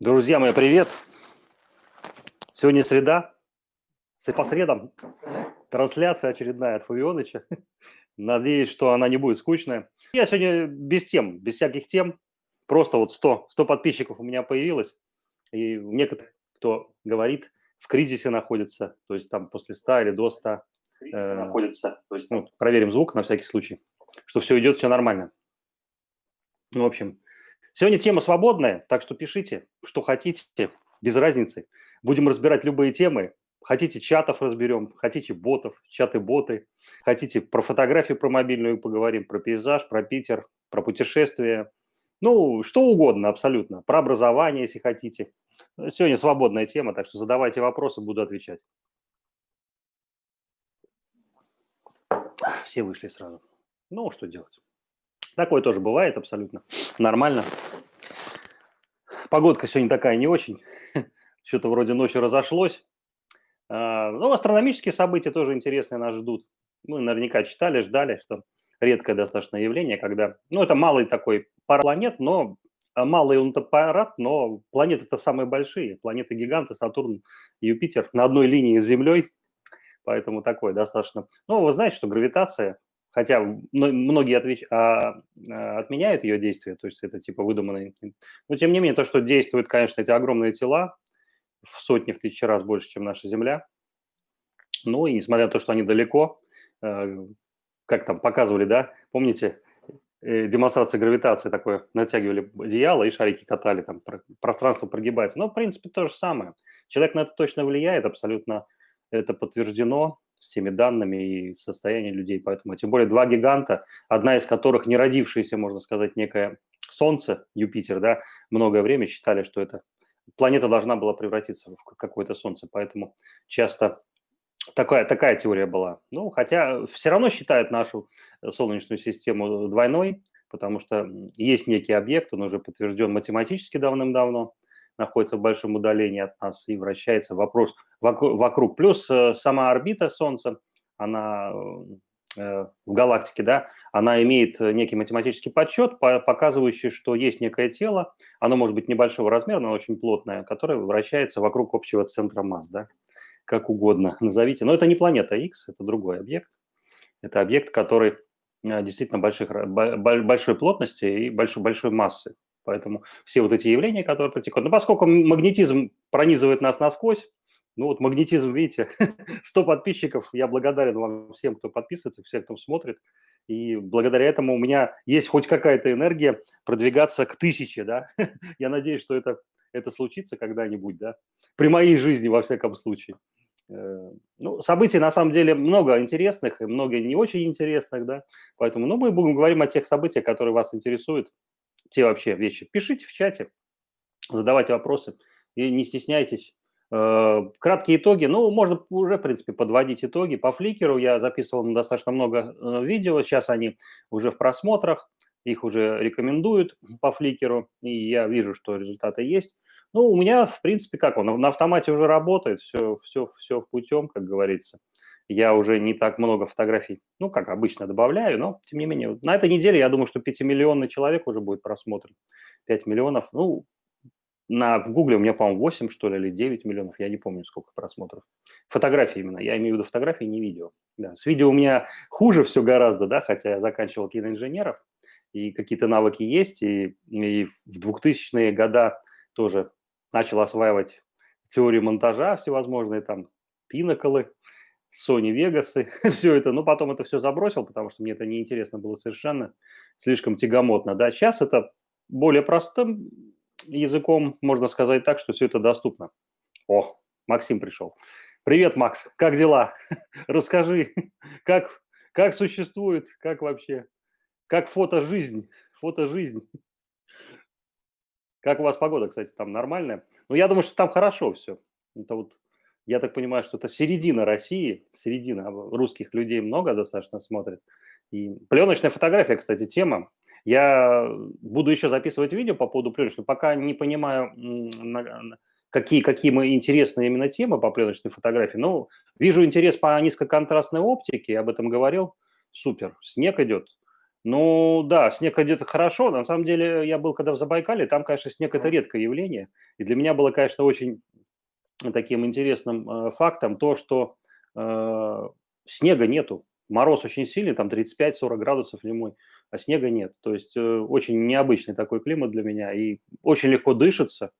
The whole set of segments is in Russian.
Друзья мои, привет! Сегодня среда, по средам трансляция очередная от Фавионыча. Надеюсь, что она не будет скучная. Я сегодня без тем, без всяких тем. Просто вот 100, 100 подписчиков у меня появилось. И некоторые, кто говорит, в кризисе находится, то есть там после 100 или до 100 э, находится. То есть, ну, проверим звук на всякий случай, что все идет, все нормально. Ну, в общем, Сегодня тема свободная, так что пишите, что хотите, без разницы. Будем разбирать любые темы. Хотите чатов разберем, хотите ботов, чаты-боты. Хотите про фотографию, про мобильную поговорим, про пейзаж, про Питер, про путешествия. Ну, что угодно абсолютно. Про образование, если хотите. Сегодня свободная тема, так что задавайте вопросы, буду отвечать. Все вышли сразу. Ну, что делать? Такое тоже бывает абсолютно нормально. Погодка сегодня такая не очень. Что-то вроде ночью разошлось. А, ну, астрономические события тоже интересные нас ждут. Мы наверняка читали, ждали, что редкое достаточно явление, когда... Ну, это малый такой пара но а, малый он аппарат, но планеты-то самые большие. Планеты-гиганты, Сатурн, Юпитер на одной линии с Землей. Поэтому такое достаточно... Ну, вы знаете, что гравитация хотя многие отвеч... а, а, отменяют ее действие, то есть это типа выдуманные. Но тем не менее, то, что действуют, конечно, эти огромные тела, в сотни, в тысячи раз больше, чем наша Земля. Ну и несмотря на то, что они далеко, э, как там показывали, да, помните, э, демонстрация гравитации такое, натягивали одеяло и шарики катали, там пространство прогибается. Но, в принципе, то же самое. Человек на это точно влияет, абсолютно это подтверждено всеми данными и состоянием людей. Поэтому, тем более, два гиганта, одна из которых не родившаяся, можно сказать, некое Солнце, Юпитер, да, многое время считали, что это планета должна была превратиться в какое-то Солнце. Поэтому часто такая, такая теория была. Ну, хотя все равно считают нашу Солнечную систему двойной, потому что есть некий объект, он уже подтвержден математически давным-давно, находится в большом удалении от нас и вращается вопрос вокруг. Плюс э, сама орбита Солнца, она э, в галактике, да, она имеет некий математический подсчет, показывающий, что есть некое тело, оно может быть небольшого размера, но очень плотное, которое вращается вокруг общего центра масс, да, как угодно назовите. Но это не планета X, это другой объект. Это объект, который э, действительно больших, большой плотности и большой, большой массы. Поэтому все вот эти явления, которые протекают. Но поскольку магнетизм пронизывает нас насквозь, ну вот магнетизм, видите, 100 подписчиков, я благодарен вам всем, кто подписывается, всем, кто смотрит. И благодаря этому у меня есть хоть какая-то энергия продвигаться к тысяче, да. Я надеюсь, что это, это случится когда-нибудь, да. При моей жизни, во всяком случае. Э, ну, событий на самом деле много интересных и много не очень интересных, да. Поэтому, ну, мы будем говорить о тех событиях, которые вас интересуют те вообще вещи, пишите в чате, задавайте вопросы и не стесняйтесь. Э, краткие итоги, ну, можно уже, в принципе, подводить итоги. По фликеру я записывал достаточно много э, видео, сейчас они уже в просмотрах, их уже рекомендуют по фликеру, и я вижу, что результаты есть. Ну, у меня, в принципе, как он, на автомате уже работает, все, все, все путем, как говорится я уже не так много фотографий, ну, как обычно, добавляю, но, тем не менее, на этой неделе, я думаю, что 5-миллионный человек уже будет просмотрен. 5 миллионов, ну, на, в Гугле у меня, по-моему, 8, что ли, или 9 миллионов, я не помню, сколько просмотров. Фотографии именно, я имею в виду фотографии, не видео. Да, с видео у меня хуже все гораздо, да, хотя я заканчивал киноинженеров, и какие-то навыки есть, и, и в 2000-е года тоже начал осваивать теорию монтажа всевозможные, там, пиноколы, Sony Vegas, все это, но потом это все забросил, потому что мне это неинтересно было совершенно, слишком тягомотно. Да, сейчас это более простым языком, можно сказать так, что все это доступно. О, Максим пришел. Привет, Макс, как дела? Расскажи, как, как существует, как вообще, как фото-жизнь, фото-жизнь. Как у вас погода, кстати, там нормальная? Ну, я думаю, что там хорошо все. Это вот я так понимаю, что это середина России, середина русских людей много достаточно смотрит. И пленочная фотография, кстати, тема. Я буду еще записывать видео по поводу пленочной, пока не понимаю, какие, какие мы интересные именно темы по пленочной фотографии. Ну, вижу интерес по низкоконтрастной оптике, я об этом говорил. Супер, снег идет. Ну да, снег идет хорошо. На самом деле я был когда в Забайкале, там, конечно, снег– это редкое явление. И для меня было, конечно, очень таким интересным э, фактом то, что э, снега нету. Мороз очень сильный, там 35-40 градусов зимой, а снега нет. То есть э, очень необычный такой климат для меня. И очень легко дышится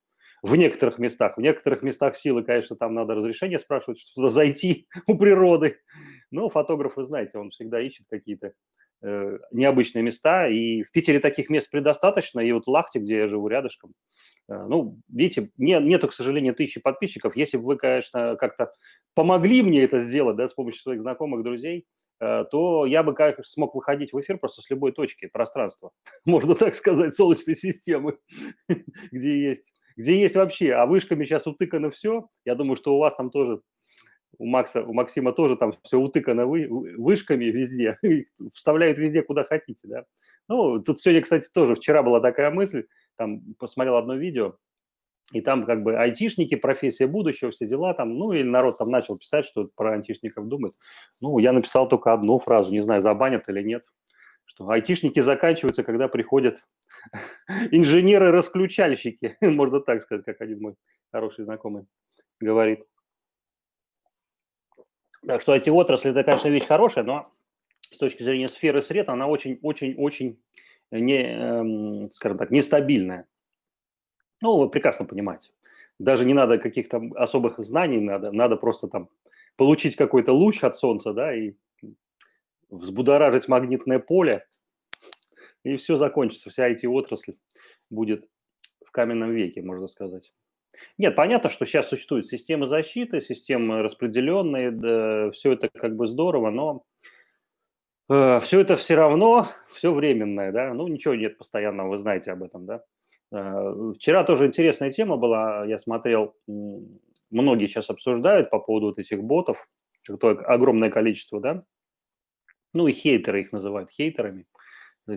в некоторых местах. В некоторых местах силы, конечно, там надо разрешение спрашивать, что туда зайти у природы. Но фотограф, вы знаете, он всегда ищет какие-то необычные места. И в Питере таких мест предостаточно. И вот Лахте, где я живу рядышком, э, ну, видите, не, нету, к сожалению, тысячи подписчиков. Если бы вы, конечно, как-то помогли мне это сделать, да, с помощью своих знакомых, друзей, э, то я бы как смог выходить в эфир просто с любой точки пространства, можно так сказать, Солнечной системы, где есть, где есть вообще, а вышками сейчас утыкано все. Я думаю, что у вас там тоже у Макса, у Максима тоже там все утыкано вы, вышками везде, вставляют везде, куда хотите, да. Ну, тут сегодня, кстати, тоже вчера была такая мысль, там посмотрел одно видео, и там как бы айтишники, профессия будущего, все дела там, ну, или народ там начал писать, что про айтишников думает. Ну, я написал только одну фразу, не знаю, забанят или нет, что айтишники заканчиваются, когда приходят инженеры-расключальщики, можно так сказать, как один мой хороший знакомый говорит. Так что эти отрасли, это, конечно, вещь хорошая, но с точки зрения сферы сред она очень-очень-очень не, эм, скажем так, нестабильная. Ну, вы прекрасно понимаете. Даже не надо каких-то особых знаний, надо, надо просто там получить какой-то луч от Солнца, да, и взбудоражить магнитное поле, и все закончится, вся эти отрасль будет в каменном веке, можно сказать. Нет, понятно, что сейчас существуют системы защиты, системы распределенные, да, все это как бы здорово, но э, все это все равно все временное, да, ну ничего нет постоянного, вы знаете об этом, да. Э, вчера тоже интересная тема была, я смотрел, многие сейчас обсуждают по поводу вот этих ботов, какое огромное количество, да, ну и хейтеры их называют хейтерами,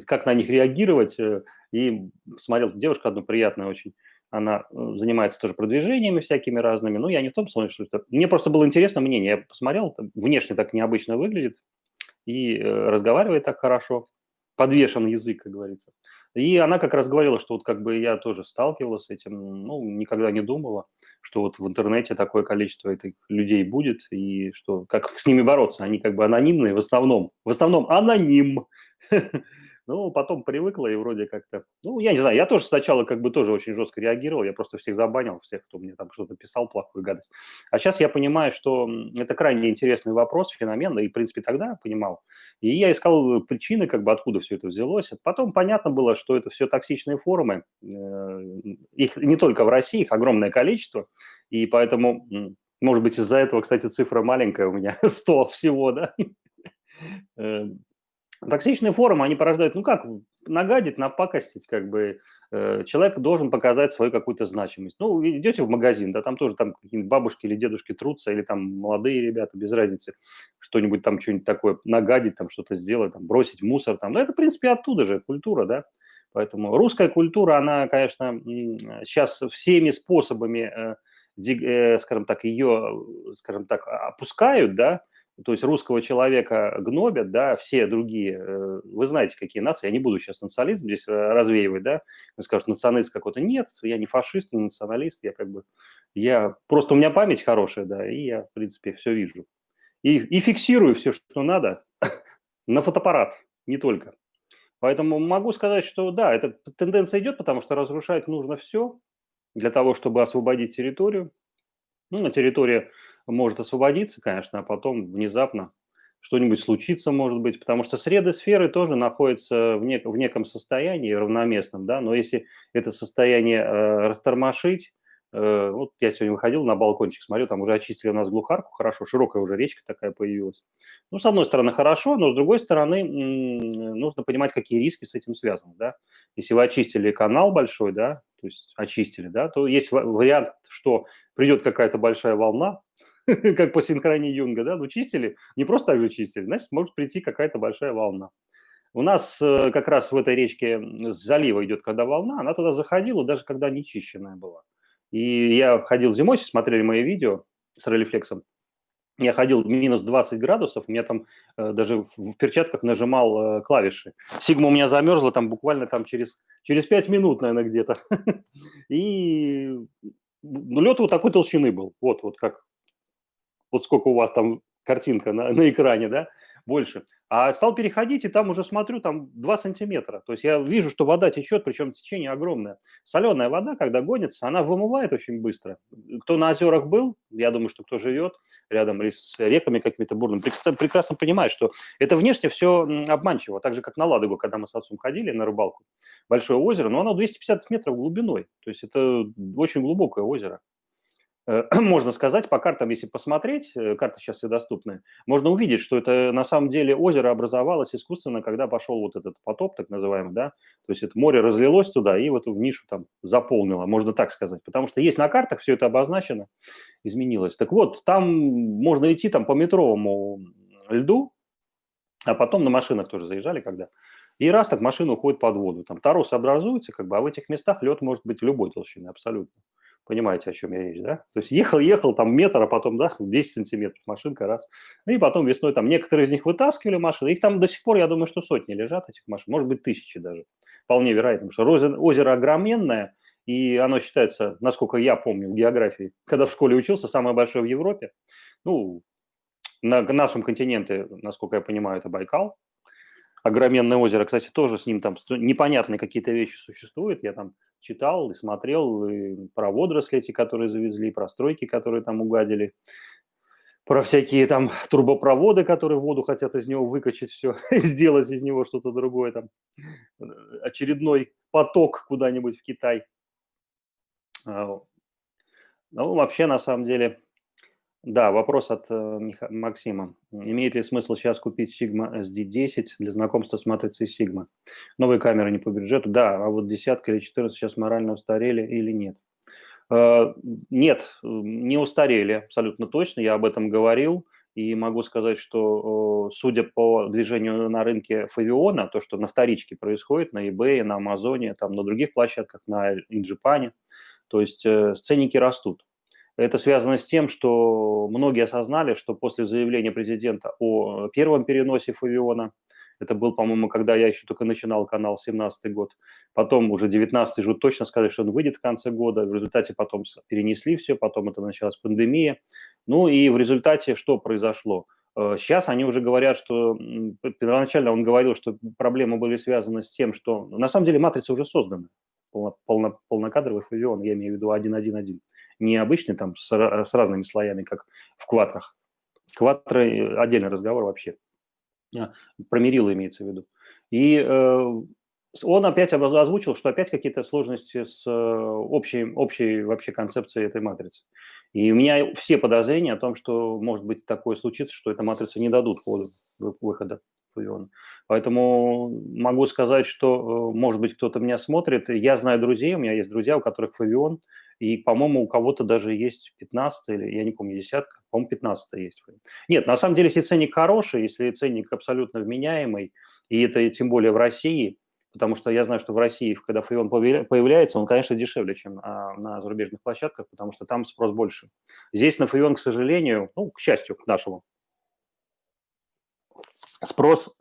как на них реагировать, э, и смотрел девушка одна приятная очень, она э, занимается тоже продвижениями всякими разными. Ну, я не в том смысле, что это... Мне просто было интересно мнение. Я посмотрел, внешне так необычно выглядит и э, разговаривает так хорошо. Подвешен язык, как говорится. И она как раз говорила, что вот как бы я тоже сталкивалась с этим, ну, никогда не думала, что вот в интернете такое количество этих людей будет, и что как с ними бороться. Они как бы анонимные в основном. В основном аноним. Ну, потом привыкла и вроде как-то... Ну, я не знаю, я тоже сначала как бы тоже очень жестко реагировал, я просто всех забанил, всех, кто мне там что-то писал, плохую гадость. А сейчас я понимаю, что это крайне интересный вопрос, феномен, и, в принципе, тогда понимал. И я искал причины, как бы откуда все это взялось. Потом понятно было, что это все токсичные форумы. Э, их не только в России, их огромное количество. И поэтому, может быть, из-за этого, кстати, цифра маленькая у меня, 100 всего, да, э, Токсичные форумы, они порождают, ну как, нагадить, напакостить, как бы, э, человек должен показать свою какую-то значимость. Ну, идете в магазин, да, там тоже там какие-нибудь бабушки или дедушки трутся, или там молодые ребята, без разницы, что-нибудь там, что-нибудь такое нагадить, там что-то сделать, там бросить мусор, там, ну, это, в принципе, оттуда же культура, да, поэтому русская культура, она, конечно, сейчас всеми способами, э, э, скажем так, ее, скажем так, опускают, да, то есть русского человека гнобят, да, все другие, э, вы знаете, какие нации, я не буду сейчас национализм здесь э, развеивать, да, вы скажете, националист какой-то, нет, я не фашист, не националист, я как бы, я, просто у меня память хорошая, да, и я, в принципе, все вижу. И, и фиксирую все, что надо, на фотоаппарат, не только. Поэтому могу сказать, что да, эта тенденция идет, потому что разрушать нужно все для того, чтобы освободить территорию. Ну, на территории может освободиться, конечно, а потом внезапно что-нибудь случится, может быть, потому что среды сферы тоже находятся в, нек в неком состоянии равноместном, да, но если это состояние э, растормошить, э, вот я сегодня выходил на балкончик, смотрю, там уже очистили у нас глухарку, хорошо, широкая уже речка такая появилась. Ну, с одной стороны, хорошо, но с другой стороны, нужно понимать, какие риски с этим связаны, да. Если вы очистили канал большой, да, то есть очистили, да, то есть вариант, что придет какая-то большая волна, как по синхронии Юнга, да, ну чистили, не просто так же чистили, значит, может прийти какая-то большая волна. У нас э, как раз в этой речке с залива идет, когда волна, она туда заходила, даже когда нечищенная была. И я ходил зимой, смотрели мои видео с релифлексом, я ходил минус 20 градусов, у меня там э, даже в перчатках нажимал э, клавиши. Сигма у меня замерзла там буквально там через, через 5 минут, наверное, где-то. И ну, лед вот такой толщины был. Вот, вот как, вот сколько у вас там картинка на, на экране, да, больше. А стал переходить, и там уже смотрю, там 2 сантиметра. То есть я вижу, что вода течет, причем течение огромное. Соленая вода, когда гонится, она вымывает очень быстро. Кто на озерах был, я думаю, что кто живет рядом или с реками какими-то бурными, прекрасно понимает, что это внешне все обманчиво. Так же, как на Ладогу, когда мы с отцом ходили на рыбалку. Большое озеро, но оно 250 метров глубиной. То есть это очень глубокое озеро. Э, можно сказать, по картам, если посмотреть, э, карты сейчас все доступны, можно увидеть, что это на самом деле озеро образовалось искусственно, когда пошел вот этот потоп, так называемый, да, то есть это море разлилось туда и вот в нишу там заполнило, можно так сказать, потому что есть на картах, все это обозначено, изменилось. Так вот, там можно идти там по метровому льду, а потом на машинах тоже заезжали когда, и раз так машина уходит под воду, там торос образуется, как бы, а в этих местах лед может быть любой толщины абсолютно. Понимаете, о чем я речь, да? То есть ехал-ехал там метр, а потом, да, 10 сантиметров машинка раз. Ну и потом весной там некоторые из них вытаскивали машины. Их там до сих пор, я думаю, что сотни лежат, этих машин. Может быть, тысячи даже. Вполне вероятно, потому что озеро огроменное, и оно считается, насколько я помню в географии, когда в школе учился, самое большое в Европе. Ну, на нашем континенте, насколько я понимаю, это Байкал. Огроменное озеро, кстати, тоже с ним там непонятные какие-то вещи существуют. Я там читал и смотрел и про водоросли эти, которые завезли, про стройки, которые там угадили, про всякие там трубопроводы, которые воду хотят из него выкачать все, и сделать из него что-то другое, там очередной поток куда-нибудь в Китай. А, ну, вообще, на самом деле, да, вопрос от э, Максима. Имеет ли смысл сейчас купить Sigma SD10 для знакомства с матрицей Sigma? Новые камеры не по бюджету? Да, а вот десятка или 14 сейчас морально устарели или нет? Э, нет, не устарели абсолютно точно, я об этом говорил. И могу сказать, что судя по движению на рынке Фавиона, то, что на вторичке происходит, на eBay, на Амазоне, там, на других площадках, на Инджипане, то есть э, ценники растут. Это связано с тем, что многие осознали, что после заявления президента о первом переносе Фавиона, это был, по-моему, когда я еще только начинал канал, 17 год, потом уже 19 же точно сказали, что он выйдет в конце года, в результате потом перенесли все, потом это началась пандемия. Ну и в результате что произошло? Сейчас э, они уже говорят, что первоначально он говорил, что проблемы были связаны с тем, что на самом деле матрица уже создана, полно, полно, полнокадровый фавион, я имею в виду 1.1.1 не обычный там с, с разными слоями, как в квадрах. Квадры отдельный разговор вообще. А, про мерило имеется в виду. И э, он опять озвучил, что опять какие-то сложности с э, общей, общей вообще концепцией этой матрицы. И у меня все подозрения о том, что может быть такое случится, что эта матрица не дадут ходу выхода Фавиона. Поэтому могу сказать, что, э, может быть, кто-то меня смотрит. Я знаю друзей, у меня есть друзья, у которых Фавион – и, по-моему, у кого-то даже есть 15 или, я не помню, десятка, по-моему, 15 есть. Нет, на самом деле, если ценник хороший, если ценник абсолютно вменяемый, и это тем более в России, потому что я знаю, что в России, когда фреон появляется, он, конечно, дешевле, чем на зарубежных площадках, потому что там спрос больше. Здесь на фреон, к сожалению, ну, к счастью, к нашему, спрос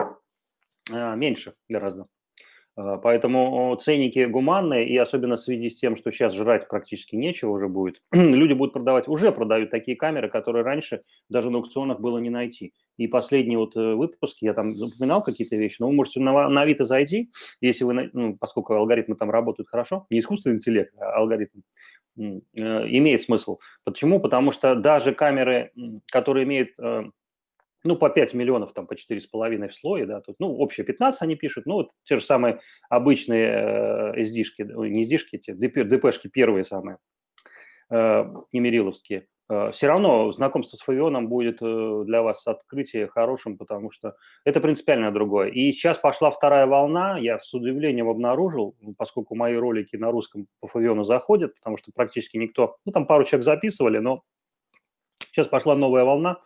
а, меньше гораздо. А, поэтому ценники гуманные, и особенно в связи с тем, что сейчас жрать практически нечего уже будет, люди будут продавать, уже продают такие камеры, которые раньше даже на аукционах было не найти. И последний вот э, выпуск, я там упоминал какие-то вещи, но вы можете на, на Авито зайти, если вы, ну, поскольку алгоритмы там работают хорошо, не искусственный интеллект, а алгоритм, э, имеет смысл. Почему? Потому что даже камеры, которые имеют э, ну, по 5 миллионов, там, по 4,5 в слое, да, тут, ну, общее 15 они пишут, ну, вот те же самые обычные э, SD-шки, не SD-шки, те ДП-шки первые самые, э, немериловские, э, все равно знакомство с Фавионом будет э, для вас открытие хорошим, потому что это принципиально другое. И сейчас пошла вторая волна, я с удивлением обнаружил, поскольку мои ролики на русском по Фавиону заходят, потому что практически никто, ну, там пару человек записывали, но сейчас пошла новая волна,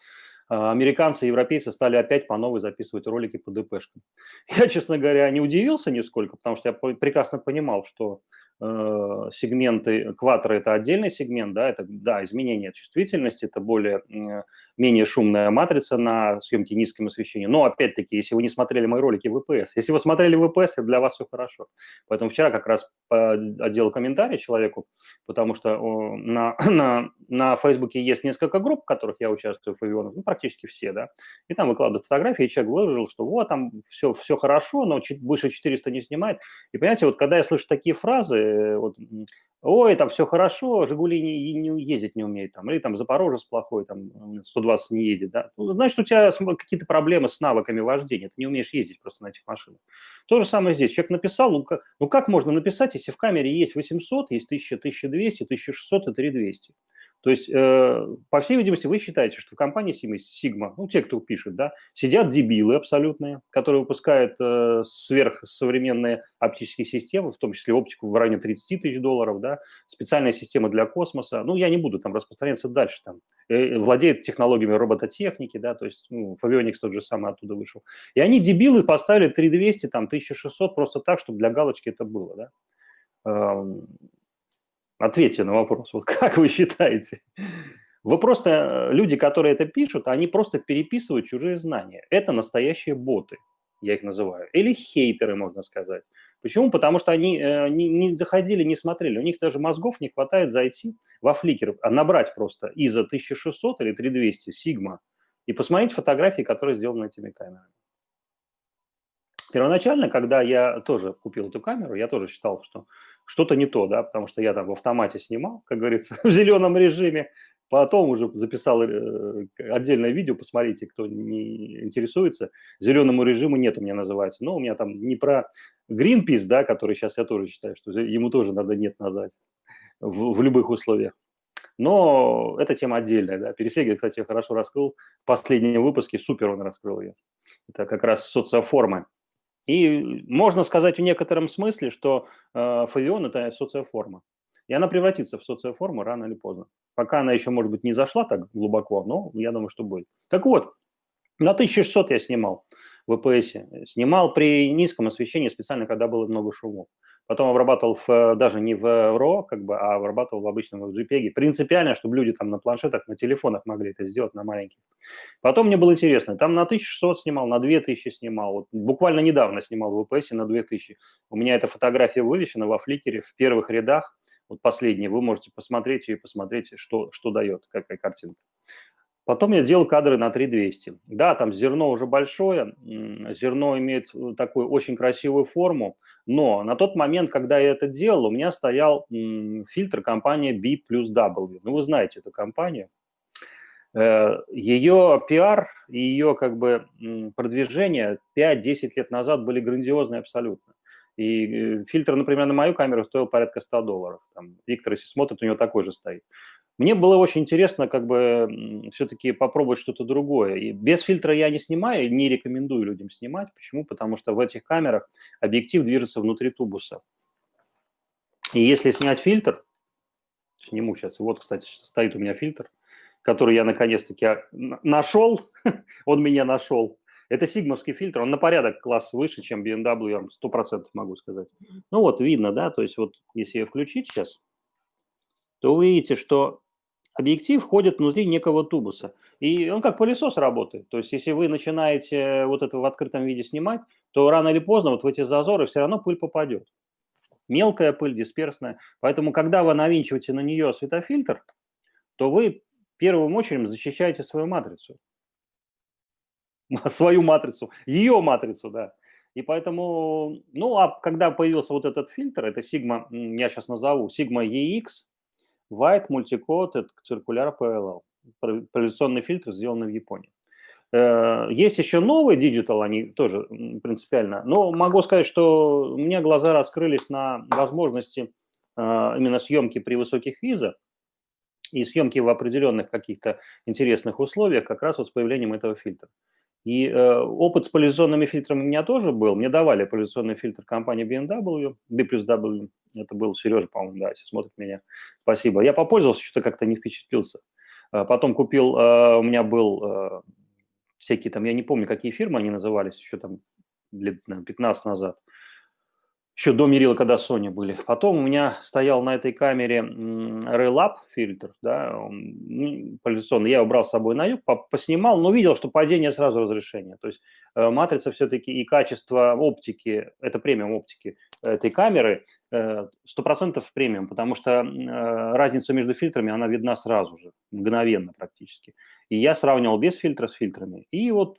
американцы и европейцы стали опять по новой записывать ролики по ДПшкам. Я, честно говоря, не удивился нисколько, потому что я прекрасно понимал, что сегменты кватера – это отдельный сегмент, да, это, да, изменение чувствительности, это более, менее шумная матрица на съемке низким освещением. Но, опять-таки, если вы не смотрели мои ролики в ВПС, если вы смотрели ВПС, для вас все хорошо. Поэтому вчера как раз отделал комментарий человеку, потому что на, на, на Фейсбуке есть несколько групп, в которых я участвую в авионах, ну, практически все, да, и там выкладывают фотографии, и человек выложил, что вот, там все, все хорошо, но чуть больше 400 не снимает. И, понимаете, вот когда я слышу такие фразы, э, вот, ой, там все хорошо, Жигули не, не ездить не умеет, там, или там Запорожец плохой, там 120 не едет, да, ну, значит, у тебя какие-то проблемы с навыками вождения, ты не умеешь ездить просто на этих машинах. То же самое здесь. Человек написал, ну как, ну как можно написать, если в камере есть 800, есть 1000, 1200, 1600 и 3200? То есть, э, по всей видимости, вы считаете, что в компании Sigma, ну, те, кто пишет, да, сидят дебилы абсолютные, которые выпускают э, сверхсовременные оптические системы, в том числе оптику в районе 30 тысяч долларов, да, специальные системы для космоса. Ну, я не буду там распространяться дальше, там, э, владеет технологиями робототехники, да, то есть, ну, Favionix тот же самый оттуда вышел. И они, дебилы, поставили 3200, там, 1600 просто так, чтобы для галочки это было, да. Ответьте на вопрос, вот как вы считаете? Вы просто, э, люди, которые это пишут, они просто переписывают чужие знания. Это настоящие боты, я их называю. Или хейтеры, можно сказать. Почему? Потому что они э, не, не заходили, не смотрели. У них даже мозгов не хватает зайти во фликер, а набрать просто ISO 1600 или 3200 Sigma и посмотреть фотографии, которые сделаны этими камерами. Первоначально, когда я тоже купил эту камеру, я тоже считал, что что-то не то, да, потому что я там в автомате снимал, как говорится, в зеленом режиме, потом уже записал э, отдельное видео, посмотрите, кто не интересуется, зеленому режиму нет у меня называется, но у меня там не про Greenpeace, да, который сейчас я тоже считаю, что ему тоже надо нет назвать в, в любых условиях. Но эта тема отдельная, да. Пересегель, кстати, хорошо раскрыл в последнем выпуске, супер он раскрыл ее. Это как раз социоформы и можно сказать в некотором смысле, что э, фавион – это социоформа. И она превратится в социоформу рано или поздно. Пока она еще, может быть, не зашла так глубоко, но я думаю, что будет. Так вот, на 1600 я снимал в ВПС. Снимал при низком освещении специально, когда было много шумов потом обрабатывал в, даже не в RAW, как бы, а обрабатывал в обычном JPEG. Принципиально, чтобы люди там на планшетах, на телефонах могли это сделать, на маленьких. Потом мне было интересно, там на 1600 снимал, на 2000 снимал. Вот буквально недавно снимал в VPS на 2000. У меня эта фотография вывешена во фликере в первых рядах. Вот последняя, вы можете посмотреть и посмотреть, что, что дает, какая картинка. Потом я сделал кадры на 3200. Да, там зерно уже большое, зерно имеет э, такую очень красивую форму, но на тот момент, когда я это делал, у меня стоял фильтр компании B плюс W. Ну, вы знаете эту компанию. Э, ее пиар и ее как бы продвижение 5-10 лет назад были грандиозные абсолютно. И э, фильтр, например, на мою камеру стоил порядка 100 долларов. Там, Виктор, если смотрит, у него такой же стоит. Мне было очень интересно как бы все-таки попробовать что-то другое. И без фильтра я не снимаю, не рекомендую людям снимать. Почему? Потому что в этих камерах объектив движется внутри тубуса. И если снять фильтр, сниму сейчас, вот, кстати, стоит у меня фильтр, который я наконец-таки нашел, он меня нашел. Это сигмовский фильтр, он на порядок класс выше, чем BMW, я 100% могу сказать. Ну вот, видно, да, то есть вот если ее включить сейчас, то вы видите, что объектив входит внутри некого тубуса. И он как пылесос работает. То есть если вы начинаете вот это в открытом виде снимать, то рано или поздно вот в эти зазоры все равно пыль попадет. Мелкая пыль, дисперсная. Поэтому, когда вы навинчиваете на нее светофильтр, то вы первым очередь защищаете свою матрицу. Свою матрицу, ее матрицу, да. И поэтому, ну, а когда появился вот этот фильтр, это Sigma, я сейчас назову, Sigma EX, White Multicode – это циркуляр PLL. Проволюционный фильтр, сделанный в Японии. Э, есть еще новые Digital, они тоже принципиально. Но могу сказать, что у меня глаза раскрылись на возможности э, именно съемки при высоких визах и съемки в определенных каких-то интересных условиях как раз вот с появлением этого фильтра. И э, опыт с поляризационными фильтрами у меня тоже был. Мне давали поляризационный фильтр компании BMW, B плюс W. Это был Сережа, по-моему, да, если смотрит меня. Спасибо. Я попользовался, что-то как-то не впечатлился. А потом купил, э, у меня был э, всякие там, я не помню, какие фирмы они назывались, еще там лет наверное, 15 назад. Еще до мерила, когда Sony были. Потом у меня стоял на этой камере Raylab фильтр, да, поляризационный. Я его брал с собой на юг, поснимал, но видел, что падение сразу разрешения. То есть э, матрица все-таки и качество оптики, это премиум оптики этой камеры, э, сто процентов премиум, потому что э, разница между фильтрами, она видна сразу же, мгновенно практически. И я сравнивал без фильтра с фильтрами. И вот,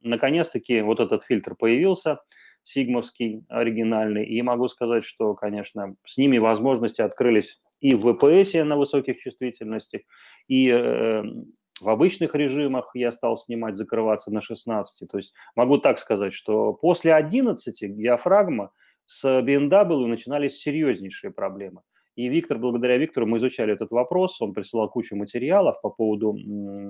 наконец-таки, вот этот фильтр появился – сигмовский оригинальный. И могу сказать, что, конечно, с ними возможности открылись и в VPS на высоких чувствительностях, и э, в обычных режимах я стал снимать, закрываться на 16. То есть могу так сказать, что после 11 диафрагма с BMW начинались серьезнейшие проблемы. И Виктор, благодаря Виктору мы изучали этот вопрос, он присылал кучу материалов по поводу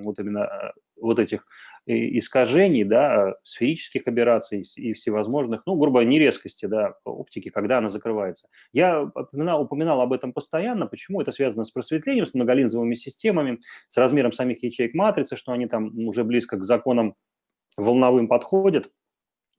вот именно э, вот этих искажений, да, сферических операций и всевозможных, ну, грубо говоря, нерезкости, да, оптики, когда она закрывается. Я упоминал, упоминал об этом постоянно, почему это связано с просветлением, с многолинзовыми системами, с размером самих ячеек матрицы, что они там уже близко к законам волновым подходят,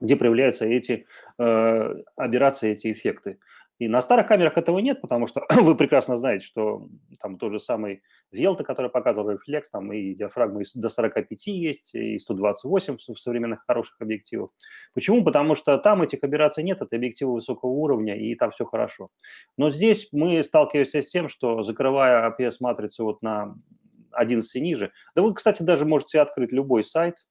где проявляются эти э, операции, эти эффекты. И на старых камерах этого нет, потому что вы прекрасно знаете, что там тот же самый Велта, который показывал рефлекс, там и диафрагмы до 45 есть, и 128 в современных хороших объективах. Почему? Потому что там этих операций нет, это объективы высокого уровня, и там все хорошо. Но здесь мы сталкиваемся с тем, что закрывая APS-матрицу вот на 11 ниже, да вы, кстати, даже можете открыть любой сайт,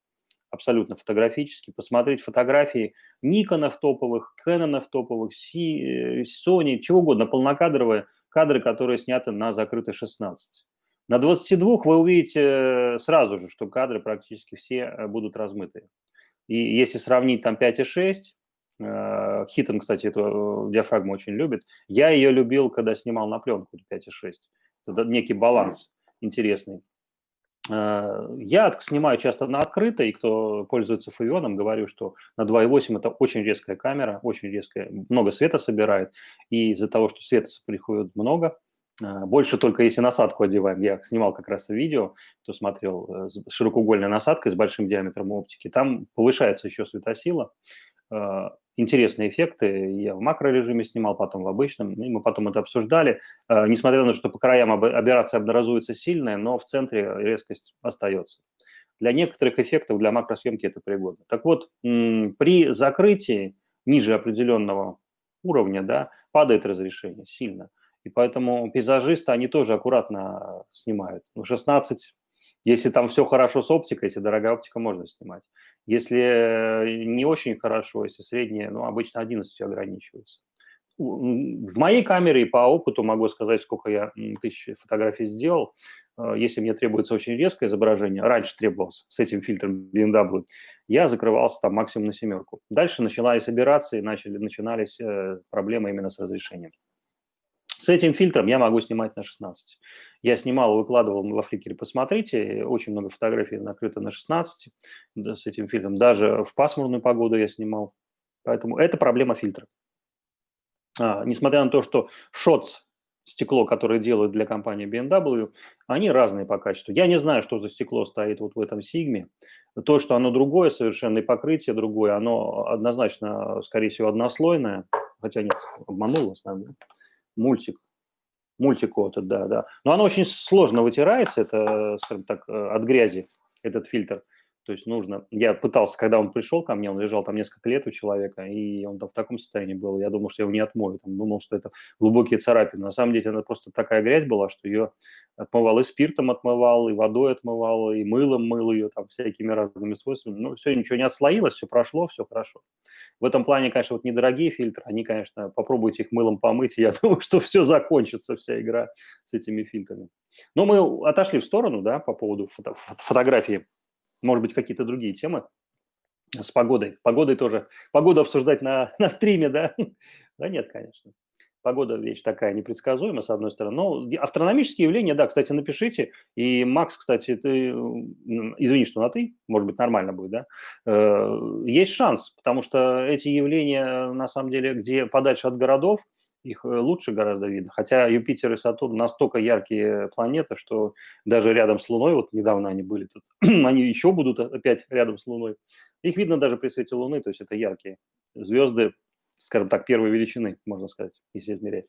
абсолютно фотографически, посмотреть фотографии Никонов топовых, Кэнонов топовых, э, Sony, чего угодно, полнокадровые кадры, которые сняты на закрытой 16. На 22 вы увидите э, сразу же, что кадры практически все э, будут размытые. И если сравнить там 5,6, Хитон, кстати, эту диафрагму очень любит. Я ее любил, когда снимал на пленку 5,6. Это некий баланс интересный. Э, я снимаю часто на открыто, и кто пользуется фавионом, говорю, что на 2.8 это очень резкая камера, очень резкая, много света собирает, и из-за того, что света приходит много, э, больше только если насадку одеваем. Я снимал как раз видео, кто смотрел, э, с широкоугольной насадкой с большим диаметром оптики. Там повышается еще светосила, интересные эффекты. Я в макрорежиме снимал, потом в обычном, и мы потом это обсуждали. Э, несмотря на то, что по краям операция образуется сильная, но в центре резкость остается. Для некоторых эффектов, для макросъемки это пригодно. Так вот, при закрытии ниже определенного уровня да, падает разрешение сильно. И поэтому пейзажисты, они тоже аккуратно снимают. 16, если там все хорошо с оптикой, если дорогая оптика, можно снимать. Если э, не очень хорошо, если среднее, ну, обычно 11 ограничивается. В моей камере и по опыту могу сказать, сколько я тысяч фотографий сделал. Э, если мне требуется очень резкое изображение, раньше требовалось с этим фильтром BMW, я закрывался там максимум на семерку. Дальше начинались операции, начали, начинались э, проблемы именно с разрешением. С этим фильтром я могу снимать на 16. Я снимал, выкладывал во фликере, посмотрите, очень много фотографий накрыто на 16 да, с этим фильтром. Даже в пасмурную погоду я снимал. Поэтому это проблема фильтра. А, несмотря на то, что шотс, стекло, которое делают для компании BMW, они разные по качеству. Я не знаю, что за стекло стоит вот в этом Сигме. То, что оно другое совершенно, и покрытие другое, оно однозначно, скорее всего, однослойное. Хотя нет, обманул вас, наверное мультик, мультикота, да, да. Но оно очень сложно вытирается, это, скажем так, э, от грязи, этот фильтр. То есть нужно... Я пытался, когда он пришел ко мне, он лежал там несколько лет у человека, и он там в таком состоянии был. Я думал, что я его не отмою. Там, думал, что это глубокие царапины. На самом деле, это просто такая грязь была, что ее отмывал и спиртом отмывал, и водой отмывал, и мылом мыл ее, там, всякими разными свойствами. Ну, все, ничего не отслоилось, все прошло, все хорошо. В этом плане, конечно, вот недорогие фильтры, они, конечно, попробуйте их мылом помыть, и я думаю, что все закончится, вся игра с этими фильтрами. Но мы отошли в сторону, да, по поводу фото фотографии. Может быть, какие-то другие темы с погодой. Погодой тоже. Погоду обсуждать на, на стриме, да? Да нет, конечно. Погода вещь такая непредсказуемая, с одной стороны. Но астрономические явления, да, кстати, напишите. И, Макс, кстати, ты, извини, что на «ты», может быть, нормально будет, да? Э, есть шанс, потому что эти явления, на самом деле, где подальше от городов, их э, лучше гораздо видно. Хотя Юпитер и Сатурн настолько яркие планеты, что даже рядом с Луной, вот недавно они были тут, они еще будут опять рядом с Луной. Их видно даже при свете Луны, то есть это яркие звезды скажем так, первой величины, можно сказать, если измерять.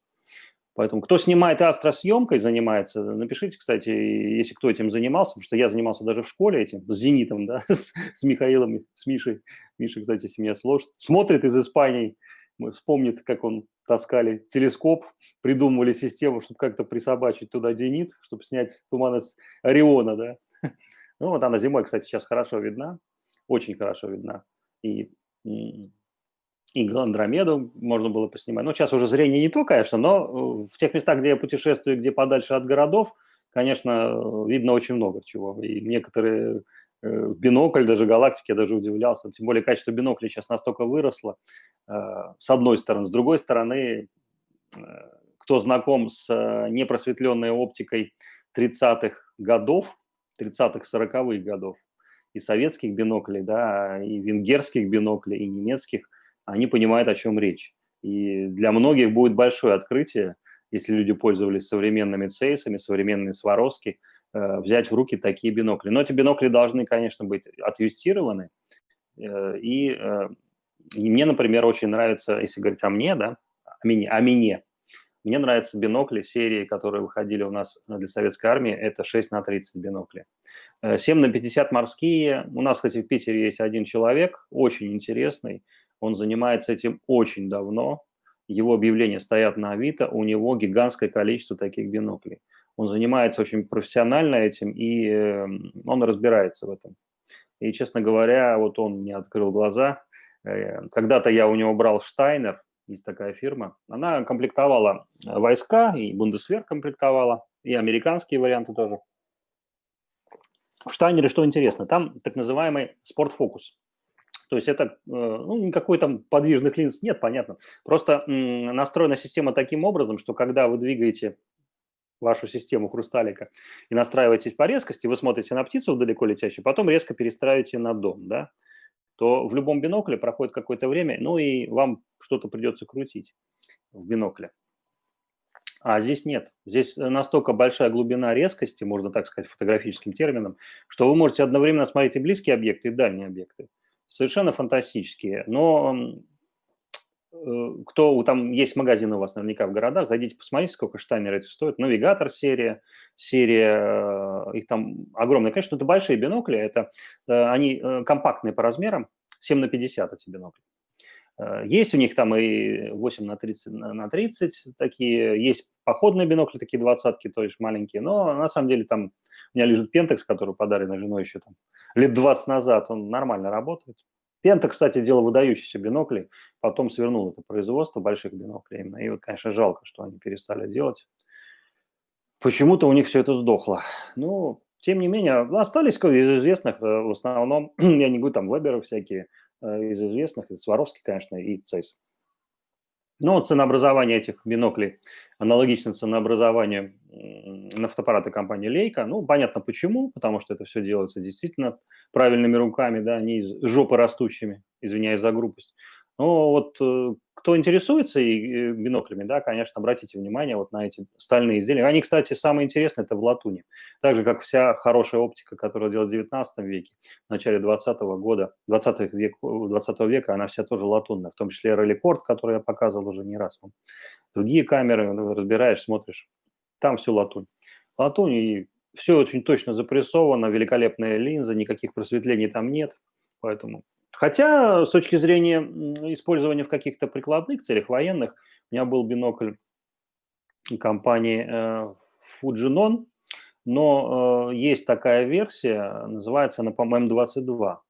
Поэтому кто снимает астросъемкой, занимается, напишите, кстати, если кто этим занимался, потому что я занимался даже в школе этим, с «Зенитом», да, с, с Михаилом, с Мишей. Миша, кстати, если меня сложит, смотрит из Испании, вспомнит, как он таскали телескоп, придумывали систему, чтобы как-то присобачить туда «Зенит», чтобы снять туман из Ориона, да. Ну, вот она зимой, кстати, сейчас хорошо видна, очень хорошо видна. И и Андромеду можно было поснимать. Ну, сейчас уже зрение не то, конечно, но э, в тех местах, где я путешествую, где подальше от городов, конечно, видно очень много чего. И некоторые э, бинокль, даже галактики, я даже удивлялся. Тем более качество бинокля сейчас настолько выросло, э, с одной стороны. С другой стороны, кто знаком с непросветленной оптикой 30-х годов, 30-х, 40-х годов, и советских биноклей, да, и венгерских биноклей, и немецких, они понимают, о чем речь. И для многих будет большое открытие, если люди пользовались современными цейсами, современными Сваровски, э, взять в руки такие бинокли. Но эти бинокли должны, конечно, быть отъюстированы. Э, и, э, и мне, например, очень нравится, если говорить о мне, да, о мне, о мне, мне нравятся бинокли серии, которые выходили у нас для советской армии, это 6 на 30 бинокли. 7 на 50 морские. У нас, кстати, в Питере есть один человек, очень интересный, он занимается этим очень давно. Его объявления стоят на Авито, у него гигантское количество таких биноклей. Он занимается очень профессионально этим, и эм, он разбирается в этом. И, честно говоря, вот он мне открыл глаза. Э, когда-то я у него брал Штайнер, есть такая фирма. Она комплектовала войска, и Бундесвер комплектовала, и американские варианты тоже. В Штайнере что интересно, там так называемый спортфокус. То есть это, э, ну, никакой там подвижных линз нет, понятно. Просто настроена система таким образом, что когда вы двигаете вашу систему хрусталика и настраиваетесь по резкости, вы смотрите на птицу далеко летящую, потом резко перестраиваете на дом, да, то в любом бинокле проходит какое-то время, ну и вам что-то придется крутить в бинокле. А здесь нет. Здесь настолько большая глубина резкости, можно так сказать фотографическим термином, что вы можете одновременно смотреть и близкие объекты, и дальние объекты совершенно фантастические. Но кто там есть магазины у вас наверняка в городах, зайдите, посмотрите, сколько штайнер это стоит. Навигатор серия, серия, э, их там огромное количество. Это большие бинокли, это э, они компактные по размерам, 7 на 50 эти бинокли. Есть у них там и 8 на 30 на 30 такие, есть походные бинокли, такие двадцатки, то есть маленькие, но на самом деле там у меня лежит Пентекс, который подарен женой еще там лет 20 назад, он нормально работает. Пента, кстати, делал выдающиеся бинокли, потом свернул это производство больших биноклей именно. И вот, конечно, жалко, что они перестали делать. Почему-то у них все это сдохло. Ну, тем не менее, остались из известных, э, в основном, я не говорю, там, Веберы всякие, э, из известных, Сваровский, конечно, и Цейс. Ну, ценообразование этих биноклей аналогично ценообразованию нафтоаппарата компании Leica. Ну, понятно почему, потому что это все делается действительно правильными руками, да, не из жопы растущими, извиняюсь за грубость. Но вот э, кто интересуется и биноклями, да, конечно, обратите внимание вот на эти стальные изделия. Они, кстати, самые интересные – это в латуни. Так же, как вся хорошая оптика, которая делалась в 19 веке, в начале 20 года, 20, век, 20 века, она вся тоже латунная, в том числе реликорд, который я показывал уже не раз. Другие камеры, ну, разбираешь, смотришь, там все латунь. Латунь, и все очень точно запрессовано, великолепная линза, никаких просветлений там нет, поэтому Хотя, с точки зрения использования в каких-то прикладных целях, военных, у меня был бинокль компании э, Fujinon, но э, есть такая версия, называется она, по-моему, 22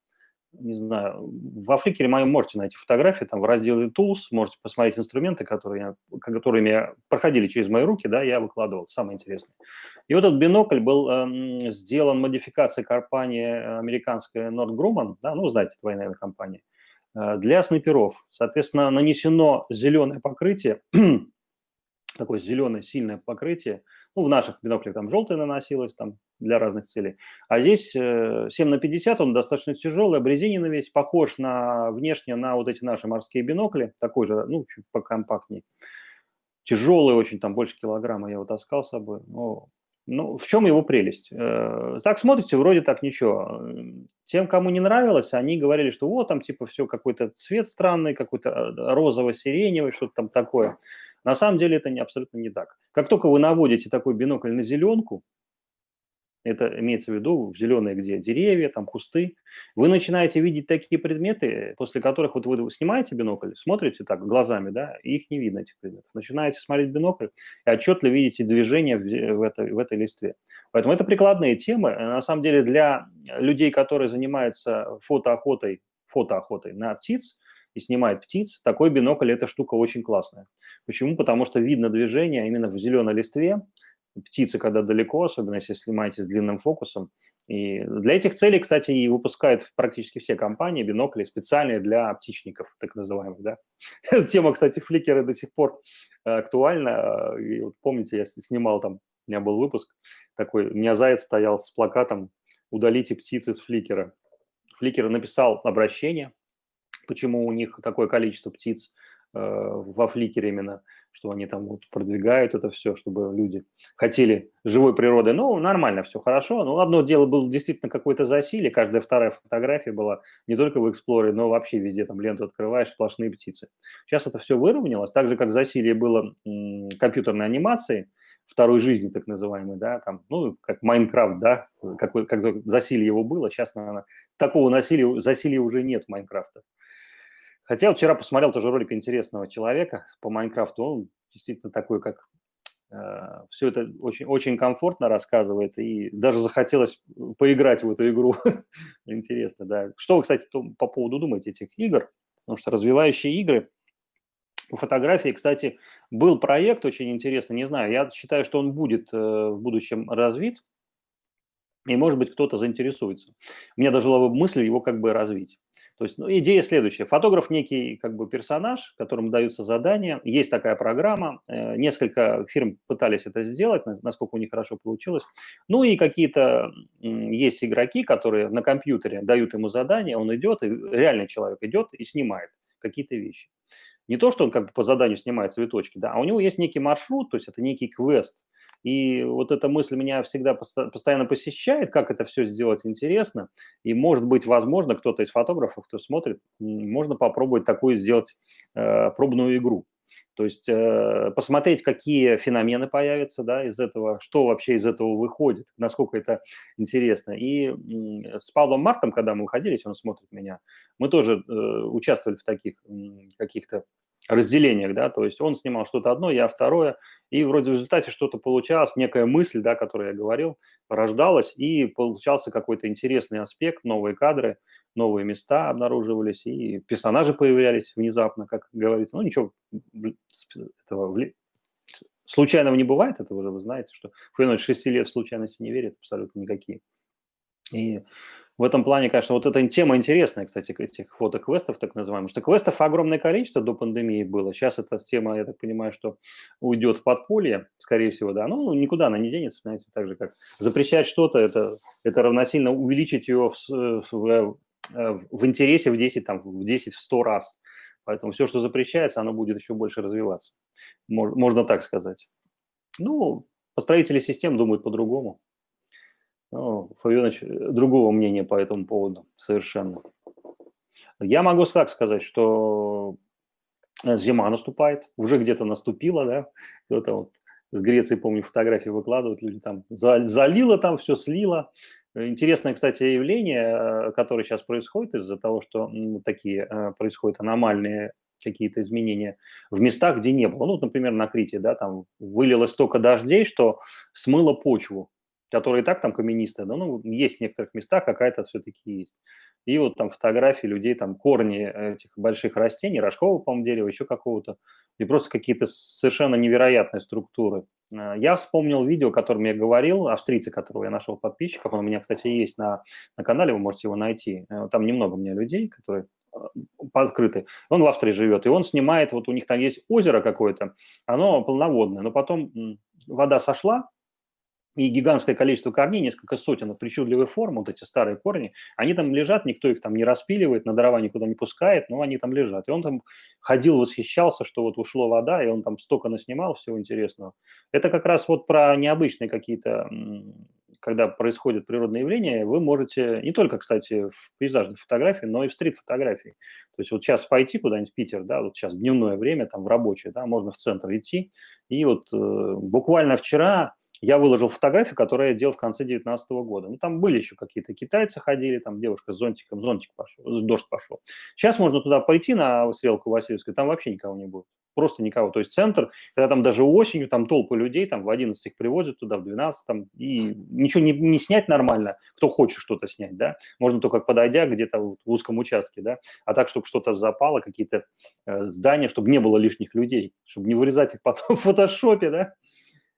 не знаю, в Африке моем можете найти фотографии, там в разделе Tools можете посмотреть инструменты, которые я, которыми проходили через мои руки, да, я выкладывал, самое интересное. И вот этот бинокль был э, сделан модификацией компании американской Nord Grumman, да, ну, знаете, это военная компания, э, для снайперов. Соответственно, нанесено зеленое покрытие, такое зеленое сильное покрытие, ну, в наших биноклях там желтое наносилось там для разных целей. А здесь 7 э, на 50, он достаточно тяжелый, обрезиненный весь, похож на внешне на вот эти наши морские бинокли, такой же, ну, чуть покомпактнее. Тяжелый очень, там больше килограмма я его таскал с собой. Но Ну, в чем его прелесть? Э, так смотрите, вроде так ничего. Тем, кому не нравилось, они говорили, что вот там типа все какой-то цвет странный, какой-то э, розово-сиреневый, что-то там такое. На самом деле это не, абсолютно не так. Как только вы наводите такой бинокль на зеленку, это имеется в виду в зеленые, где деревья, там кусты, вы начинаете видеть такие предметы, после которых вот вы снимаете бинокль, смотрите так глазами, да, и их не видно, этих предметов. Начинаете смотреть бинокль и отчетливо видите движение в, в, этой, в этой листве. Поэтому это прикладные темы. На самом деле для людей, которые занимаются фотоохотой, фотоохотой на птиц и снимают птиц, такой бинокль – это штука очень классная. Почему? Потому что видно движение именно в зеленой листве, птицы, когда далеко, особенно если снимаете с длинным фокусом. И для этих целей, кстати, и выпускают практически все компании бинокли специальные для птичников, так называемых, да. Тема, кстати, фликера до сих пор э, актуальна. И вот помните, я снимал там, у меня был выпуск такой, у меня заяц стоял с плакатом «Удалите птицы с фликера». Фликер написал обращение, почему у них такое количество птиц, Э, во фликере именно, что они там вот продвигают это все, чтобы люди хотели живой природы. Ну, нормально, все хорошо. Ну, одно дело было действительно какое-то засилие, каждая вторая фотография была не только в Explorer, но вообще везде там ленту открываешь, сплошные птицы. Сейчас это все выровнялось, так же, как засилие было компьютерной анимации, второй жизни, так называемой, да, там, ну, как Майнкрафт, да, какой, как засилие его было, сейчас, наверное, такого насилия, засилия уже нет Майнкрафта. Хотя вчера посмотрел тоже ролик интересного человека по Майнкрафту. Он действительно такой, как э, все это очень, очень комфортно рассказывает, и даже захотелось поиграть в эту игру. Интересно, да. Что вы, кстати, по поводу думаете этих игр? Потому что развивающие игры по фотографии, кстати, был проект очень интересный, не знаю, я считаю, что он будет э, в будущем развит, и, может быть, кто-то заинтересуется. У меня даже была мысль его как бы развить. То есть ну, идея следующая. Фотограф некий как бы персонаж, которому даются задания. Есть такая программа. Э, несколько фирм пытались это сделать, насколько у них хорошо получилось. Ну и какие-то есть игроки, которые на компьютере дают ему задания, он идет, и реальный человек идет и снимает какие-то вещи. Не то, что он как бы по заданию снимает цветочки, да, а у него есть некий маршрут, то есть это некий квест, и вот эта мысль меня всегда постоянно посещает, как это все сделать интересно. И, может быть, возможно, кто-то из фотографов, кто смотрит, можно попробовать такую сделать э, пробную игру. То есть э, посмотреть, какие феномены появятся да, из этого, что вообще из этого выходит, насколько это интересно. И э, с Павлом Мартом, когда мы выходили, если он смотрит меня, мы тоже э, участвовали в таких э, каких-то разделениях, да, то есть он снимал что-то одно, я второе, и вроде в результате что-то получалось, некая мысль, да, которую я говорил, рождалась, и получался какой-то интересный аспект, новые кадры, новые места обнаруживались, и персонажи появлялись внезапно, как говорится. Ну, ничего этого случайного не бывает, это уже вы знаете, что в 6 лет случайности не верит абсолютно никакие. И в этом плане, конечно, вот эта тема интересная, кстати, этих фотоквестов, так называемых, что квестов огромное количество до пандемии было. Сейчас эта тема, я так понимаю, что уйдет в подполье, скорее всего, да. Ну, никуда она не денется, знаете, так же, как запрещать что-то, это, это равносильно увеличить ее в, в, в интересе в 10, там, в 10, в 100 раз. Поэтому все, что запрещается, оно будет еще больше развиваться. Можно так сказать. Ну, построители систем думают по-другому. Ну, Фавионович э, другого мнения по этому поводу совершенно. Я могу так сказать, что э, зима наступает, уже где-то наступила, да, кто-то вот с Греции, помню, фотографии выкладывают, люди там залило там, все слило. Интересное, кстати, явление, э, которое сейчас происходит из-за того, что такие происходят аномальные какие-то изменения в местах, где не было. Ну, например, на Крите, да, там вылилось столько дождей, что смыло почву которые и так там каменистые, да, ну, есть в некоторых местах какая-то все-таки есть. И вот там фотографии людей, там корни этих больших растений, рожкового, по-моему, дерева, еще какого-то, и просто какие-то совершенно невероятные структуры. А, я вспомнил видео, о котором я говорил, австрийцы, которого я нашел подписчиков, он у меня, кстати, есть на, на канале, вы можете его найти. Э, там немного у меня людей, которые открыты. Он в Австрии живет, и он снимает, вот у них там есть озеро какое-то, оно полноводное, но потом вода сошла, и гигантское количество корней, несколько сотен причудливой формы, вот эти старые корни, они там лежат, никто их там не распиливает, на дрова никуда не пускает, но они там лежат. И он там ходил, восхищался, что вот ушло вода, и он там столько наснимал всего интересного. Это как раз вот про необычные какие-то, когда происходят природные явления, вы можете не только, кстати, в пейзажной фотографии, но и в стрит-фотографии. То есть вот сейчас пойти куда-нибудь в Питер, да, вот сейчас дневное время, там в рабочее, да, можно в центр идти, и вот э, буквально вчера я выложил фотографию, которую я делал в конце 2019 года. Ну, там были еще какие-то китайцы ходили, там девушка с зонтиком, зонтик пошел, дождь пошел. Сейчас можно туда пойти на стрелку Васильевскую, там вообще никого не будет. Просто никого. То есть центр, когда там даже осенью, там толпы людей, там в 11 их привозят туда, в 12, там, и ничего не, не снять нормально, кто хочет что-то снять, да, можно только подойдя где-то вот в узком участке, да, а так, чтобы что-то запало, какие-то э, здания, чтобы не было лишних людей, чтобы не вырезать их потом в фотошопе, да,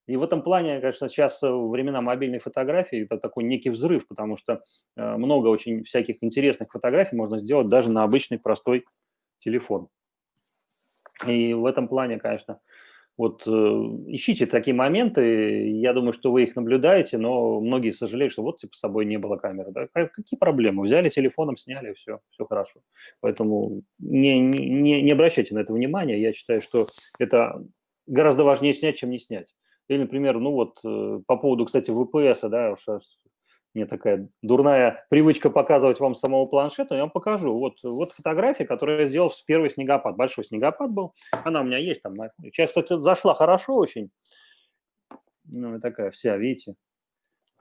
и в этом плане, конечно, сейчас э, времена мобильной фотографии это такой некий взрыв, потому что э, много очень всяких интересных фотографий можно сделать даже на обычный простой телефон. И в этом плане, конечно, вот э, ищите такие моменты, я думаю, что вы их наблюдаете, но многие сожалеют, что вот типа с собой не было камеры. Да? Какие проблемы? Взяли телефоном, сняли, все, все хорошо. Поэтому не, не, не обращайте на это внимания. Я считаю, что это гораздо важнее снять, чем не снять. Или, например, ну вот э, по поводу, кстати, VPS, да, уж мне такая дурная привычка показывать вам самого планшета, я вам покажу. Вот, вот фотография, которую я сделал в первый снегопад. Большой снегопад был. Она у меня есть там. Сейчас, кстати, зашла хорошо очень. Ну, такая вся, видите.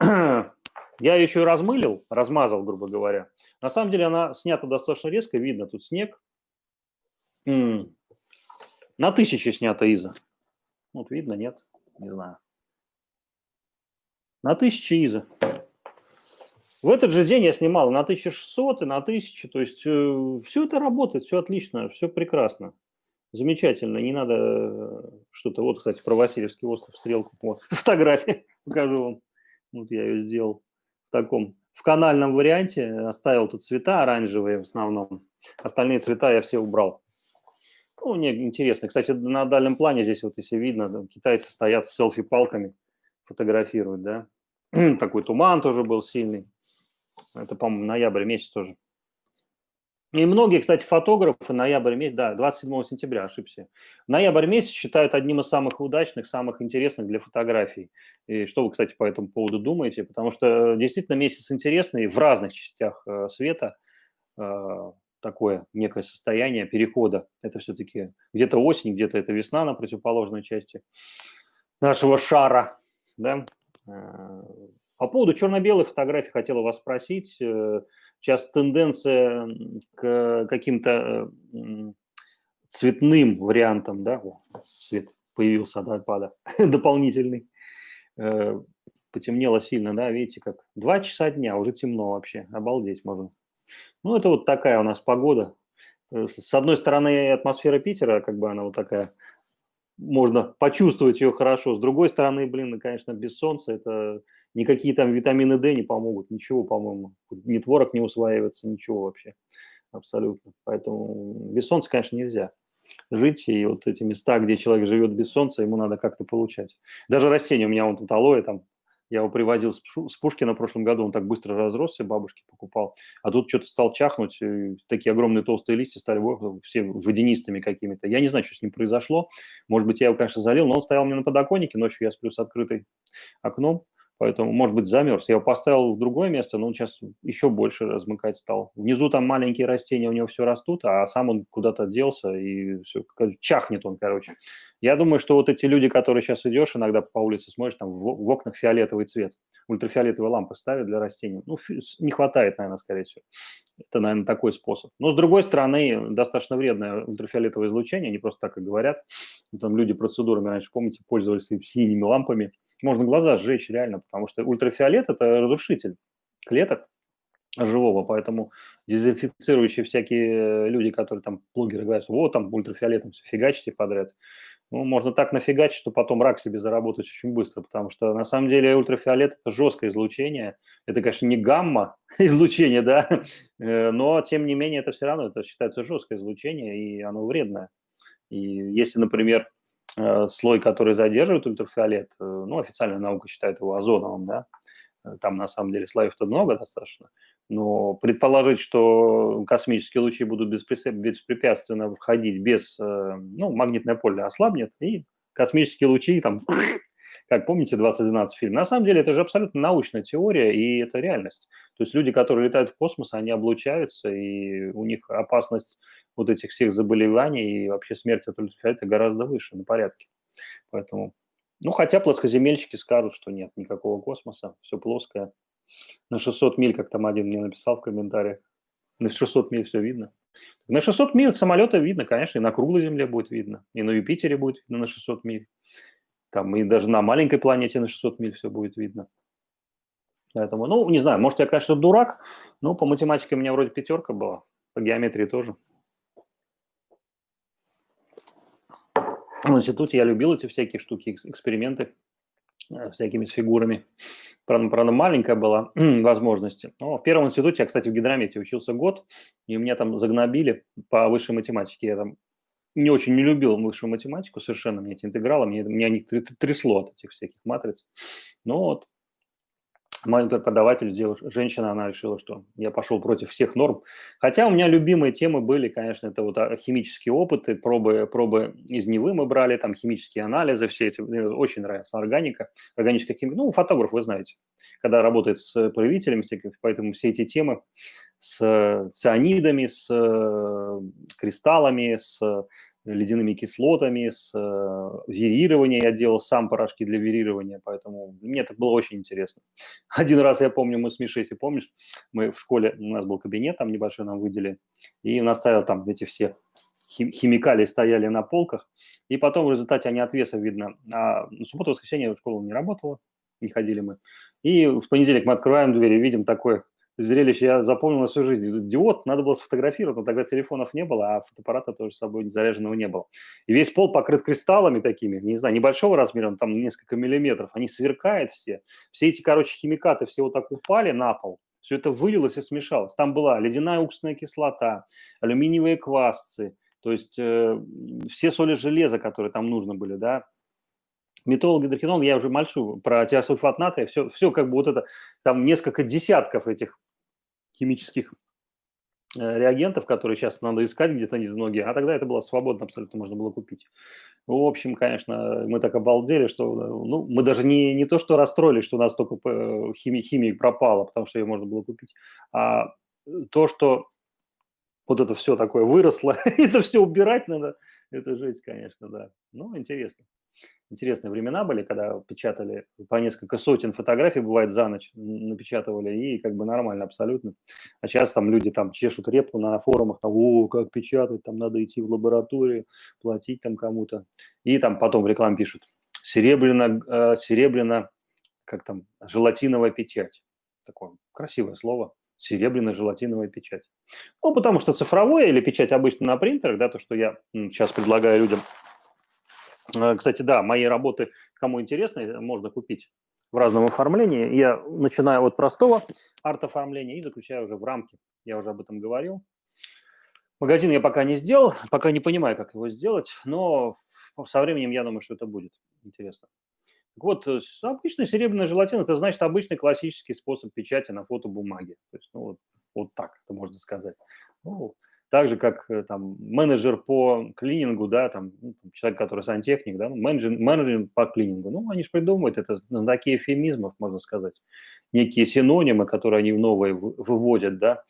Я ее еще и размылил, размазал, грубо говоря. На самом деле она снята достаточно резко, видно тут снег. На тысячу снята Иза. Вот видно, нет? Не знаю, на 1000 изо. В этот же день я снимал на 1600 и на 1000, то есть э, все это работает, все отлично, все прекрасно. Замечательно, не надо э, что-то... Вот, кстати, про Васильевский остров, стрелку, вот, фотография покажу вам. Вот я ее сделал в таком, в канальном варианте, оставил тут цвета оранжевые в основном, остальные цвета я все убрал. Ну, мне интересно. Кстати, на дальнем плане здесь вот, если видно, да, китайцы стоят с селфи-палками, фотографируют, да. Такой туман тоже был сильный. Это, по-моему, ноябрь месяц тоже. И многие, кстати, фотографы ноябрь месяц, да, 27 сентября, ошибся. Ноябрь месяц считают одним из самых удачных, самых интересных для фотографий. И что вы, кстати, по этому поводу думаете? Потому что действительно месяц интересный в разных частях э, света. Такое некое состояние перехода. Это все-таки где-то осень, где-то это весна на противоположной части нашего шара. Да? Э, по поводу черно-белой фотографии хотела вас спросить. Э, сейчас тенденция к каким-то э, цветным вариантам, да, О, цвет появился от iPad дополнительный, потемнело сильно, да, видите, как два часа дня, уже темно вообще, обалдеть можно. Ну, это вот такая у нас погода. Э, с одной стороны, атмосфера Питера, как бы она вот такая, можно почувствовать ее хорошо. С другой стороны, блин, конечно, без солнца это никакие там витамины D не помогут, ничего, по-моему. Ни творог не усваивается, ничего вообще, абсолютно. Поэтому без солнца, конечно, нельзя жить, и вот эти места, где человек живет без солнца, ему надо как-то получать. Даже растения, у меня вон тут алоэ там я его привозил с Пушкина в прошлом году, он так быстро разросся, бабушке покупал. А тут что-то стал чахнуть, такие огромные толстые листья стали все водянистыми какими-то. Я не знаю, что с ним произошло. Может быть, я его, конечно, залил, но он стоял мне на подоконнике, ночью я сплю с открытой окном. Поэтому, может быть, замерз. Я его поставил в другое место, но он сейчас еще больше размыкать стал. Внизу там маленькие растения, у него все растут, а сам он куда-то делся, и все, чахнет он, короче. Я думаю, что вот эти люди, которые сейчас идешь, иногда по улице смотришь, там в, окнах фиолетовый цвет, ультрафиолетовые лампы ставят для растений. Ну, не хватает, наверное, скорее всего. Это, наверное, такой способ. Но, с другой стороны, достаточно вредное ультрафиолетовое излучение, не просто так и говорят. Там люди процедурами раньше, помните, пользовались синими лампами, можно глаза сжечь реально, потому что ультрафиолет – это разрушитель клеток живого, поэтому дезинфицирующие всякие люди, которые там, блогеры говорят, вот там ультрафиолетом все фигачите подряд, ну, можно так нафигачить, что потом рак себе заработать очень быстро, потому что на самом деле ультрафиолет – это жесткое излучение. Это, конечно, не гамма излучение, да, э, но тем не менее это все равно, это считается жесткое излучение, и оно вредное. И если, например, э, слой, который задерживает ультрафиолет, э, ну, официальная наука считает его озоновым, да, там на самом деле слоев-то много достаточно, но предположить, что космические лучи будут беспрепятственно входить без, ну, магнитное поле ослабнет, и космические лучи там как помните 2012 фильм, на самом деле это же абсолютно научная теория, и это реальность. То есть люди, которые летают в космос, они облучаются, и у них опасность вот этих всех заболеваний и вообще смерти от ультрафиолета гораздо выше, на порядке. Поэтому, ну, хотя плоскоземельщики скажут, что нет никакого космоса, все плоское. На 600 миль, как там один мне написал в комментариях, на 600 миль все видно. На 600 миль самолета видно, конечно, и на круглой Земле будет видно, и на Юпитере будет видно на 600 миль. Там и даже на маленькой планете на 600 миль все будет видно. Поэтому, ну, не знаю, может, я, конечно, дурак, но по математике у меня вроде пятерка была, по геометрии тоже. В институте я любил эти всякие штуки, эксперименты э, всякими с фигурами. Правда, правда маленькая была возможность. Но в первом институте я, кстати, в гидромете учился год, и меня там загнобили по высшей математике. Я там не очень не любил высшую математику, совершенно мне эти интегралы, мне, меня них трясло от этих всяких матриц. Но вот мой преподаватель, девушка, женщина, она решила, что я пошел против всех норм. Хотя у меня любимые темы были, конечно, это вот а, химические опыты, пробы, пробы из Невы мы брали, там химические анализы, все эти, мне очень нравится органика, органическая химия. Ну, фотограф, вы знаете, когда работает с проявителями, поэтому все эти темы с цианидами, с э, кристаллами, с ледяными кислотами, с э, вирированием. Я делал сам порошки для вирирования, поэтому мне это было очень интересно. Один раз, я помню, мы с Мишей, если помнишь, мы в школе, у нас был кабинет, там небольшой нам выделили, и он оставил там эти все химикалии стояли на полках, и потом в результате они от веса видно. А в субботу, воскресенье в школу не работала, не ходили мы. И в понедельник мы открываем дверь и видим такой зрелище я запомнил на всю жизнь. Диод надо было сфотографировать, но тогда телефонов не было, а фотоаппарата тоже с собой заряженного не было. И весь пол покрыт кристаллами такими, не знаю, небольшого размера, там несколько миллиметров. Они сверкают все. Все эти, короче, химикаты все вот так упали на пол. Все это вылилось и смешалось. Там была ледяная уксусная кислота, алюминиевые квасцы, то есть э, все соли железа, которые там нужны были, да, метол, гидрохинол, я уже мальчу про тиосульфат натрия, все, все как бы вот это, там несколько десятков этих химических э, реагентов, которые сейчас надо искать где-то из многие, а тогда это было свободно, абсолютно можно было купить. В общем, конечно, мы так обалдели, что ну, мы даже не, не то, что расстроились, что у нас только э, химия, химия пропала, потому что ее можно было купить, а то, что вот это все такое выросло, это все убирать надо, это жесть, конечно, да. Ну, интересно интересные времена были, когда печатали по несколько сотен фотографий, бывает, за ночь напечатывали, и как бы нормально абсолютно. А сейчас там люди там чешут репу на форумах, там, о, как печатать, там надо идти в лабораторию, платить там кому-то. И там потом в рекламе пишут, серебряно, э, серебряно, как там, желатиновая печать. Такое красивое слово, серебряно-желатиновая печать. Ну, потому что цифровое или печать обычно на принтерах, да, то, что я сейчас предлагаю людям кстати, да, мои работы, кому интересно, можно купить в разном оформлении. Я начинаю от простого арт-оформления и заключаю уже в рамки. Я уже об этом говорил. Магазин я пока не сделал, пока не понимаю, как его сделать, но со временем я думаю, что это будет интересно. Вот, э, обычный серебряный желатин – это значит обычный классический способ печати на фотобумаге. То есть, ну, вот, вот так это можно сказать. Ну, так же, как э, там менеджер по клинингу, да, там ну, человек, который сантехник, да, ну, менеджер, менеджер по клинингу, ну, они же придумывают, это знаки эфемизмов, можно сказать, некие синонимы, которые они новые выводят, да,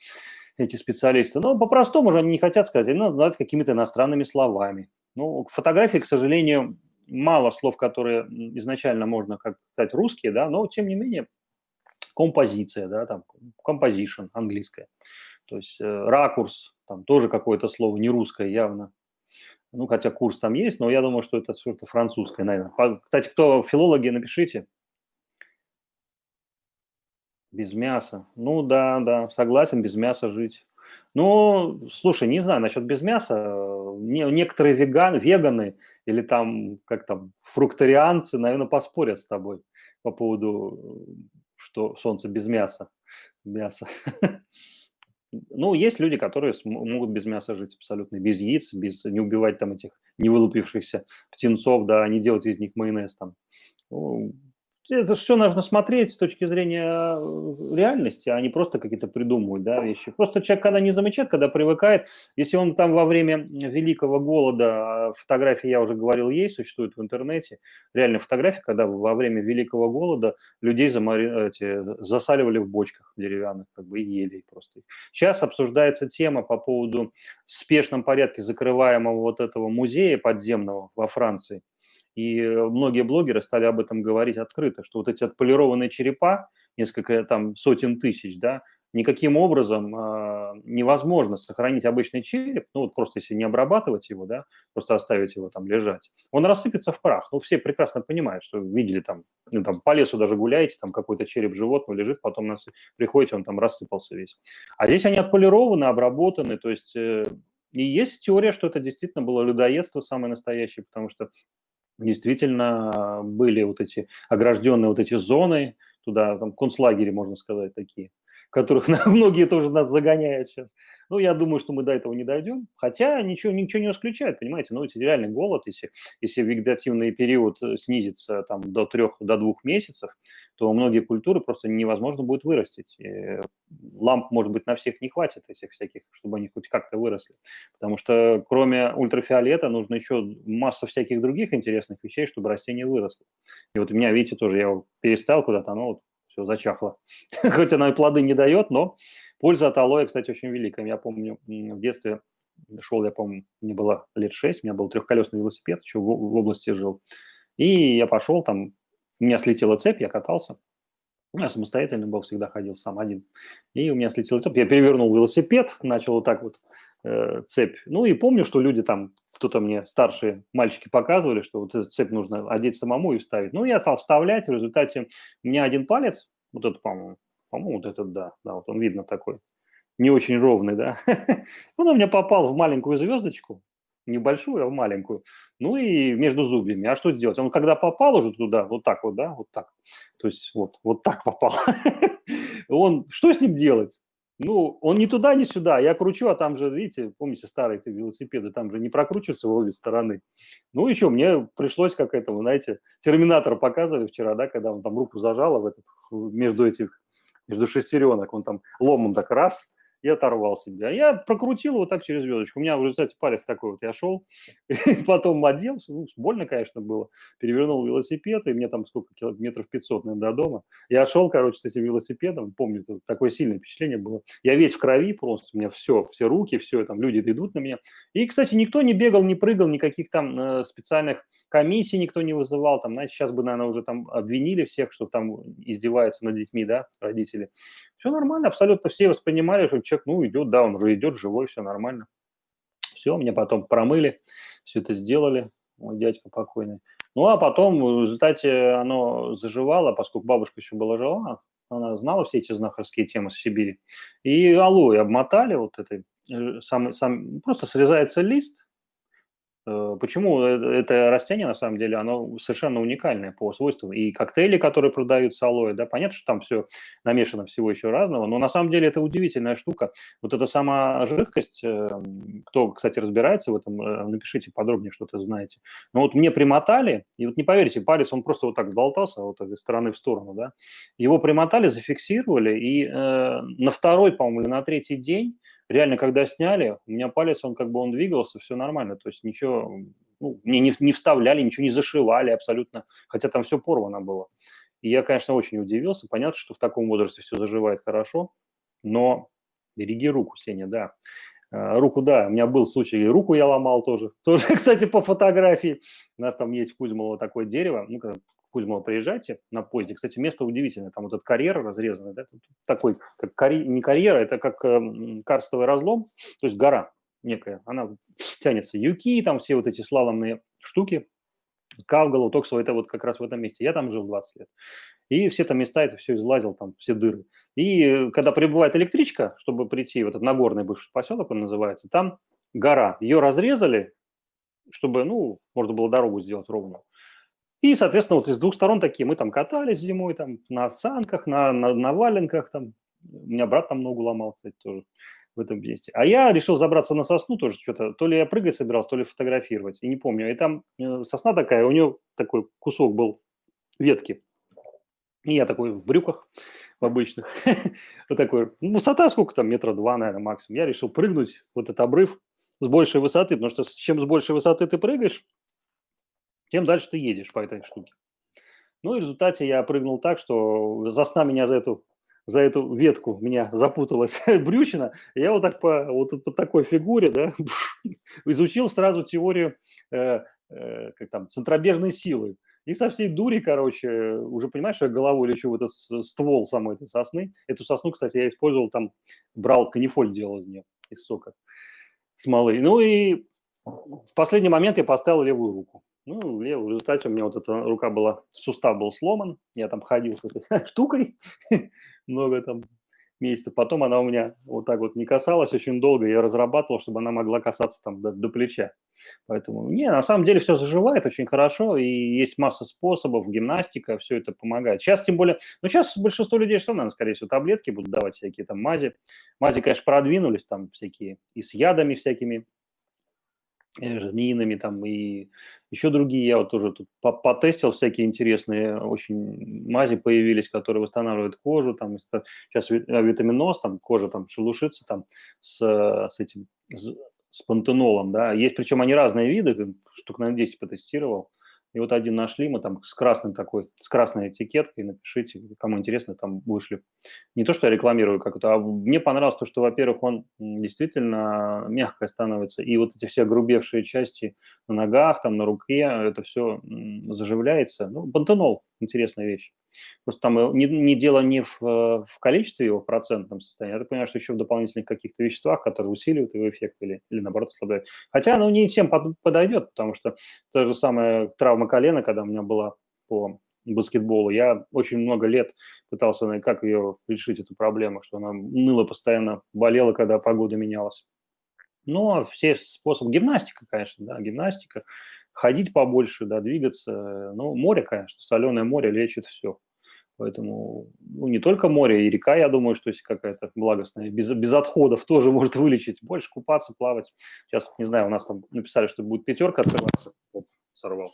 эти специалисты. Но по-простому же они не хотят сказать, они называют какими-то иностранными словами. Ну, к фотографии, к сожалению, мало слов, которые изначально можно, как сказать, русские, да, но тем не менее композиция, да, там, composition английская, то есть э, ракурс, там тоже какое-то слово не русское явно. Ну, хотя курс там есть, но я думаю, что это что-то французское, наверное. Кстати, кто филологи, напишите. Без мяса. Ну да, да, согласен, без мяса жить. Ну, слушай, не знаю насчет без мяса. некоторые веганы, веганы или там, как там, фрукторианцы, наверное, поспорят с тобой по поводу, что солнце без мяса. Мясо. Ну, есть люди, которые могут без мяса жить абсолютно, без яиц, без не убивать там этих невылупившихся птенцов, да, не делать из них майонез там. Это все нужно смотреть с точки зрения э, реальности, а не просто какие-то придумывать да, вещи. Просто человек, когда не замечает, когда привыкает, если он там во время великого голода, а фотографии, я уже говорил, есть, существуют в интернете, реально фотографии, когда во время великого голода людей замари... эти, засаливали в бочках деревянных, как бы и ели просто. Сейчас обсуждается тема по поводу спешном порядке закрываемого вот этого музея подземного во Франции – и многие блогеры стали об этом говорить открыто, что вот эти отполированные черепа, несколько там сотен тысяч, да, никаким образом э, невозможно сохранить обычный череп, ну вот просто если не обрабатывать его, да, просто оставить его там лежать, он рассыпется в прах. Ну все прекрасно понимают, что видели там, ну, там по лесу даже гуляете, там какой-то череп животного лежит, потом нас приходите, он там рассыпался весь. А здесь они отполированы, обработаны, то есть э, и есть теория, что это действительно было людоедство самое настоящее, потому что действительно были вот эти огражденные вот эти зоны, туда там концлагери, можно сказать, такие, которых многие тоже нас загоняют сейчас. Ну, я думаю, что мы до этого не дойдем. Хотя ничего, ничего не исключает, понимаете. Ну, это реальный голод, если, если вегетативный период э, снизится там, до трех, до двух месяцев, то многие культуры просто невозможно будет вырастить. И ламп, может быть, на всех не хватит этих всяких, чтобы они хоть как-то выросли. Потому что кроме ультрафиолета нужно еще масса всяких других интересных вещей, чтобы растение выросло. И вот у меня, видите, тоже я его перестал куда-то, оно вот все зачахло. Хоть оно и плоды не дает, но Польза от алоэ, кстати, очень великая. Я помню, в детстве шел, я помню, мне было лет 6, у меня был трехколесный велосипед, еще в области жил. И я пошел, там, у меня слетела цепь, я катался. Ну, я самостоятельно был, всегда ходил сам один. И у меня слетела цепь, я перевернул велосипед, начал вот так вот э, цепь. Ну и помню, что люди там, кто-то мне, старшие мальчики показывали, что вот эту цепь нужно одеть самому и вставить. Ну, я стал вставлять, в результате у меня один палец, вот этот, по-моему, по-моему, вот этот, да, да, вот он видно такой, не очень ровный, да. Он у меня попал в маленькую звездочку, небольшую, а маленькую, ну и между зубьями. А что делать? Он когда попал уже туда, вот так вот, да, вот так, то есть вот, вот так попал, он, что с ним делать? Ну, он ни туда, ни сюда. Я кручу, а там же, видите, помните старые эти велосипеды, там же не прокручиваются в обе стороны. Ну, еще мне пришлось, как это, вы знаете, терминатор показывали вчера, да, когда он там руку зажал в этот, между этих между шестеренок, он там ломом так раз, и оторвал себя. Я прокрутил его так через звездочку. У меня в результате палец такой вот, я шел, и потом оделся, ну, больно, конечно, было. Перевернул велосипед, и мне там сколько, километров 500, наверное, до дома. Я шел, короче, с этим велосипедом, помню, такое сильное впечатление было. Я весь в крови просто, у меня все, все руки, все, там люди идут на меня. И, кстати, никто не бегал, не прыгал, никаких там э, специальных комиссии никто не вызывал, там, знаете, сейчас бы, наверное, уже там обвинили всех, что там издеваются над детьми, да, родители. Все нормально, абсолютно все воспринимали, что человек, ну, идет, да, он уже идет живой, все нормально. Все, мне потом промыли, все это сделали, мой дядька покойный. Ну, а потом в результате оно заживало, поскольку бабушка еще была жива, она знала все эти знахарские темы с Сибири. И алоэ обмотали вот этой, э, сам, сам, просто срезается лист, почему э, это растение, на самом деле, оно совершенно уникальное по свойствам. И коктейли, которые продают с алоэ, да, понятно, что там все намешано всего еще разного, но на самом деле это удивительная штука. Вот эта сама жидкость, э, кто, кстати, разбирается в этом, напишите подробнее, что-то знаете. Но вот мне примотали, и вот не поверите, палец, он просто вот так болтался, вот из стороны в сторону, да, его примотали, зафиксировали, и э, на второй, по-моему, или на третий день реально, когда сняли, у меня палец, он как бы он двигался, все нормально, то есть ничего, ну, мне не, не вставляли, ничего не зашивали абсолютно, хотя там все порвано было. И я, конечно, очень удивился. Понятно, что в таком возрасте все заживает хорошо, но береги руку, Сеня, да. А, руку, да, у меня был случай, и руку я ломал тоже. Тоже, кстати, по фотографии. У нас там есть в Кузьмово такое дерево, ну, Кузьмова приезжайте на поезде. Кстати, место удивительное. Там вот этот карьер разрезанный, да, такой, как карь... не карьера, это как э, карстовый разлом, то есть гора некая. Она тянется. Юки, там все вот эти слаломные штуки, Кавгалу, Токсово, это вот как раз в этом месте. Я там жил 20 лет. И все там места, это все излазил, там все дыры. И э, когда прибывает электричка, чтобы прийти, вот этот Нагорный бывший поселок он называется, там гора. Ее разрезали, чтобы, ну, можно было дорогу сделать ровную. И, соответственно, вот из двух сторон такие, мы там катались зимой, там, на санках, на, на, на валенках, там, у меня брат там ногу ломал, кстати, тоже. в этом месте. А я решил забраться на сосну тоже что-то, то ли я прыгать собирался, то ли фотографировать, и не помню. И там э, сосна такая, у нее такой кусок был ветки. И я такой в брюках в обычных. вот такой, ну, высота сколько там, метра два, наверное, максимум. Я решил прыгнуть вот этот обрыв с большей высоты, потому что чем с большей высоты ты прыгаешь, тем дальше ты едешь по этой штуке. Ну и в результате я прыгнул так, что засна меня за эту за эту ветку меня запуталась брючина, я вот так по, вот по такой фигуре, да, изучил сразу теорию э, э, как там, центробежной силы. И со всей дури, короче, уже понимаешь, что я головой лечу в этот ствол самой этой сосны. Эту сосну, кстати, я использовал там, брал канифоль делал из нее, из сока смолы. Ну и в последний момент я поставил левую руку. Ну, в результате у меня вот эта рука была, сустав был сломан, я там ходил с этой штукой, много там месяцев. Потом она у меня вот так вот не касалась очень долго, я разрабатывал, чтобы она могла касаться там до, до плеча. Поэтому, не, на самом деле все заживает очень хорошо, и есть масса способов, гимнастика, все это помогает. Сейчас тем более, ну сейчас большинство людей что, наверное, скорее всего, таблетки будут давать всякие там мази. Мази, конечно, продвинулись там всякие и с ядами всякими, змеиными там и еще другие. Я вот тоже тут потестил всякие интересные очень мази появились, которые восстанавливают кожу. Там сейчас витаминоз, там кожа там шелушится там с, с этим с пантенолом, да. Есть, причем они разные виды, штук на 10 потестировал. И вот один нашли, мы там с красным такой, с красной этикеткой, напишите, кому интересно, там вышли. Не то, что я рекламирую как-то, а мне понравилось то, что, во-первых, он действительно мягко становится, и вот эти все грубевшие части на ногах, там, на руке, это все заживляется. Ну, пантенол – интересная вещь. Просто там э, не, не дело не в, э, в количестве его, в процентном состоянии, я понимаю, что еще в дополнительных каких-то веществах, которые усиливают его эффект или, или наоборот ослабляют. Хотя оно не всем подойдет, потому что та же самая травма колена, когда у меня была по баскетболу, я очень много лет пытался, как ее решить, эту проблему, что она ныла постоянно, болела, когда погода менялась. Но все способы, гимнастика, конечно, да, гимнастика, ходить побольше, да, двигаться. Ну, море, конечно, соленое море лечит все. Поэтому ну, не только море, и река, я думаю, что если какая-то благостная, без, без отходов тоже может вылечить. Больше купаться, плавать. Сейчас, не знаю, у нас там написали, что будет пятерка открываться. Вот, сорвал.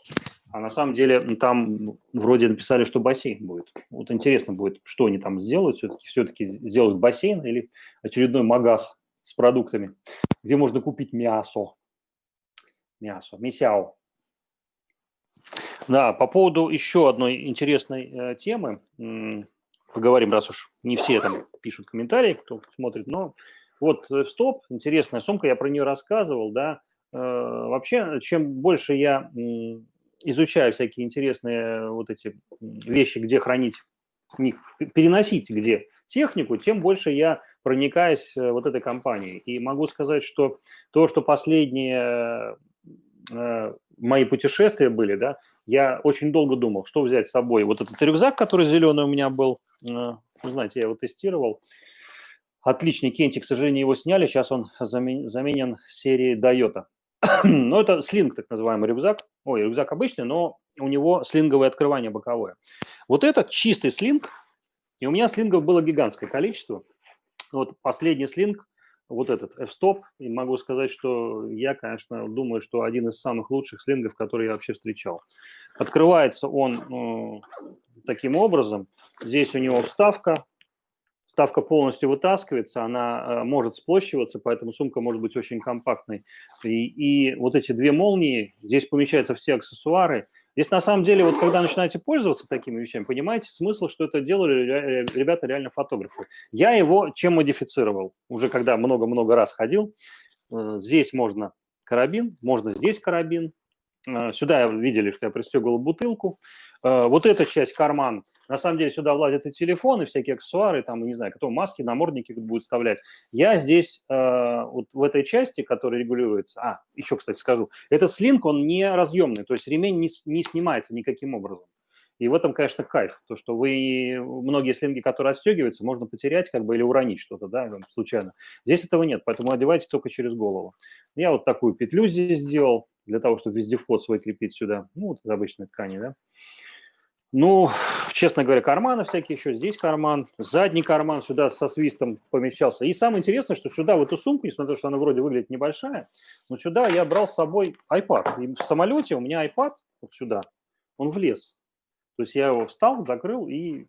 А на самом деле там вроде написали, что бассейн будет. Вот интересно будет, что они там сделают. Все-таки все-таки сделают бассейн или очередной магаз с продуктами, где можно купить мясо. Мясо, мясяо. Да, по поводу еще одной интересной э, темы, поговорим, раз уж не все там пишут комментарии, кто смотрит, но вот э, стоп, интересная сумка, я про нее рассказывал, да, э, вообще, чем больше я изучаю всякие интересные вот эти вещи, где хранить, переносить где технику, тем больше я проникаюсь вот этой компанией. И могу сказать, что то, что последние мои путешествия были, да, я очень долго думал, что взять с собой. Вот этот рюкзак, который зеленый у меня был, э, вы знаете, я его тестировал. Отличный кентик, к сожалению, его сняли, сейчас он замен, заменен серией Toyota. но это слинг, так называемый рюкзак. Ой, рюкзак обычный, но у него слинговое открывание боковое. Вот этот чистый слинг, и у меня слингов было гигантское количество. Вот последний слинг вот этот F-Stop, и могу сказать, что я, конечно, думаю, что один из самых лучших слингов, которые я вообще встречал. Открывается он э, таким образом. Здесь у него вставка, вставка полностью вытаскивается, она э, может сплощиваться, поэтому сумка может быть очень компактной. И, и вот эти две молнии, здесь помещаются все аксессуары – Здесь на самом деле, вот когда начинаете пользоваться такими вещами, понимаете смысл, что это делали ребята реально фотографы. Я его чем модифицировал? Уже когда много-много раз ходил, э, здесь можно карабин, можно здесь карабин. Э, сюда видели, что я пристегивал бутылку. Э, вот эта часть карман на самом деле сюда влазят и телефоны, всякие аксессуары, там, не знаю, кто маски, намордники будет вставлять. Я здесь э, вот в этой части, которая регулируется, а, еще, кстати, скажу, этот слинг, он не разъемный, то есть ремень не, не снимается никаким образом. И в этом, конечно, кайф, то, что вы, многие слинги, которые отстегиваются, можно потерять как бы или уронить что-то, да, случайно. Здесь этого нет, поэтому одевайте только через голову. Я вот такую петлю здесь сделал, для того, чтобы везде вход свой крепить сюда, ну, вот из обычной ткани, да. Ну, честно говоря, карманы всякие еще, здесь карман, задний карман сюда со свистом помещался. И самое интересное, что сюда, в эту сумку, несмотря на то, что она вроде выглядит небольшая, но сюда я брал с собой iPad. И в самолете у меня iPad вот сюда, он влез. То есть я его встал, закрыл и,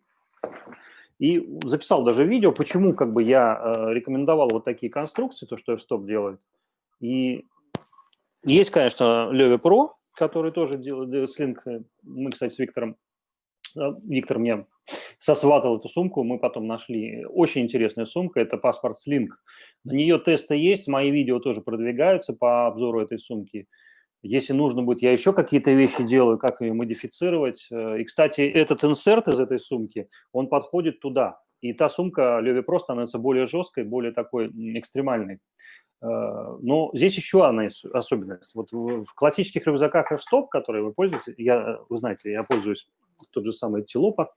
и записал даже видео, почему как бы я э, рекомендовал вот такие конструкции, то, что в стоп делает. И есть, конечно, Leve Pro, который тоже делает слинг. Мы, кстати, с Виктором Виктор мне сосватал эту сумку, мы потом нашли. Очень интересная сумка, это паспорт Slink. На нее тесты есть, мои видео тоже продвигаются по обзору этой сумки. Если нужно будет, я еще какие-то вещи делаю, как ее модифицировать. И, кстати, этот инсерт из этой сумки, он подходит туда. И та сумка Леви Про становится более жесткой, более такой экстремальной. Э, но здесь еще одна особенность. Вот в классических рюкзаках F-Stop, которые вы пользуетесь, я, вы знаете, я пользуюсь тот же самый Тилопа,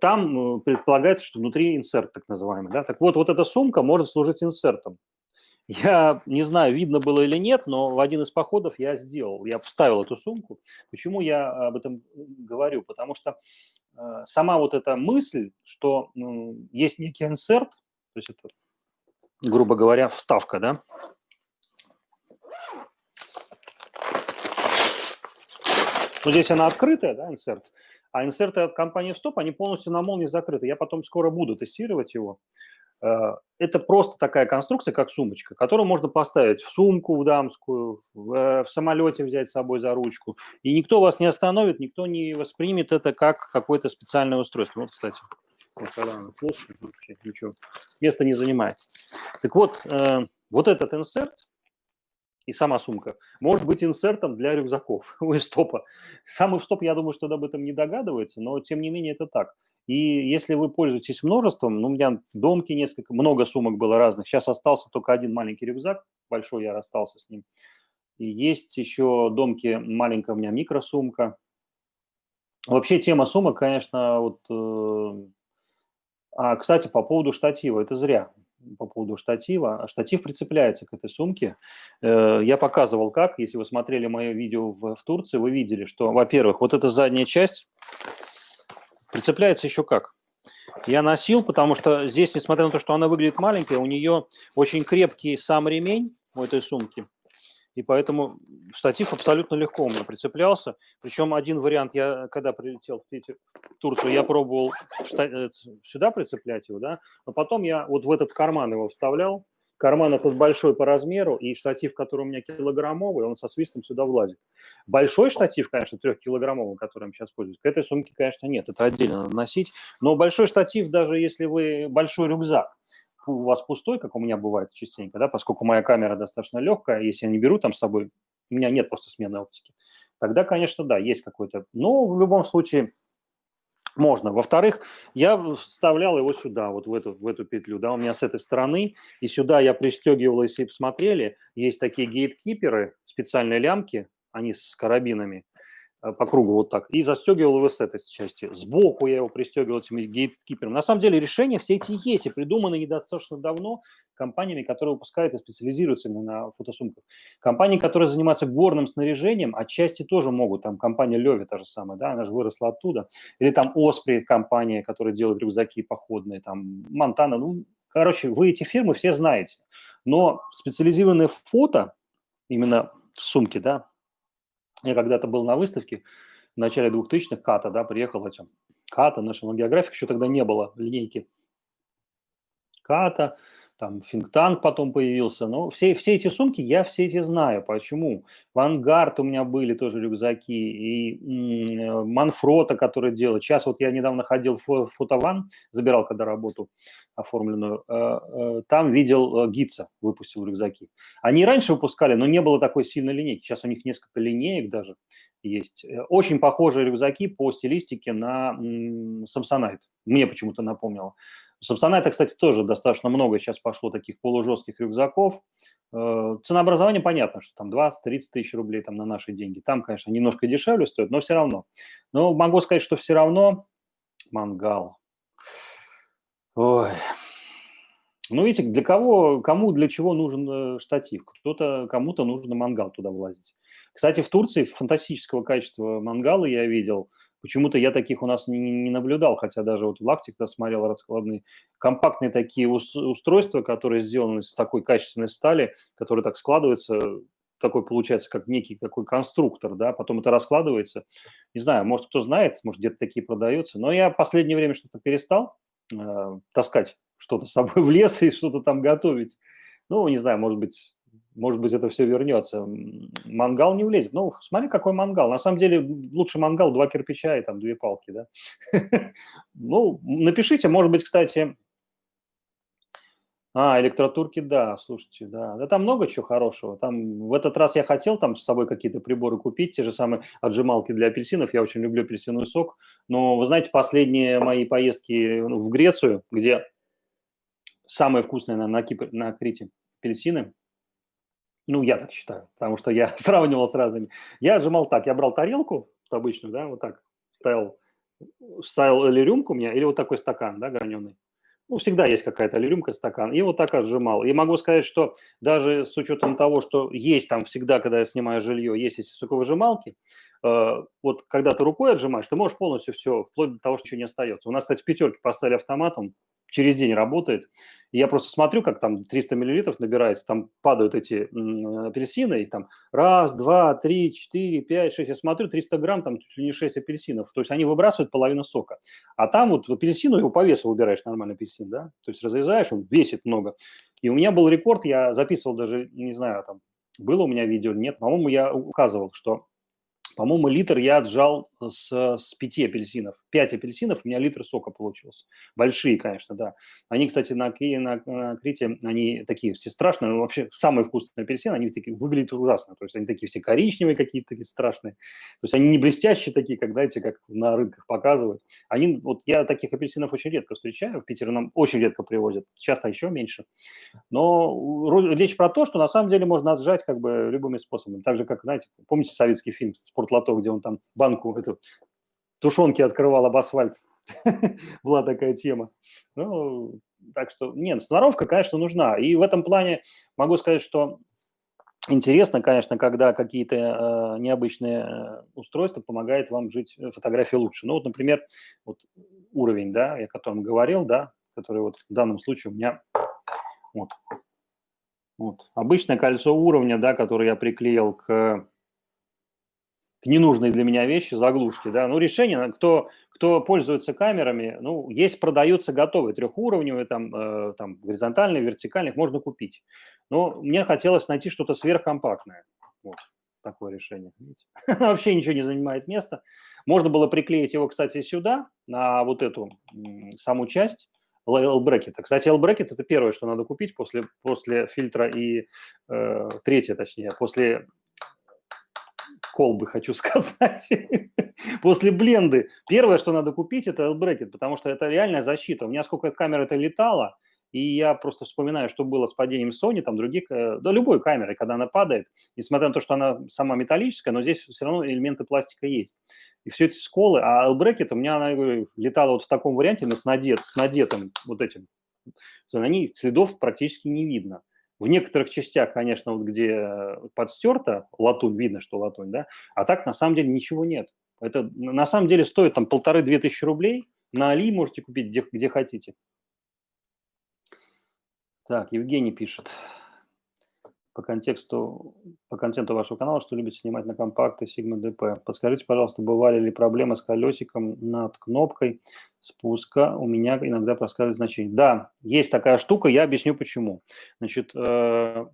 там э, предполагается, что внутри инсерт так называемый. Да? Так вот, вот эта сумка может служить инсертом. Я не знаю, видно было или нет, но в один из походов я сделал, я вставил эту сумку. Почему я об этом говорю? Потому что э, сама вот эта мысль, что э, есть некий инсерт, то есть это, грубо говоря, вставка, да, ну, здесь она открытая, да, инсерт, а инсерты от компании Stop, они полностью на молнии закрыты. Я потом скоро буду тестировать его. Э, это просто такая конструкция, как сумочка, которую можно поставить в сумку в дамскую, в, э, в самолете взять с собой за ручку. И никто вас не остановит, никто не воспримет это как какое-то специальное устройство. Вот, кстати, вот когда она плоская, вообще ничего, места не занимает. Так вот, э, вот этот инсерт, и сама сумка, может быть инсертом для рюкзаков у стопа. Сам стоп, я думаю, что об этом не догадывается, но тем не менее это так. И если вы пользуетесь множеством, ну, у меня домки несколько, много сумок было разных. Сейчас остался только один маленький рюкзак, большой я расстался с ним. И есть еще домки, маленькая у меня микросумка. Вообще тема сумок, конечно, вот... Э, а, кстати, по поводу штатива, это зря по поводу штатива. Штатив прицепляется к этой сумке. Э, я показывал как, если вы смотрели мое видео в, в Турции, вы видели, что, во-первых, вот эта задняя часть прицепляется еще как. Я носил, потому что здесь, несмотря на то, что она выглядит маленькая, у нее очень крепкий сам ремень у этой сумки. И поэтому штатив абсолютно легко у меня прицеплялся. Причем один вариант, я когда прилетел в, Питер, в Турцию, я пробовал э, сюда прицеплять его, да, но потом я вот в этот карман его вставлял. Карман этот большой по размеру, и штатив, который у меня килограммовый, он со свистом сюда влазит. Большой штатив, конечно, трехкилограммовый, которым сейчас пользуюсь, к этой сумке, конечно, нет, это отдельно надо носить. Но большой штатив, даже если вы большой рюкзак, у вас пустой, как у меня бывает частенько, да, поскольку моя камера достаточно легкая, если я не беру там с собой, у меня нет просто смены оптики, тогда, конечно, да, есть какой-то, но в любом случае можно. Во-вторых, я вставлял его сюда, вот в эту, в эту петлю, да, у меня с этой стороны, и сюда я пристегивал, если посмотрели, есть такие гейткиперы, специальные лямки, они с карабинами, по кругу вот так, и застегивал его с этой части. Сбоку я его пристегивал этим гейткипером. На самом деле решения все эти есть и придуманы недостаточно давно компаниями, которые выпускают и специализируются именно на фотосумках. Компании, которые занимаются горным снаряжением, отчасти тоже могут. Там компания Леви та же самая, да, она же выросла оттуда. Или там Оспри компания, которая делает рюкзаки походные, там Монтана. Ну, короче, вы эти фирмы все знаете. Но специализированное фото, именно сумки, да, я когда-то был на выставке в начале 2000-х, Ката, да, приехал этим. Ката, National Geographic, еще тогда не было линейки. Ката, там Финктанк потом появился. Но все, все эти сумки, я все эти знаю. Почему? Вангард у меня были тоже рюкзаки, и Манфрота, который делает. Сейчас вот я недавно ходил в Фотован, забирал когда работу оформленную, э, э, там видел э, Гитса, выпустил рюкзаки. Они раньше выпускали, но не было такой сильной линейки. Сейчас у них несколько линеек даже есть. Очень похожие рюкзаки по стилистике на Samsonite. Мне почему-то напомнило. Собственно, это, кстати, тоже достаточно много сейчас пошло таких полужестких рюкзаков. Э, ценообразование понятно, что там 20-30 тысяч рублей там на наши деньги. Там, конечно, немножко дешевле стоит, но все равно. Но могу сказать, что все равно мангал. Ой. Ну, видите, для кого, кому для чего нужен э, штатив? Кто-то, кому-то нужно мангал туда влазить. Кстати, в Турции фантастического качества мангала я видел – Почему-то я таких у нас не, не наблюдал, хотя даже вот Лактик да, смотрел раскладные. Компактные такие устройства, которые сделаны с такой качественной стали, которые так складываются, такой получается, как некий такой конструктор, да, потом это раскладывается. Не знаю, может, кто знает, может, где-то такие продаются, но я в последнее время что-то перестал э, таскать что-то с собой в лес и что-то там готовить. Ну, не знаю, может быть, может быть, это все вернется. Мангал не влезет. Ну, смотри, какой мангал. На самом деле, лучше мангал, два кирпича и там две палки, да. Ну, напишите, может быть, кстати, а, электротурки, да, слушайте, да. Да там много чего хорошего. Там в этот раз я хотел там с собой какие-то приборы купить, те же самые отжималки для апельсинов. Я очень люблю апельсиновый сок. Но, вы знаете, последние мои поездки ну, в Грецию, где самые вкусные на, на, Кипре, на Крите апельсины, ну, я так считаю, потому что я сравнивал с разными. Я отжимал так, я брал тарелку обычную, да, вот так, ставил, ставил или рюмку у меня, или вот такой стакан, да, граненый ну, всегда есть какая-то рюмка, стакан, и вот так отжимал. И могу сказать, что даже с учетом того, что есть там всегда, когда я снимаю жилье, есть эти соковыжималки, э, вот когда ты рукой отжимаешь, ты можешь полностью все, вплоть до того, что ничего не остается. У нас, кстати, пятерки поставили автоматом, через день работает. И я просто смотрю, как там 300 миллилитров набирается, там падают эти апельсины, и там раз, два, три, четыре, пять, шесть. Я смотрю, 300 грамм, там чуть ли не 6 апельсинов. То есть они выбрасывают половину сока. А там вот апельсину его по весу выбираешь, нормальный апельсин, да? То есть разрезаешь, он весит много. И у меня был рекорд, я записывал даже, не знаю, там, было у меня видео, нет, по-моему, я указывал, что по-моему, литр я отжал с, с пяти апельсинов. Пять апельсинов, у меня литр сока получился. Большие, конечно, да. Они, кстати, на, на, на Крите, они такие все страшные. Но вообще, самые вкусные апельсины, они такие выглядят ужасно. То есть они такие все коричневые какие-то, такие страшные. То есть они не блестящие такие, как, знаете, как на рынках показывают. Они, вот я таких апельсинов очень редко встречаю. В Питере нам очень редко привозят. Часто еще меньше. Но речь про то, что на самом деле можно отжать как бы любыми способами. Так же, как, знаете, помните советский фильм «Спортлото», где он там банку эту тушенки открывал об асфальт. Была такая тема. Ну, так что, нет, сноровка, конечно, нужна. И в этом плане могу сказать, что интересно, конечно, когда какие-то э, необычные э, устройства помогают вам жить э, фотографии лучше. Ну, вот, например, вот уровень, да, о котором говорил, да, который вот в данном случае у меня вот, вот обычное кольцо уровня, да, которое я приклеил к ненужные для меня вещи, заглушки, да, ну, решение, кто, кто пользуется камерами, ну, есть, продаются готовые, трехуровневые, там, э, там, горизонтальные, вертикальных, можно купить. Но мне хотелось найти что-то сверхкомпактное, вот, такое решение. Вообще ничего не занимает места. Можно было приклеить его, кстати, сюда, на вот эту саму часть, L-брекета. Кстати, L-брекет – это первое, что надо купить после, после фильтра и э, третье, точнее, после колбы, хочу сказать, после бленды. Первое, что надо купить, это L-брекет, потому что это реальная защита. У меня сколько камер это летало, и я просто вспоминаю, что было с падением Sony, там других, э, да любой камеры, когда она падает, несмотря на то, что она сама металлическая, но здесь все равно элементы пластика есть. И все эти сколы, а L-брекет у меня она летала вот в таком варианте, но с, надет, с надетым вот этим. На ней следов практически не видно. В некоторых частях, конечно, вот где э, подстерта латунь, видно, что латунь, да, а так на самом деле ничего нет. Это на самом деле стоит там полторы-две тысячи рублей, на Али можете купить где, где хотите. Так, Евгений пишет по контексту, по контенту вашего канала, что любите снимать на компакты Sigma DP. Подскажите, пожалуйста, бывали ли проблемы с колесиком над кнопкой спуска? У меня иногда проскальзывает значение. Да, есть такая штука, я объясню почему. Значит, э,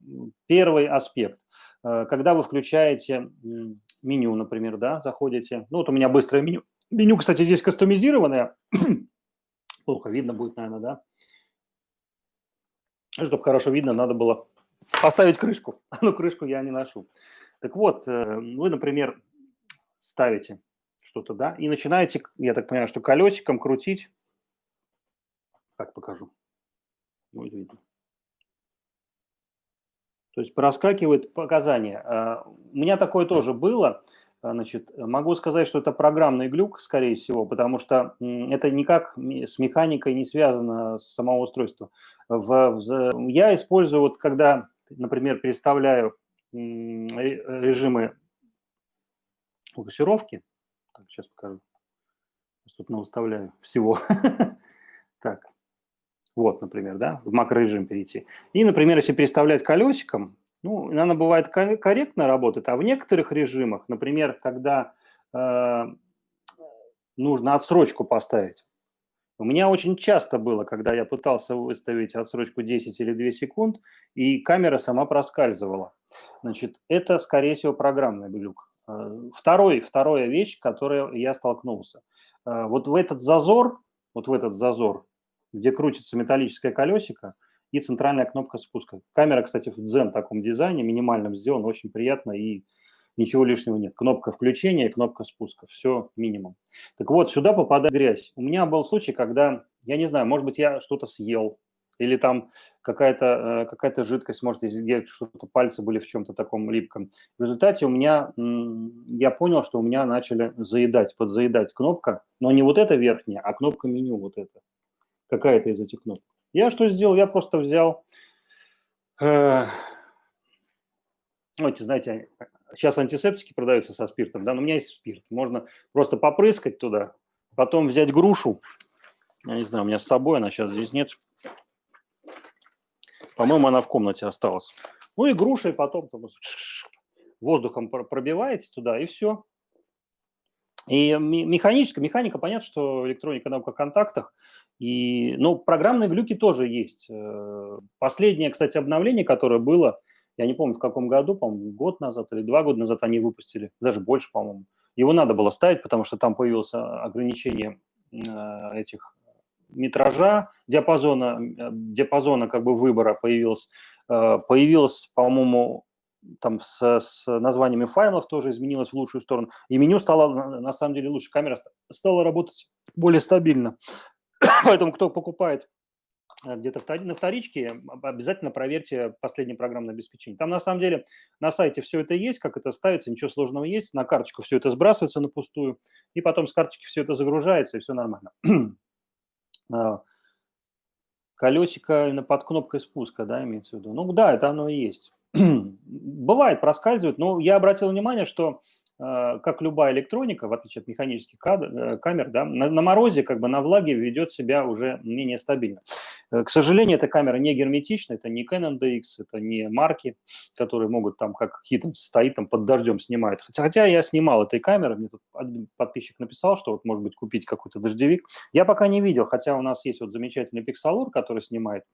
первый аспект. Э, когда вы включаете меню, например, да, заходите, ну вот у меня быстрое меню. Меню, кстати, здесь кастомизированное. Плохо видно будет, наверное, да? Чтобы хорошо видно, надо было поставить крышку. Ну, крышку я не ношу. Так вот, э, вы, например, ставите что-то, да, и начинаете, я так понимаю, что колесиком крутить. Так покажу. Будет видно. То есть проскакивает показания. А, у меня такое тоже было. Значит, могу сказать, что это программный глюк, скорее всего, потому что это никак с механикой не связано с самого устройства. В, в, я использую, вот когда, например, переставляю режимы фокусировки, так, сейчас покажу, Тут выставляю всего. Так, вот, например, да, в макрорежим перейти. И, например, если переставлять колесиком, ну, она бывает корректно работает, а в некоторых режимах, например, когда э, нужно отсрочку поставить, у меня очень часто было, когда я пытался выставить отсрочку 10 или 2 секунд, и камера сама проскальзывала. Значит, это, скорее всего, программный глюк. Э, второй, вторая вещь, с которой я столкнулся. Э, вот в этот зазор, вот в этот зазор, где крутится металлическое колесико и центральная кнопка спуска. Камера, кстати, в Zen таком дизайне, минимальном сделана, очень приятно и ничего лишнего нет. Кнопка включения и кнопка спуска, все минимум. Так вот, сюда попадает грязь. У меня был случай, когда, я не знаю, может быть, я что-то съел, или там какая-то э, какая жидкость, может, где что-то пальцы были в чем-то таком липком. В результате у меня, я понял, что у меня начали заедать, подзаедать кнопка, но не вот эта верхняя, а кнопка меню вот эта, какая-то из этих кнопок. Я что сделал? Я просто взял, э, ну, эти, знаете, Сейчас антисептики продаются со спиртом, да, но у меня есть спирт. Можно просто попрыскать туда, потом взять грушу. Я не знаю, у меня с собой она сейчас здесь нет. По-моему, она в комнате осталась. Ну и грушей потом там, воздухом пробиваете туда, и все. И механическая, механика, понятно, что электроника на контактах, и, ну, программные глюки тоже есть. Э, последнее, кстати, обновление, которое было, я не помню в каком году, по-моему, год назад или два года назад они выпустили, даже больше, по-моему. Его надо было ставить, потому что там появилось ограничение э, этих метража, диапазона, э, диапазона как бы выбора появилось. Появилось, по-моему, там с, с названиями файлов тоже изменилось в лучшую сторону. И меню стало, на самом деле, лучше. Камера стала работать более стабильно. Поэтому кто покупает Э, где-то на вторичке, обязательно проверьте последнее программное обеспечение. Там на самом деле на сайте все это есть, как это ставится, ничего сложного есть. На карточку все это сбрасывается на пустую, и потом с карточки все это загружается, и все нормально. А, колесико именно под кнопкой спуска, да, имеется в виду? Ну да, это оно и есть. Бывает, проскальзывает, но я обратил внимание, что как любая электроника, в отличие от механических э, камер, да, на, на морозе, как бы на влаге ведет себя уже менее стабильно. Э, к сожалению, эта камера не герметична, это не Canon DX, это не марки, которые могут там, как Hidden стоит там под дождем снимает. Хотя, хотя я снимал этой камерой, мне тут подписчик написал, что вот может быть купить какой-то дождевик. Я пока не видел, хотя у нас есть вот замечательный Pixalur, который снимает,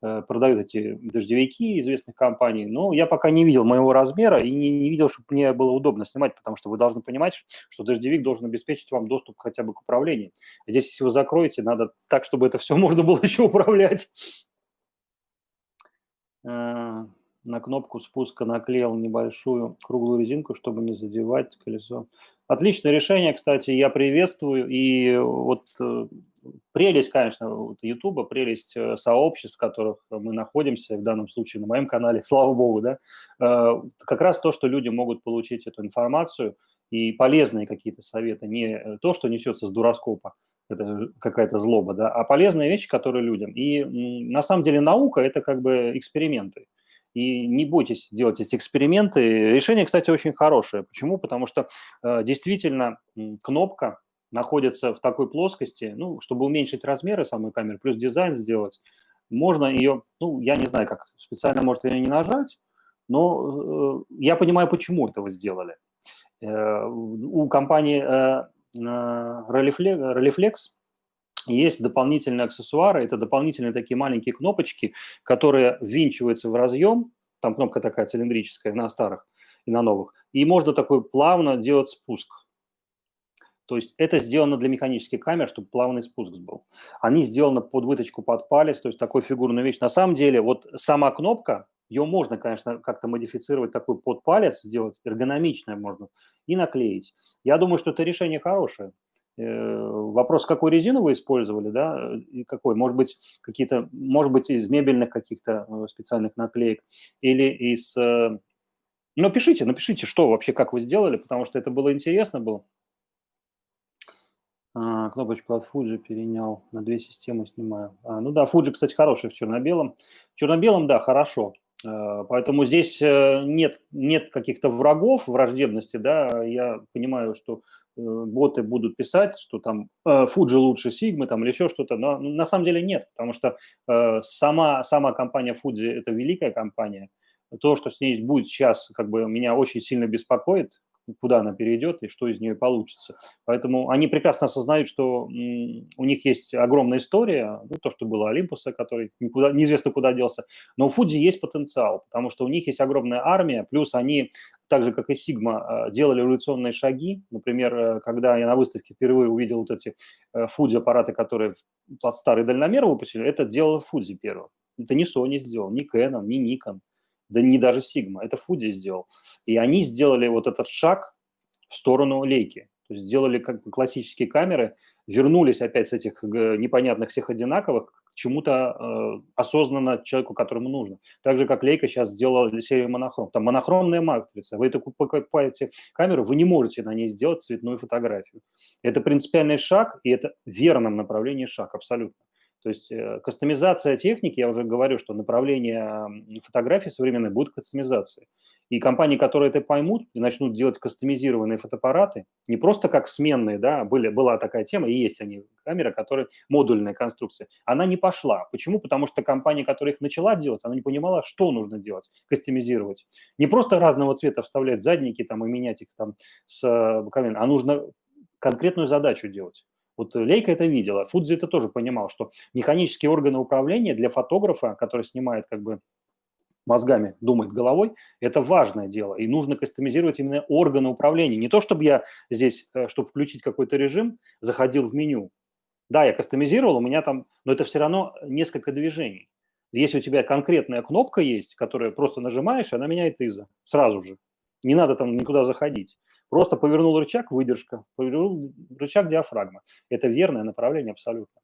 продает эти дождевики известных компаний, но я пока не видел моего размера и не, не видел, чтобы мне было удобно снимать, потому потому что вы должны понимать, что дождевик должен обеспечить вам доступ хотя бы к управлению. Здесь, если вы закроете, надо так, чтобы это все можно было еще управлять. Э, на кнопку спуска наклеил небольшую круглую резинку, чтобы не задевать колесо. Отличное решение, кстати, я приветствую. И вот э, прелесть, конечно, вот YouTube, прелесть э, сообществ, в которых мы находимся, в данном случае на моем канале, слава богу, да, э, как раз то, что люди могут получить эту информацию и полезные какие-то советы, не то, что несется с дуроскопа, это какая-то злоба, да, а полезные вещи, которые людям. И на самом деле наука – это как бы эксперименты. И не бойтесь делать эти эксперименты. Решение, кстати, очень хорошее. Почему? Потому что э, действительно кнопка находится в такой плоскости, ну, чтобы уменьшить размеры самой камеры, плюс дизайн сделать, можно ее, ну, я не знаю, как специально, может, ее не нажать, но э, я понимаю, почему это вы сделали. Э, у компании э, Rolleiflex, Rolleiflex есть дополнительные аксессуары, это дополнительные такие маленькие кнопочки, которые ввинчиваются в разъем, там кнопка такая цилиндрическая на старых и на новых, и можно такой плавно делать спуск. То есть это сделано для механических камер, чтобы плавный спуск был. Они сделаны под выточку под палец, то есть такой фигурную вещь. На самом деле вот сама кнопка, ее можно, конечно, как-то модифицировать, такой под палец сделать, эргономичное можно, и наклеить. Я думаю, что это решение хорошее. Э, вопрос, какую резину вы использовали, да, и какой, может быть, какие-то, может быть, из мебельных каких-то э, специальных наклеек или из... Э, ну, пишите, напишите, что вообще, как вы сделали, потому что это было интересно было. А, кнопочку от Fuji перенял, на две системы снимаю. А, ну да, Fuji, кстати, хороший в черно-белом. В черно-белом, да, хорошо. Э, поэтому здесь э, нет, нет каких-то врагов, враждебности, да, я понимаю, что боты будут писать, что там Fuji лучше Sigma там, или еще что-то, но на самом деле нет, потому что сама, сама компания Fuji – это великая компания. То, что с ней будет сейчас, как бы меня очень сильно беспокоит, куда она перейдет и что из нее получится. Поэтому они прекрасно осознают, что у них есть огромная история, ну, то, что было Олимпуса, который никуда, неизвестно куда делся, но у Фудзи есть потенциал, потому что у них есть огромная армия, плюс они, так же, как и Сигма, делали революционные шаги. Например, э, когда я на выставке впервые увидел вот эти Фудзи-аппараты, которые под старый дальномер выпустили, это делал Фудзи первым. Это не Sony сделал, не Canon, не Nikon да не даже Sigma, это Фуди сделал. И они сделали вот этот шаг в сторону лейки. То есть сделали как классические камеры, вернулись опять с этих непонятных всех одинаковых к чему-то э, осознанно человеку, которому нужно. Так же, как Лейка сейчас сделала серию монохром. Там монохромная матрица. Вы это покупаете камеру, вы не можете на ней сделать цветную фотографию. Это принципиальный шаг, и это в верном направлении шаг, абсолютно. То есть э, кастомизация техники, я уже говорю, что направление фотографии современной будет кастомизацией. И компании, которые это поймут и начнут делать кастомизированные фотоаппараты, не просто как сменные, да, были, была такая тема, и есть они, камеры, которые модульная конструкция, она не пошла. Почему? Потому что компания, которая их начала делать, она не понимала, что нужно делать, кастомизировать. Не просто разного цвета вставлять задники там и менять их там с э, а нужно конкретную задачу делать. Вот Лейка это видела, Фудзи это тоже понимал, что механические органы управления для фотографа, который снимает как бы мозгами, думает головой, это важное дело. И нужно кастомизировать именно органы управления. Не то, чтобы я здесь, э, чтобы включить какой-то режим, заходил в меню. Да, я кастомизировал, у меня там, но это все равно несколько движений. Если у тебя конкретная кнопка есть, которую просто нажимаешь, она меняет изо сразу же. Не надо там никуда заходить. Просто повернул рычаг – выдержка, повернул рычаг – диафрагма. Это верное направление абсолютно.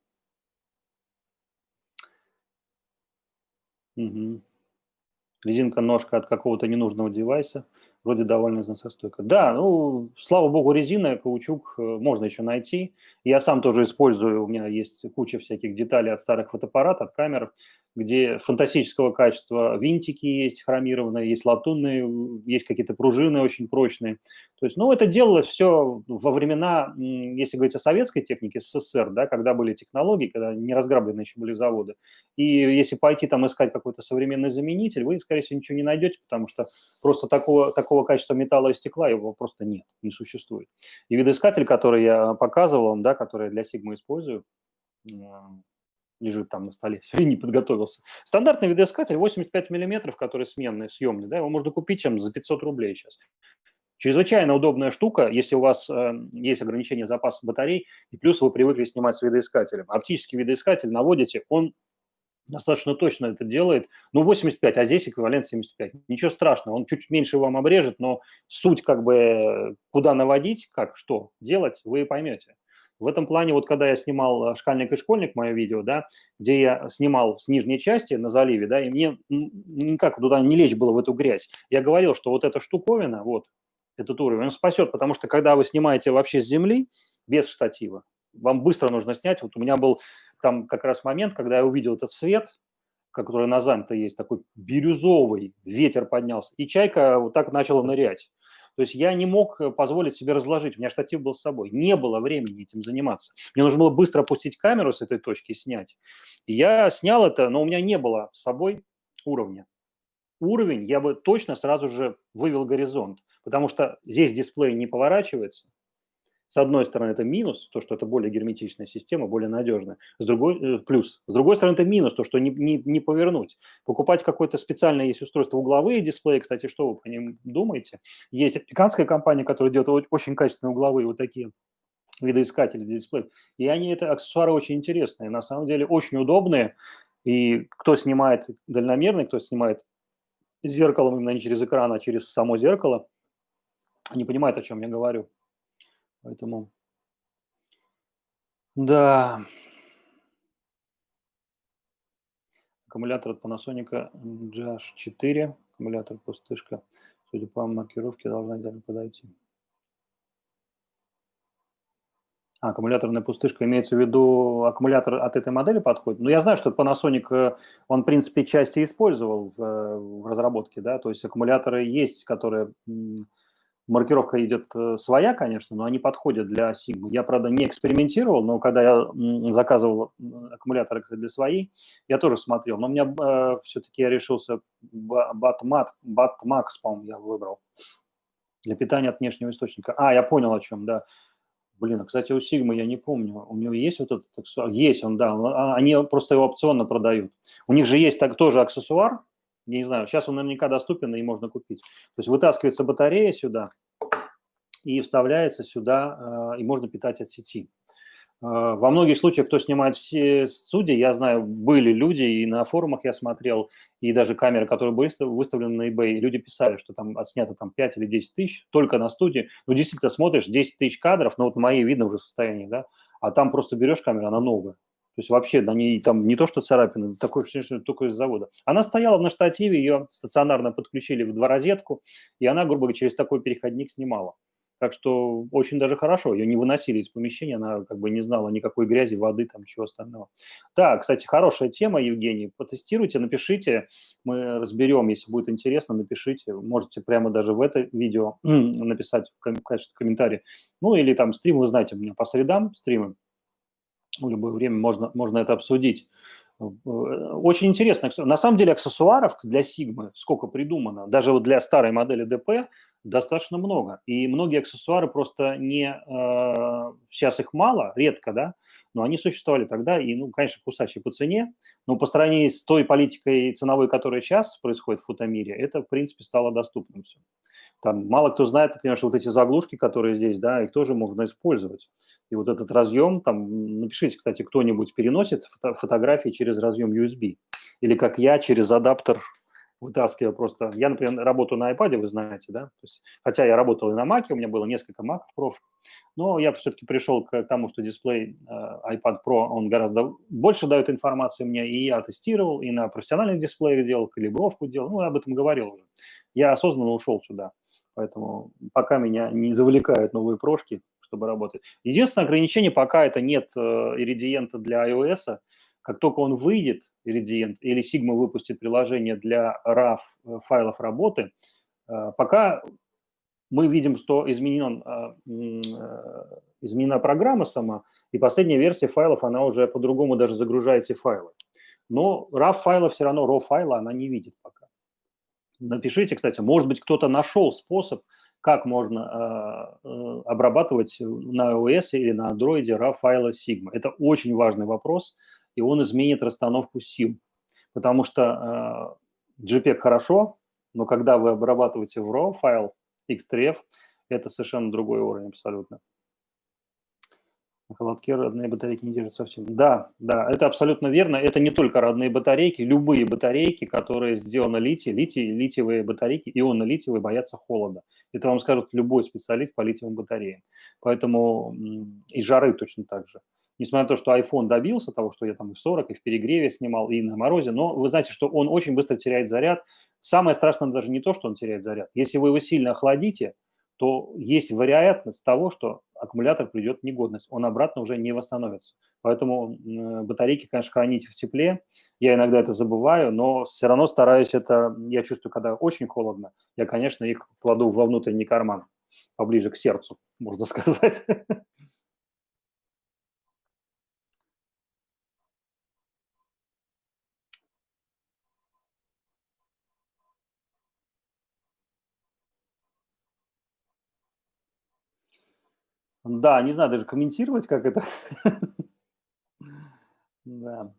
Угу. Резинка ножка от какого-то ненужного девайса, вроде довольно износостойка. Да, ну, слава богу, резина, каучук э, можно еще найти. Я сам тоже использую, у меня есть куча всяких деталей от старых фотоаппаратов, от камер где фантастического качества винтики есть хромированные, есть латунные, есть какие-то пружины очень прочные. То есть, ну, это делалось все во времена, если говорить о советской технике, СССР, да, когда были технологии, когда не разграблены еще были заводы. И если пойти там искать какой-то современный заменитель, вы, скорее всего, ничего не найдете, потому что просто такого, такого качества металла и стекла его просто нет, не существует. И видоискатель, который я показывал вам, да, который я для Sigma использую, лежит там на столе, все, и не подготовился. Стандартный видоискатель 85 миллиметров, который сменный, съемный, да, его можно купить чем за 500 рублей сейчас. Чрезвычайно удобная штука, если у вас э, есть ограничение запаса батарей, и плюс вы привыкли снимать с видоискателем. Оптический видоискатель наводите, он достаточно точно это делает. Ну, 85, а здесь эквивалент 75. Ничего страшного, он чуть меньше вам обрежет, но суть как бы куда наводить, как, что делать, вы поймете. В этом плане, вот когда я снимал э, «Шкальник и школьник», мое видео, да, где я снимал с нижней части на заливе, да, и мне никак туда не лечь было в эту грязь. Я говорил, что вот эта штуковина, вот этот уровень, он спасет, потому что когда вы снимаете вообще с земли, без штатива, вам быстро нужно снять. Вот у меня был там как раз момент, когда я увидел этот свет, который на заме-то есть, такой бирюзовый, ветер поднялся, и чайка вот так начала нырять. То есть я не мог э, позволить себе разложить, у меня штатив был с собой. Не было времени этим заниматься. Мне нужно было быстро опустить камеру с этой точки и снять. Я снял это, но у меня не было с собой уровня. Уровень я бы точно сразу же вывел горизонт, потому что здесь дисплей не поворачивается, с одной стороны, это минус, то, что это более герметичная система, более надежная. С другой, э, плюс. С другой стороны, это минус, то, что не, не, не повернуть. Покупать какое-то специальное есть устройство, угловые дисплеи, кстати, что вы по ним думаете? Есть американская компания, которая делает очень качественные угловые вот такие видоискатели дисплеев. И они, это аксессуары очень интересные, на самом деле очень удобные. И кто снимает дальномерный, кто снимает зеркалом именно не через экран, а через само зеркало, не понимает, о чем я говорю. Поэтому, да. Аккумулятор от Panasonic GH4, аккумулятор пустышка, судя по маркировке, должна идеально подойти. А, аккумуляторная пустышка, имеется в виду аккумулятор от этой модели подходит? Ну, я знаю, что Panasonic, э, он, в принципе, части использовал в, э, в разработке, да, то есть аккумуляторы есть, которые маркировка идет э, своя, конечно, но они подходят для Sigma. Я, правда, не экспериментировал, но когда я заказывал аккумуляторы для своей, я тоже смотрел. Но у меня э, все-таки я решился Batmat, Batmax, по-моему, я выбрал для питания от внешнего источника. А, я понял о чем, да. Блин, а, кстати, у Sigma я не помню, у него есть вот этот, есть он, да, а, они просто его опционно продают. У них же есть так, тоже аксессуар, я не знаю, сейчас он наверняка доступен и можно купить. То есть вытаскивается батарея сюда и вставляется сюда, э, и можно питать от сети. Э, во многих случаях, кто снимает студии, я знаю, были люди, и на форумах я смотрел, и даже камеры, которые были выставлены на eBay, люди писали, что там отснято там 5 или 10 тысяч только на студии. Ну, действительно, смотришь, 10 тысяч кадров, ну, вот мои видно уже состояние, да, а там просто берешь камеру, она новая. То есть вообще на ней там не то, что царапины, такое что только из завода. Она стояла на штативе, ее стационарно подключили в два розетку, и она, грубо говоря, через такой переходник снимала. Так что очень даже хорошо, ее не выносили из помещения, она как бы не знала никакой грязи, воды, там чего остального. Да, кстати, хорошая тема, Евгений, потестируйте, напишите, мы разберем, если будет интересно, напишите, можете прямо даже в это видео написать в качестве комментария. Ну или там стрим, вы знаете, у меня по средам стримы, в любое время можно, можно это обсудить. Э, очень интересно. На самом деле аксессуаров для Sigma сколько придумано, даже вот для старой модели DP достаточно много. И многие аксессуары просто не... Э, сейчас их мало, редко, да, но они существовали тогда, и, ну, конечно, кусачие по цене, но по сравнению с той политикой ценовой, которая сейчас происходит в фотомире, это, в принципе, стало доступным все. Там мало кто знает, например, что вот эти заглушки, которые здесь, да, их тоже можно использовать. И вот этот разъем, там, напишите, кстати, кто-нибудь переносит фото фотографии через разъем USB. Или как я, через адаптер вытаскиваю просто. Я, например, работаю на iPad, вы знаете, да, То есть, хотя я работал и на Mac, у меня было несколько Mac Pro, но я все-таки пришел к тому, что дисплей э, iPad Pro, он гораздо больше дает информации мне, и я тестировал, и на профессиональных дисплеях делал, калибровку делал, ну, я об этом говорил уже. Я осознанно ушел сюда. Поэтому пока меня не завлекают новые прошки, чтобы работать. Единственное ограничение, пока это нет э, иридиента для iOS, как только он выйдет, Irradiant, или Sigma выпустит приложение для RAW э, файлов работы, э, пока мы видим, что изменен, изменена программа сама, и последняя версия файлов, она уже по-другому даже загружает эти файлы. Но RAW файла все равно, RAW файла она не видит пока. Напишите, кстати, может быть, кто-то нашел способ, как можно э, э обрабатывать на iOS или на Android RAW файлы Sigma. Это очень важный вопрос, и он изменит расстановку сил. Потому что э, JPEG хорошо, но когда вы обрабатываете в RAW файл X3F, это совершенно другой уровень абсолютно. На холодке родные батарейки не держат совсем. Да, да, это абсолютно верно. Это не только родные батарейки, любые батарейки, которые сделаны литий, литий, литиевые батарейки, ионно-литиевые боятся холода. Это вам скажет любой специалист по литиевым батареям. Поэтому и жары точно так же. Несмотря на то, что iPhone добился того, что я там и в 40, и в перегреве снимал, и на морозе, но вы знаете, что он очень быстро теряет заряд. Самое страшное даже не то, что он теряет заряд. Если вы его сильно охладите, то есть вероятность того, что аккумулятор придет в негодность, он обратно уже не восстановится. Поэтому батарейки, конечно, хранить в тепле. Я иногда это забываю, но все равно стараюсь это, я чувствую, когда очень холодно, я, конечно, их кладу во внутренний карман, поближе к сердцу, можно сказать. Да, не знаю даже комментировать, как это. Да.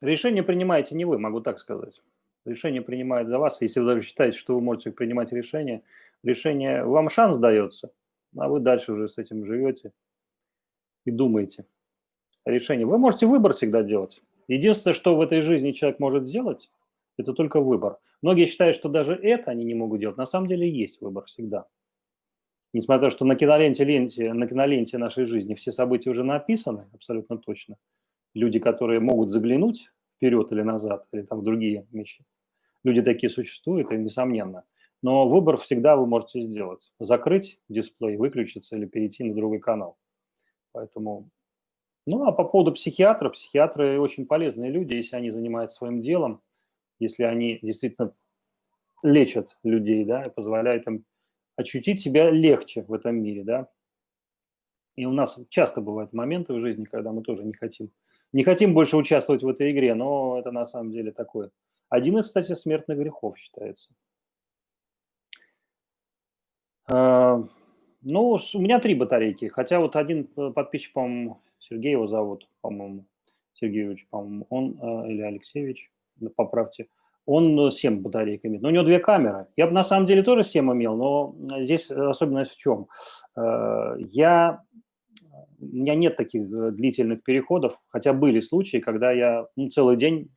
Решение принимаете не вы, могу так сказать. Решение принимает за вас. Если вы даже считаете, что вы можете принимать решение, решение вам шанс дается, а вы дальше уже с этим живете и думаете решение. Вы можете выбор всегда делать. Единственное, что в этой жизни человек может сделать, это только выбор. Многие считают, что даже это они не могут делать. На самом деле есть выбор всегда. Несмотря на то, что на киноленте, ленте, на киноленте нашей жизни все события уже написаны, абсолютно точно. Люди, которые могут заглянуть вперед или назад, или там в другие вещи. Люди такие существуют, и несомненно. но выбор всегда вы можете сделать. Закрыть дисплей, выключиться или перейти на другой канал. Поэтому, ну а по поводу психиатра, психиатры очень полезные люди, если они занимаются своим делом, если они действительно лечат людей, да, и позволяют им ощутить себя легче в этом мире, да. И у нас часто бывают моменты в жизни, когда мы тоже не хотим, не хотим больше участвовать в этой игре, но это на самом деле такое. Один из, кстати, смертных грехов считается. Ну, у меня три батарейки, хотя вот один э, подписчик, по-моему, Сергей его зовут, по-моему, Сергеевич, по-моему, он, э, или Алексеевич, поправьте, он 7 батареек имеет. Но у него две камеры. Я бы на самом деле тоже 7 имел, но здесь особенность в чем? Э, я, у меня нет таких длительных переходов, хотя были случаи, когда я ну, целый день,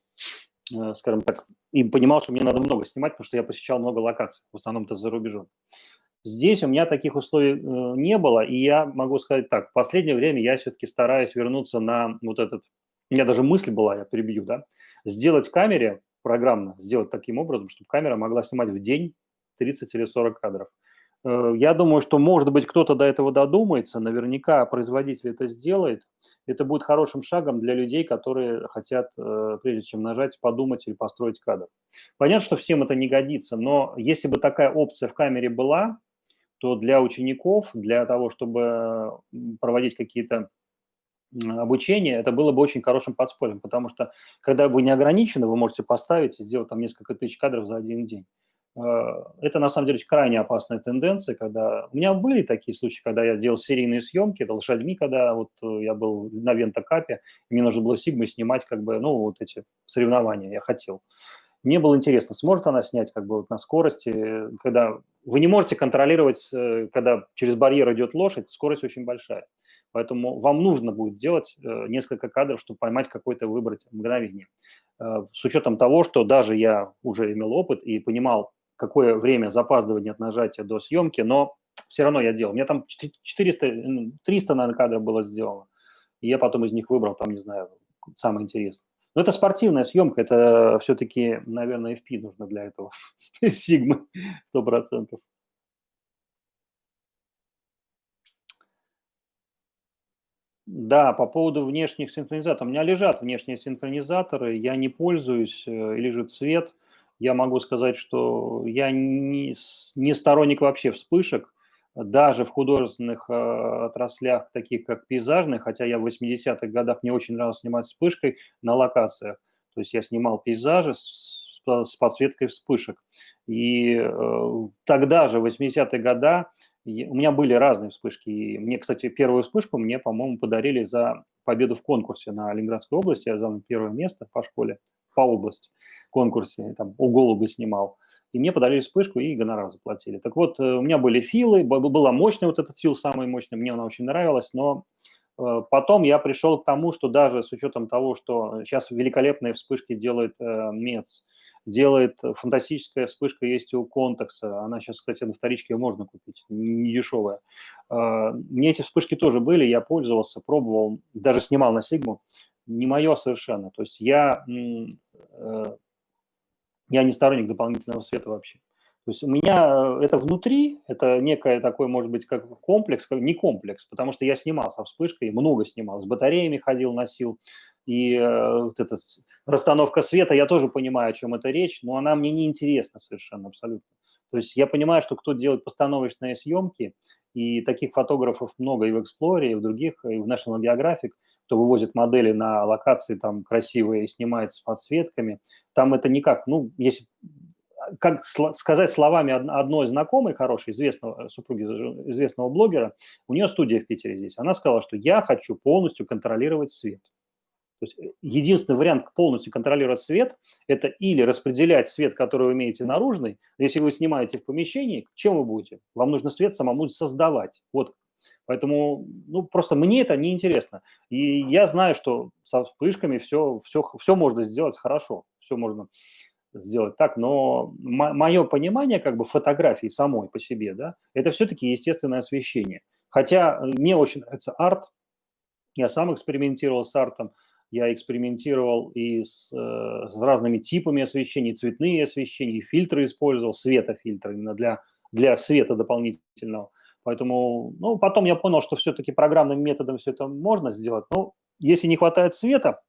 скажем так, и понимал, что мне надо много снимать, потому что я посещал много локаций, в основном это за рубежом. Здесь у меня таких условий э, не было, и я могу сказать так, в последнее время я все-таки стараюсь вернуться на вот этот, у меня даже мысль была, я прибью, да, сделать камере программно, сделать таким образом, чтобы камера могла снимать в день 30 или 40 кадров. Э, я думаю, что, может быть, кто-то до этого додумается, наверняка производитель это сделает. Это будет хорошим шагом для людей, которые хотят, э, прежде чем нажать, подумать или построить кадр. Понятно, что всем это не годится, но если бы такая опция в камере была, то для учеников, для того, чтобы проводить какие-то обучения, это было бы очень хорошим подспорьем, потому что когда вы не ограничены, вы можете поставить и сделать там несколько тысяч кадров за один день. Э, это на самом деле крайне опасная тенденция, когда... У меня были такие случаи, когда я делал серийные съемки, это лошадьми, когда вот э, я был на Вентокапе, мне нужно было Сигмой снимать как бы, ну, вот эти соревнования я хотел. Мне было интересно, сможет она снять как бы вот на скорости, когда вы не можете контролировать, э, когда через барьер идет лошадь, скорость очень большая. Поэтому вам нужно будет делать э, несколько кадров, чтобы поймать какой-то выбрать мгновение. Э, с учетом того, что даже я уже имел опыт и понимал, какое время запаздывания от нажатия до съемки, но все равно я делал. У меня там 400, 300, наверное, кадров было сделано. И я потом из них выбрал, там, не знаю, самое интересное. Но это спортивная съемка, это все-таки, наверное, FP нужно для этого. Сто процентов. Да, по поводу внешних синхронизаторов. У меня лежат внешние синхронизаторы, я не пользуюсь, э, лежит свет. Я могу сказать, что я не, не сторонник вообще вспышек даже в художественных э, отраслях, таких как пейзажные, хотя я в 80-х годах мне очень нравилось снимать вспышкой на локациях. То есть я снимал пейзажи с, с подсветкой вспышек. И э, тогда же, в 80-е годы, у меня были разные вспышки. И мне, кстати, первую вспышку мне, по-моему, подарили за победу в конкурсе на Ленинградской области. Я занял первое место по школе, по области конкурсе. Там у голуби снимал и мне подарили вспышку и гонорар заплатили. Так вот, э, у меня были филы, была мощная вот этот фил, самый мощный, мне она очень нравилась, но э, потом я пришел к тому, что даже с учетом того, что сейчас великолепные вспышки делает э, МЕЦ, делает фантастическая вспышка есть у Контекса, она сейчас, кстати, на вторичке ее можно купить, не дешевая. Мне эти вспышки тоже были, я пользовался, пробовал, даже снимал на Сигму, не мое совершенно. То есть я я не сторонник дополнительного света вообще. То есть у меня э, это внутри, это некое такой, может быть, как комплекс, не комплекс, потому что я снимал со вспышкой, много снимал, с батареями ходил, носил, и э, вот эта расстановка света, я тоже понимаю, о чем это речь, но она мне не интересна совершенно, абсолютно. То есть я понимаю, что кто делает постановочные съемки, и таких фотографов много и в Explorer, и в других, и в National Geographic, кто вывозит модели на локации там красивые и снимает с подсветками, там это никак, ну, если как сказать словами одной знакомой хорошей, известного супруги известного блогера, у нее студия в Питере здесь, она сказала, что я хочу полностью контролировать свет. То есть э, единственный вариант полностью контролировать свет – это или распределять свет, который вы имеете наружный, если вы снимаете в помещении, чем вы будете? Вам нужно свет самому создавать. Вот Поэтому, ну, просто мне это неинтересно. И я знаю, что со вспышками все, все, все можно сделать хорошо, все можно сделать так, но мое понимание как бы фотографии самой по себе, да, это все-таки естественное освещение. Хотя мне очень нравится арт, я сам экспериментировал с артом, я экспериментировал и с, э, с разными типами освещения, цветные освещения, фильтры использовал, светофильтры именно для, для света дополнительного. Поэтому, ну, потом я понял, что все-таки программным методом все это можно сделать. Но если не хватает света,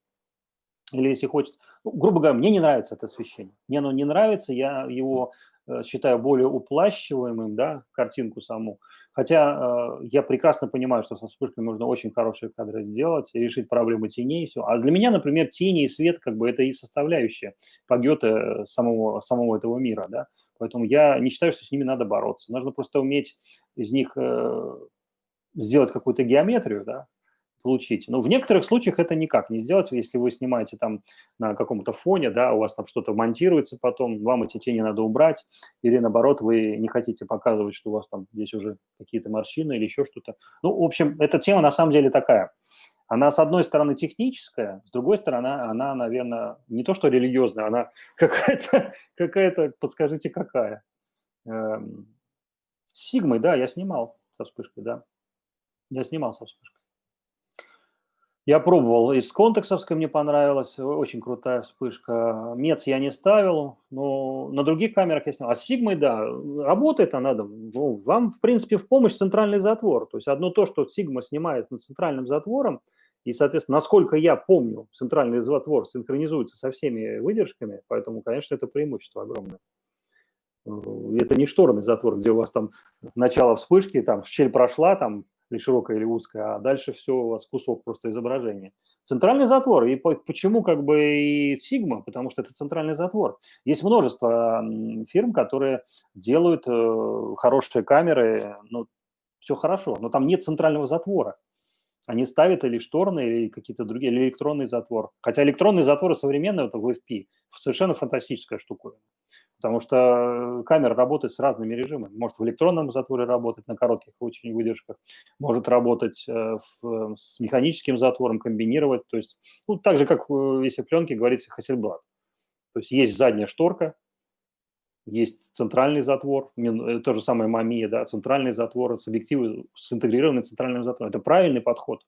или если хочет, ну, грубо говоря, мне не нравится это освещение. Мне оно не нравится, я его э, считаю более уплащиваемым, да, картинку саму. Хотя э, я прекрасно понимаю, что со вспышкой можно очень хорошие кадры сделать и решить проблему теней и все. А для меня, например, тени и свет, как бы это и составляющая погета самого, самого этого мира, да. Поэтому я не считаю, что с ними надо бороться. Нужно просто уметь из них э, сделать какую-то геометрию, да, получить. Но в некоторых случаях это никак не сделать, если вы снимаете там на каком-то фоне, да, у вас там что-то монтируется потом, вам эти тени надо убрать, или наоборот, вы не хотите показывать, что у вас там здесь уже какие-то морщины или еще что-то. Ну, в общем, эта тема на самом деле такая. Она, с одной стороны, техническая, с другой стороны, она, наверное, не то что религиозная, она какая-то, какая-то подскажите, какая. Эм, Сигмой, да, я снимал со вспышкой, да. Я снимал со вспышкой. Я пробовал из контексовской, мне понравилась, очень крутая вспышка. Мец я не ставил, но на других камерах я снял. А с Сигмой, да, работает она. Ну, вам, в принципе, в помощь центральный затвор. То есть одно то, что Сигма снимает над центральным затвором, и, соответственно, насколько я помню, центральный затвор синхронизуется со всеми выдержками, поэтому, конечно, это преимущество огромное. Это не шторный затвор, где у вас там начало вспышки, там щель прошла, там или широкая, или узкая, а дальше все у вас кусок просто изображения. Центральный затвор. И почему как бы и Sigma? Потому что это центральный затвор. Есть множество фирм, которые делают э, хорошие камеры, ну, все хорошо, но там нет центрального затвора. Они ставят или шторные, или какие-то другие, или электронный затвор. Хотя электронные затворы современные, это в FP, совершенно фантастическая штука потому что камера работает с разными режимами. Может в электронном затворе работать на коротких очень выдержках, может работать э, в, с механическим затвором, комбинировать. То есть, ну, так же, как если пленки говорится Hasselblad. То есть есть задняя шторка, есть центральный затвор, э, то же самое Мамия, да, центральный затвор с объективом, с интегрированным центральным затвором. Это правильный подход.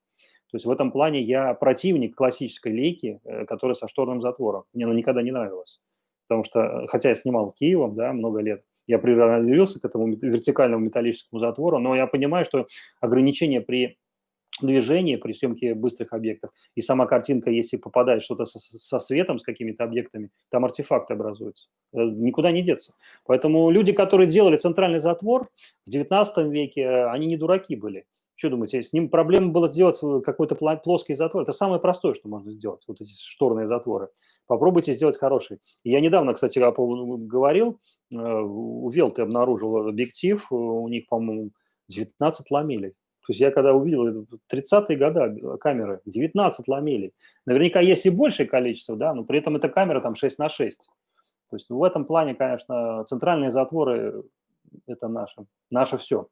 То есть в этом плане я противник классической лейки, э, которая со шторным затвором. Мне она никогда не нравилась потому что, хотя я снимал Киевом, да, много лет, я приноровился к этому вертикальному металлическому затвору, но я понимаю, что ограничения при движении, при съемке быстрых объектов, и сама картинка, если попадает что-то со, со светом, с какими-то объектами, там артефакты образуются. Э, никуда не деться. Поэтому люди, которые делали центральный затвор в 19 веке, они не дураки были. Что думаете, с ним проблема была сделать э, какой-то плоский затвор? Это самое простое, что можно сделать, вот эти шторные затворы. Попробуйте сделать хороший. Я недавно, кстати, говорил, э, у Велты обнаружил объектив, э, у них, по-моему, 19 ламелей. То есть я когда увидел 30-е годы камеры, 19 ламелей. Наверняка есть и большее количество, да, но при этом эта камера там 6 на 6. То есть в этом плане, конечно, центральные затворы – это наше, наше все.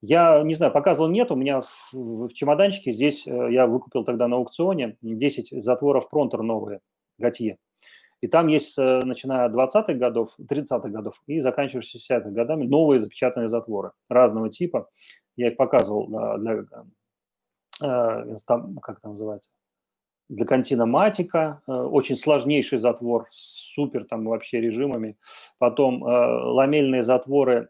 Я не знаю, показывал нет, у меня в, в чемоданчике здесь, э, я выкупил тогда на аукционе 10 затворов Пронтер новые, Готье. И там есть, э, начиная от 20-х годов, 30-х годов и заканчивая 60-х годами, новые запечатанные затворы разного типа. Я их показывал для, для э, как это называется, для континоматика, очень сложнейший затвор, супер там вообще режимами. Потом ламельные затворы,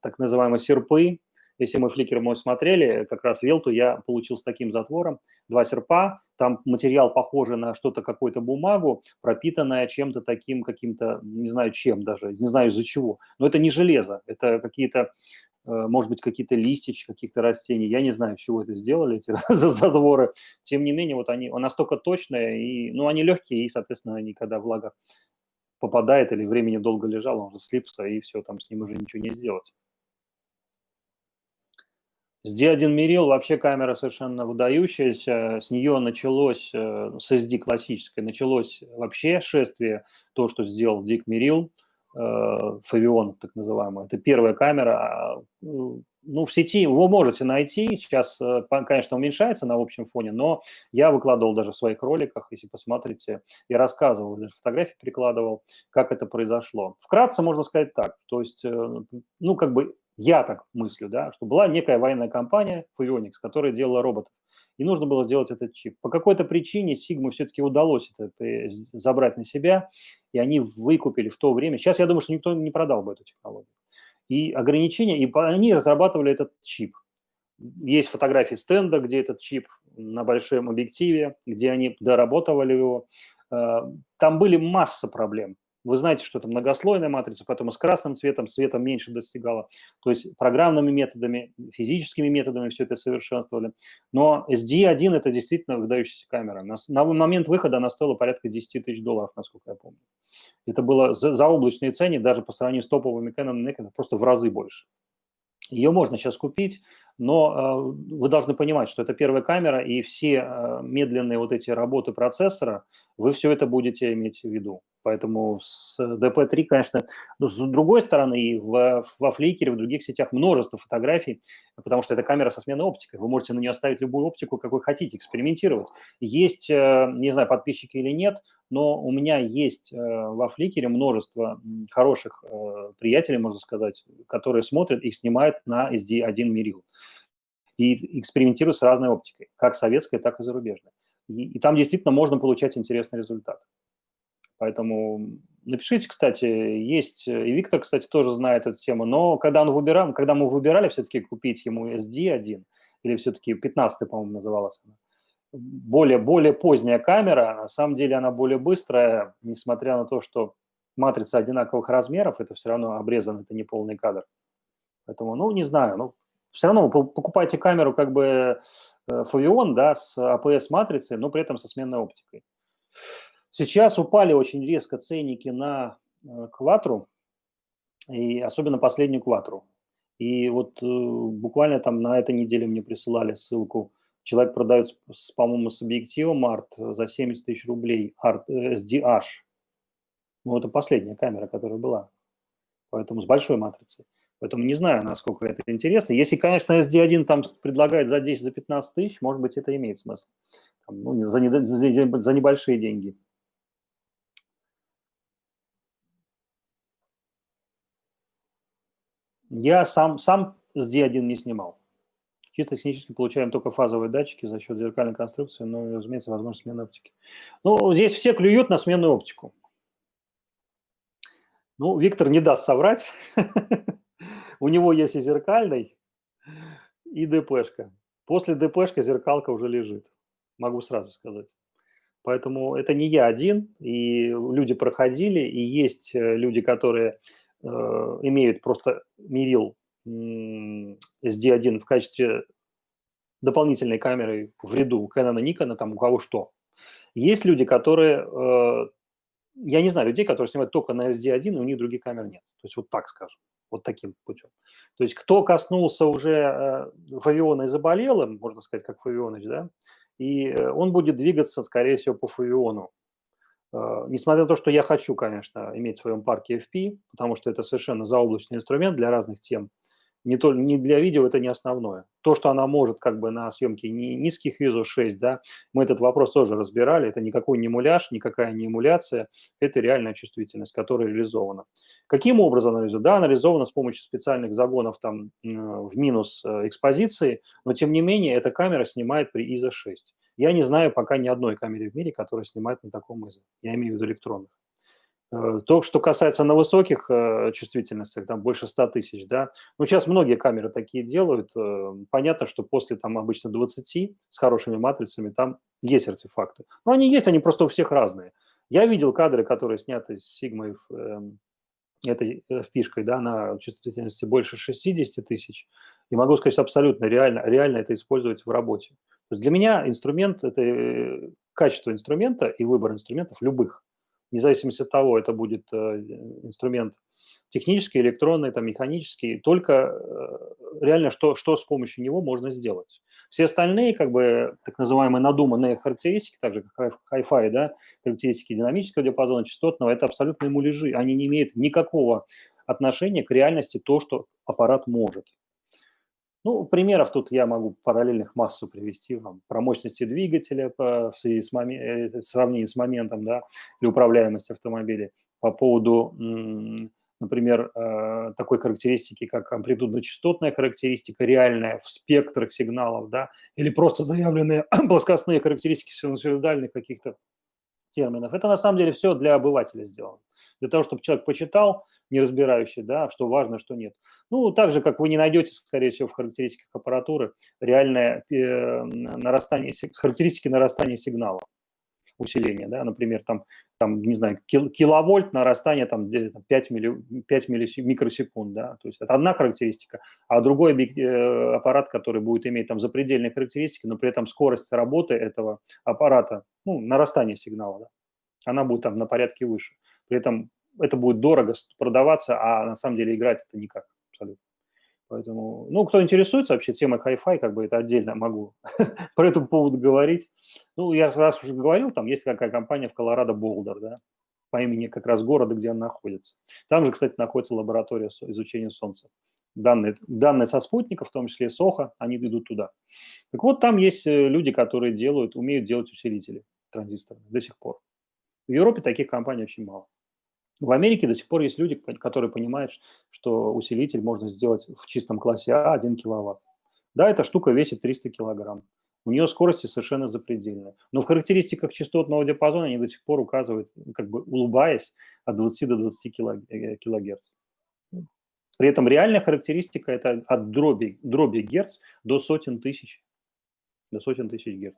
так называемые серпы, если мы фликер мой смотрели, как раз Велту я получил с таким затвором. Два серпа, там материал похожий на что-то, какую-то бумагу, пропитанная чем-то таким, каким-то, не знаю чем даже, не знаю из-за чего. Но это не железо, это какие-то э, может быть, какие-то листички каких-то растений. Я не знаю, с чего это сделали, эти затворы. Тем не менее, вот они настолько точные, и, ну, они легкие, и, соответственно, они, когда влага попадает или времени долго лежал, он уже слипся, и все, там с ним уже ничего не сделать. С D1 Miril вообще камера совершенно выдающаяся. С нее началось, э, с SD классической, началось вообще шествие, то, что сделал Дик Мирил, Фавион, э, так называемый. Это первая камера. А, ну, в сети вы можете найти, сейчас, э, конечно, уменьшается на общем фоне, но я выкладывал даже в своих роликах, если посмотрите, я рассказывал, даже фотографии прикладывал, как это произошло. Вкратце можно сказать так, то есть, ну, как бы я так мыслю, да, что была некая военная компания Phoenix, которая делала роботов. и нужно было сделать этот чип. По какой-то причине Sigma все-таки удалось это забрать на себя, и они выкупили в то время. Сейчас я думаю, что никто не продал бы эту технологию. И ограничения, и они разрабатывали этот чип. Есть фотографии стенда, где этот чип на большом объективе, где они доработали его. Э, там были масса проблем. Вы знаете, что это многослойная матрица, поэтому с красным цветом, светом меньше достигало. То есть программными методами, физическими методами все это совершенствовали. Но SD1 – это действительно выдающаяся камера. На, момент выхода она стоила порядка 10 тысяч долларов, насколько я помню. Это было за, облачные цены, даже по сравнению с топовыми Canon Nikon, просто в разы больше. Ее можно сейчас купить, но э, вы должны понимать, что это первая камера, и все э, медленные вот эти работы процессора, вы все это будете иметь в виду. Поэтому с DP3, конечно, но с другой стороны, и в, во фликере, в других сетях множество фотографий, потому что это камера со сменной оптикой. Вы можете на нее оставить любую оптику, какой хотите, экспериментировать. Есть, э, не знаю, подписчики или нет, но у меня есть э, во фликере множество хороших приятелей, можно сказать, которые смотрят и снимают на SD1 Miril и экспериментируют с разной оптикой, как советской, так и зарубежной. И, и там действительно можно получать интересный результат. Поэтому напишите, кстати, есть, и Виктор, кстати, тоже знает эту тему, но когда, он выбирал, когда мы выбирали все-таки купить ему SD1, или все-таки 15 по-моему, называлась она, более, более поздняя камера, на самом деле она более быстрая, несмотря на то, что матрица одинаковых размеров, это все равно обрезан, это не полный кадр. Поэтому, ну, не знаю, ну, все равно вы покупаете камеру как бы Фавион, да, с APS-матрицей, но при этом со сменной оптикой. Сейчас упали очень резко ценники на э, кватру, и особенно последнюю кватру. И вот э, буквально там на этой неделе мне присылали ссылку. Человек продает, по-моему, с объективом арт за 70 тысяч рублей, арт SDH. Ну, это последняя камера, которая была. Поэтому с большой матрицей. Поэтому не знаю, насколько это интересно. Если, конечно, SD1 там предлагает за 10, за 15 тысяч, может быть, это имеет смысл. Ну, за, не, за, за небольшие деньги. Я сам, сам с D1 не снимал. Чисто технически получаем только фазовые датчики за счет зеркальной конструкции, но, разумеется, возможность смены оптики. Ну, здесь все клюют на сменную оптику. Ну, Виктор не даст соврать. У него есть и зеркальный, и ДПшка. После ДПшка зеркалка уже лежит. Могу сразу сказать. Поэтому это не я один, и люди проходили, и есть э, люди, которые э, имеют просто Мирил SD1 в качестве дополнительной камеры в ряду Canon и Nikon, там у кого что. Есть люди, которые, э, я не знаю людей, которые снимают только на SD1, и у них других камер нет. То есть вот так скажем, вот таким путем. То есть кто коснулся уже э, Фавиона и заболел можно сказать, как Фавионыч, да, и э, он будет двигаться, скорее всего, по Фавиону. Э, несмотря на то, что я хочу, конечно, иметь в своем парке FP, потому что это совершенно заоблачный инструмент для разных тем, не, то, не для видео это не основное. То, что она может как бы на съемке не, низких ISO 6, да, мы этот вопрос тоже разбирали, это никакой не муляж, никакая не эмуляция, это реальная чувствительность, которая реализована. Каким образом она реализована? Да, она с помощью специальных загонов там в минус э, экспозиции, но тем не менее эта камера снимает при ISO 6. Я не знаю пока ни одной камеры в мире, которая снимает на таком ISO. Я имею в виду электронных. Э, то, что касается на высоких э, чувствительностях, там больше 100 тысяч, да, ну, сейчас многие камеры такие делают. Э, понятно, что после там обычно 20 с хорошими матрицами там есть артефакты. Но они есть, они просто у всех разные. Я видел кадры, которые сняты с Сигмой эм, этой впишкой, да, на чувствительности больше 60 тысяч. И могу сказать, абсолютно реально, реально это использовать в работе. То есть для меня инструмент – это качество инструмента и выбор инструментов любых вне зависимости от того, это будет э, инструмент технический, электронный, там, механический, только э, реально что, что с помощью него можно сделать. Все остальные, как бы, так называемые надуманные характеристики, так же как Hi-Fi, да, характеристики динамического диапазона, частотного, это абсолютно муляжи, они не имеют никакого отношения к реальности то, что аппарат может. Ну, примеров тут я могу параллельных массу привести вам. Про мощности двигателя по, в связи с момен, э, в сравнении с моментом, да, или управляемость автомобиля. По поводу например, э, такой характеристики, как амплитудно-частотная характеристика, реальная в спектрах сигналов, да, или просто заявленные плоскостные характеристики синусоидальных каких-то терминов. Это на самом деле все для обывателя сделано. Для того, чтобы человек почитал, не разбирающий, да, что важно, что нет. Ну, так же, как вы не найдете, скорее всего, в характеристиках аппаратуры реальное э, нарастание, характеристики нарастания сигнала усиления, да, например, там, там не знаю, кил, киловольт нарастание там 5, милли, 5 микросекунд, да, то есть это одна характеристика, а другой э, аппарат, который будет иметь там запредельные характеристики, но при этом скорость работы этого аппарата, ну, нарастание сигнала, да, она будет там на порядке выше. При этом это будет дорого продаваться, а на самом деле играть это никак абсолютно. Поэтому, ну, кто интересуется вообще темой Hi-Fi, как бы это отдельно могу по этому поводу говорить. Ну, я раз уже говорил, там есть какая компания в Колорадо Болдер, да, по имени как раз города, где она находится. Там же, кстати, находится лаборатория изучения Солнца. Данные, данные со спутников, в том числе СОХа, они идут туда. Так вот, там есть э, люди, которые делают, умеют делать усилители транзисторы до сих пор. В Европе таких компаний очень мало. В Америке до сих пор есть люди, которые понимают, что усилитель можно сделать в чистом классе А 1 киловатт. Да, эта штука весит 300 килограмм. У нее скорости совершенно запредельные. Но в характеристиках частотного диапазона они до сих пор указывают, как бы улыбаясь, от 20 до 20 э, килогерц. При этом реальная характеристика – это от дроби, дроби герц до сотен тысяч, до сотен тысяч герц.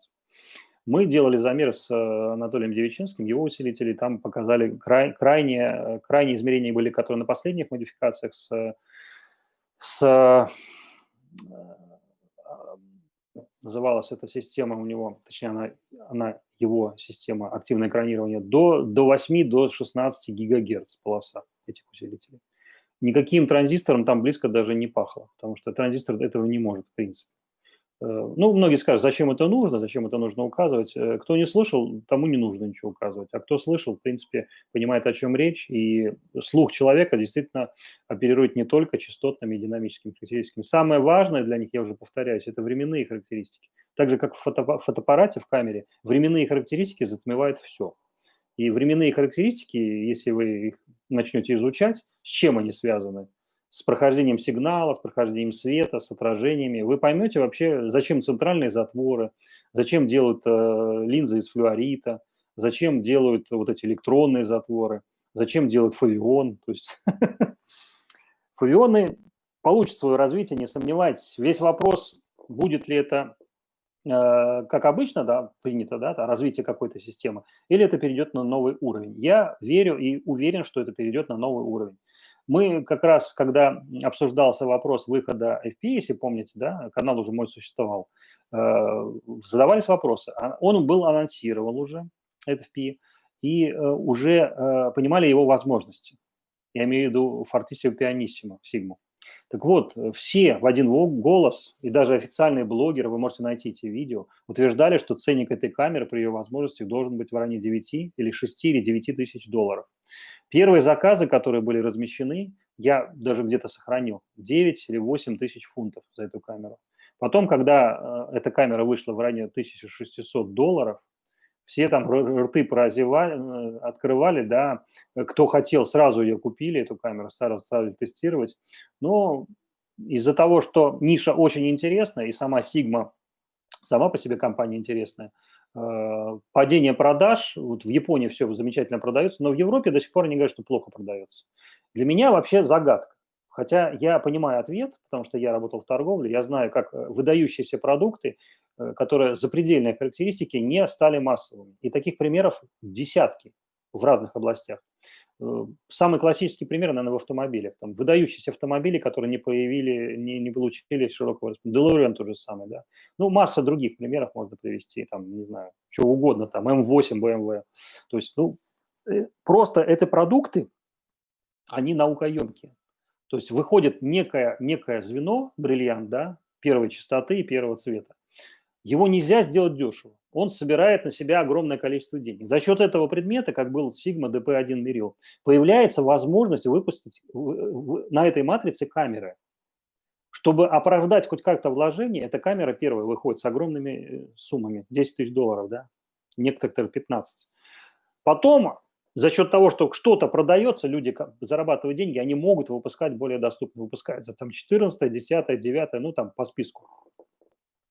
Мы делали замер с э, Анатолием Девичинским, его усилители там показали край, крайние, крайние измерения были, которые на последних модификациях с, с э, называлась эта система у него, точнее, она, она его система активное экранирование, до, до 8, до 16 гигагерц полоса этих усилителей. Никаким транзистором там близко даже не пахло, потому что транзистор этого не может, в принципе. Э, ну, многие скажут, зачем это нужно, зачем это нужно указывать. Э, кто не слышал, тому не нужно ничего указывать. А кто слышал, в принципе, понимает, о чем речь. И слух человека действительно оперирует не только частотными и динамическими характеристиками. Самое важное для них, я уже повторяюсь, это временные характеристики. Так же, как в фото фотоаппарате, в камере, временные характеристики затмевают все. И временные характеристики, если вы их начнете изучать, с чем они связаны – с прохождением сигнала, с прохождением света, с отражениями, вы поймете вообще, зачем центральные затворы, зачем делают э, линзы из флюорита, зачем делают вот эти электронные затворы, зачем делают фавион. То есть фавионы получат свое развитие, не сомневайтесь. Весь вопрос, будет ли это э, как обычно, да, принято, да, развитие какой-то системы, или это перейдет на новый уровень. Я верю и уверен, что это перейдет на новый уровень. Мы как раз, когда обсуждался вопрос выхода FP, если помните, да, канал уже мой существовал, э, задавались вопросы. А он был анонсирован уже, FP, и э, уже э, понимали его возможности. Я имею в виду Fortissimo Pianissimo, Sigma. Так вот, все в один голос, и даже официальные блогеры, вы можете найти эти видео, утверждали, что ценник этой камеры при ее возможностях должен быть в районе 9 или 6 или 9 тысяч долларов. Первые заказы, которые были размещены, я даже где-то сохранил 9 или 8 тысяч фунтов за эту камеру. Потом, когда э, эта камера вышла в районе 1600 долларов, все там рты прозевали, э, открывали, да, кто хотел, сразу ее купили, эту камеру, сразу стали тестировать. Но из-за того, что ниша очень интересная, и сама Sigma, сама по себе компания интересная, падение продаж, вот в Японии все замечательно продается, но в Европе до сих пор они говорят, что плохо продается. Для меня вообще загадка. Хотя я понимаю ответ, потому что я работал в торговле, я знаю, как э, выдающиеся продукты, э, которые запредельные характеристики, не стали массовыми. И таких примеров десятки в разных областях. Э, самый классический пример, наверное, в автомобилях. Там выдающиеся автомобили, которые не появили, не, не получили широкого распространения. DeLorean тот же самый, да. Ну, масса других примеров можно привести, там, не знаю, что угодно, там, M8, BMW. То есть, ну, э, просто это продукты, они наукоемкие. То есть выходит некое, некое звено, бриллиант, да, первой частоты и первого цвета. Его нельзя сделать дешево. Он собирает на себя огромное количество денег. За счет этого предмета, как был Sigma DP1 Meril, появляется возможность выпустить на этой матрице камеры. Чтобы оправдать хоть как-то вложение, эта камера первая выходит с огромными э, суммами, 10 тысяч долларов, да, некоторые 15. Потом за счет того, что что-то продается, люди зарабатывают деньги, они могут выпускать более доступно. Выпускается там 14, 10, 9, ну там по списку.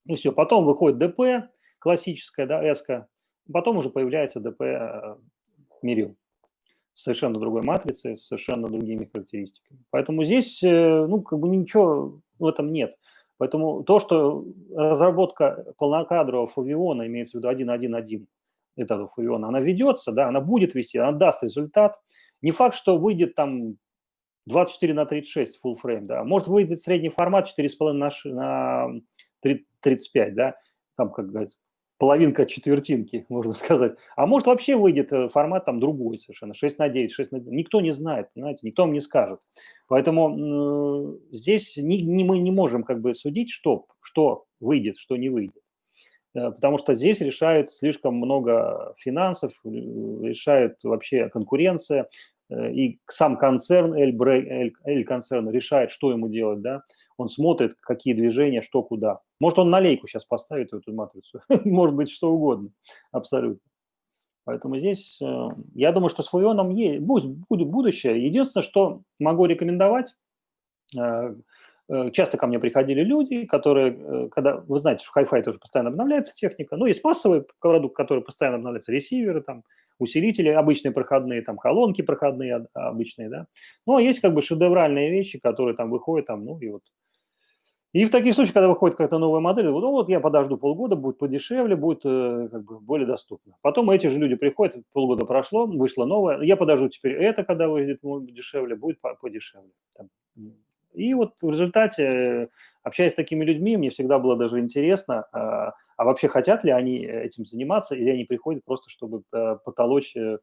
И все. Потом выходит ДП, классическая, да, эска. Потом уже появляется ДП э, Мирил совершенно другой матрицей, с совершенно другими характеристиками. Поэтому здесь, э, ну, как бы ничего в этом нет. Поэтому то, что разработка полнокадрового фавиона, имеется в виду 1.1.1 этого фавиона, она ведется, да, она будет вести, она даст результат. Не факт, что выйдет там 24 на 36 full frame, да, может выйдет средний формат 4,5 на, на 35, да, там, как говорится, половинка четвертинки, можно сказать. А может вообще выйдет э, формат там другой совершенно, 6 на 9, 6 на 9. Никто не знает, понимаете, никто вам не скажет. Поэтому э, здесь не, не, мы не можем как бы судить, что, что выйдет, что не выйдет. Э, потому что здесь решает слишком много финансов, э, решает вообще конкуренция, и сам концерн, L-концерн решает, что ему делать, да, он смотрит, какие движения, что куда. Может, он на лейку сейчас поставит эту матрицу, может быть, что угодно, абсолютно. Поэтому здесь, э, я думаю, что с фуионом есть, будет будущее. Единственное, что могу рекомендовать, э, э, часто ко мне приходили люди, которые, когда, вы знаете, в Hi-Fi тоже постоянно обновляется техника, ну, есть массовый продукт, который постоянно обновляется, ресиверы, там, усилители обычные проходные, там, колонки проходные обычные, да. Ну, а есть как бы шедевральные вещи, которые там выходят, там, ну, и вот и в таких случаях, когда выходит какая-то новая модель, ну вот я подожду полгода, будет подешевле, будет э, как бы более доступно. Потом эти же люди приходят, полгода прошло, вышло новое, я подожду теперь это, когда выйдет дешевле, будет подешевле. И вот в результате, общаясь с такими людьми, мне всегда было даже интересно, а, а вообще хотят ли они этим заниматься, или они приходят просто, чтобы э, потолочь э,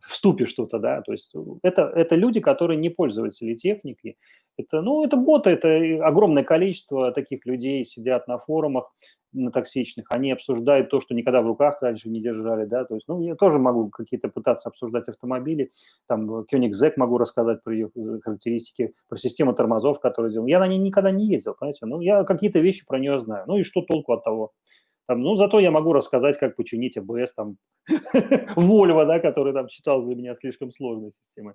в ступе что-то, да, то есть это, это люди, которые не пользователи техники, это, ну, это боты, это огромное количество таких людей сидят на форумах, на токсичных, они обсуждают то, что никогда в руках раньше не держали, да, то есть, ну, я тоже могу какие-то пытаться обсуждать автомобили, там, Koenigsegg могу рассказать про ее характеристики, про систему тормозов, которую делал. Я на ней никогда не ездил, понимаете, ну, я какие-то вещи про нее знаю, ну, и что толку от того? Там, ну, зато я могу рассказать, как починить АБС, там, Volvo, да, который там считался для меня слишком сложной системой.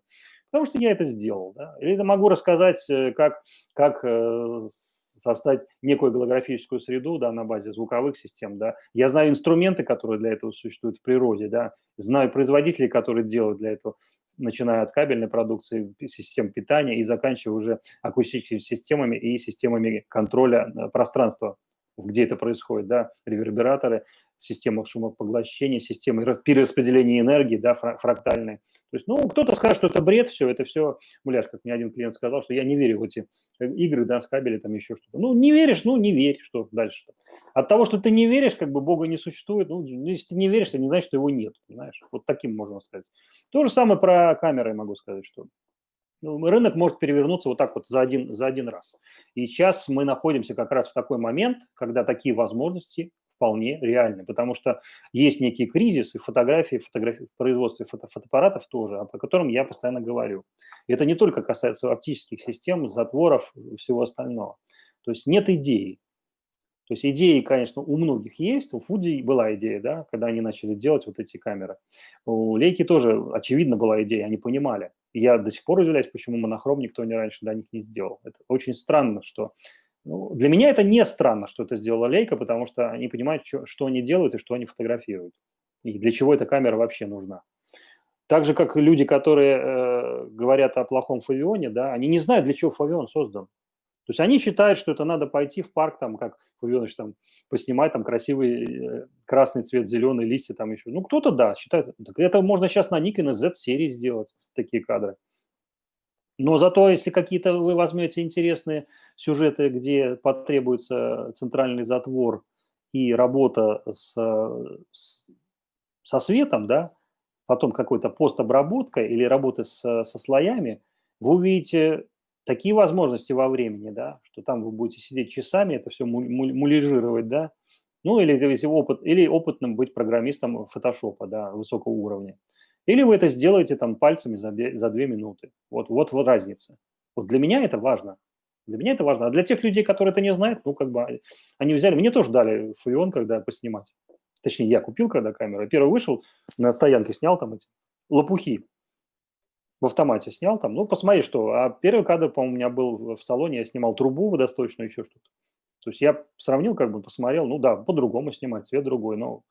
Потому что я это сделал, да. Или я могу рассказать, э, как, как э, создать некую голографическую среду, да, на базе звуковых систем, да. Я знаю инструменты, которые для этого существуют в природе, да. Знаю производителей, которые делают для этого начиная от кабельной продукции, систем питания и заканчивая уже акустическими системами и системами контроля э, пространства где это происходит, да, ревербераторы, система шумопоглощения, система перераспределения энергии, да, фрактальные. То есть, ну, кто-то скажет, что это бред, все, это все, муляж, как мне один клиент сказал, что я не верю в эти э, игры, да, с кабелем, там еще что-то. Ну, не веришь, ну, не верь, что дальше -то? От того, что ты не веришь, как бы Бога не существует, ну, если ты не веришь, то не значит, что его нет, понимаешь? Вот таким можно сказать. То же самое про камеры могу сказать, что рынок может перевернуться вот так вот за один, за один раз. И сейчас мы находимся как раз в такой момент, когда такие возможности вполне реальны, потому что есть некий кризис и фотографии, фотографии в производстве фото, фотоаппаратов тоже, о котором я постоянно говорю. И это не только касается оптических систем, затворов и всего остального. То есть нет идеи. То есть идеи, конечно, у многих есть. У Фуди была идея, да, когда они начали делать вот эти камеры. У Лейки тоже, очевидно, была идея, они понимали. И я до сих пор удивляюсь, почему монохром никто не раньше до них не сделал. Это очень странно, что... Ну, для меня это не странно, что это сделала Лейка, потому что они понимают, что, что они делают и что они фотографируют. И для чего эта камера вообще нужна. Так же, как люди, которые э, говорят о плохом фавионе, да, они не знают, для чего фавион создан. То есть они считают, что это надо пойти в парк, там, как Фавионович, там, поснимать там красивый э, красный цвет, зеленые листья там еще. Ну, кто-то, да, считает. Так это можно сейчас на Nikon Z-серии сделать, такие кадры. Но зато, если какие-то вы возьмете интересные сюжеты, где потребуется центральный затвор и работа с, с, со светом, да, потом какой-то постобработка или работа с, со слоями, вы увидите такие возможности во времени, да, что там вы будете сидеть часами, это все мулижировать, да, ну или если опыт, или опытным быть программистом фотошопа, да, высокого уровня. Или вы это сделаете там пальцами за, за две минуты. Вот, вот, вот разница. Вот для меня это важно. Для меня это важно. А для тех людей, которые это не знают, ну, как бы, они взяли, мне тоже дали фуион, когда поснимать. Точнее, я купил когда камеру. Первый вышел, на стоянке снял там эти лопухи в автомате снял там, ну, посмотри, что. А первый кадр, по-моему, у меня был в салоне, я снимал трубу водосточную, еще что-то. То есть я сравнил, как бы посмотрел, ну да, по-другому снимать, цвет другой, но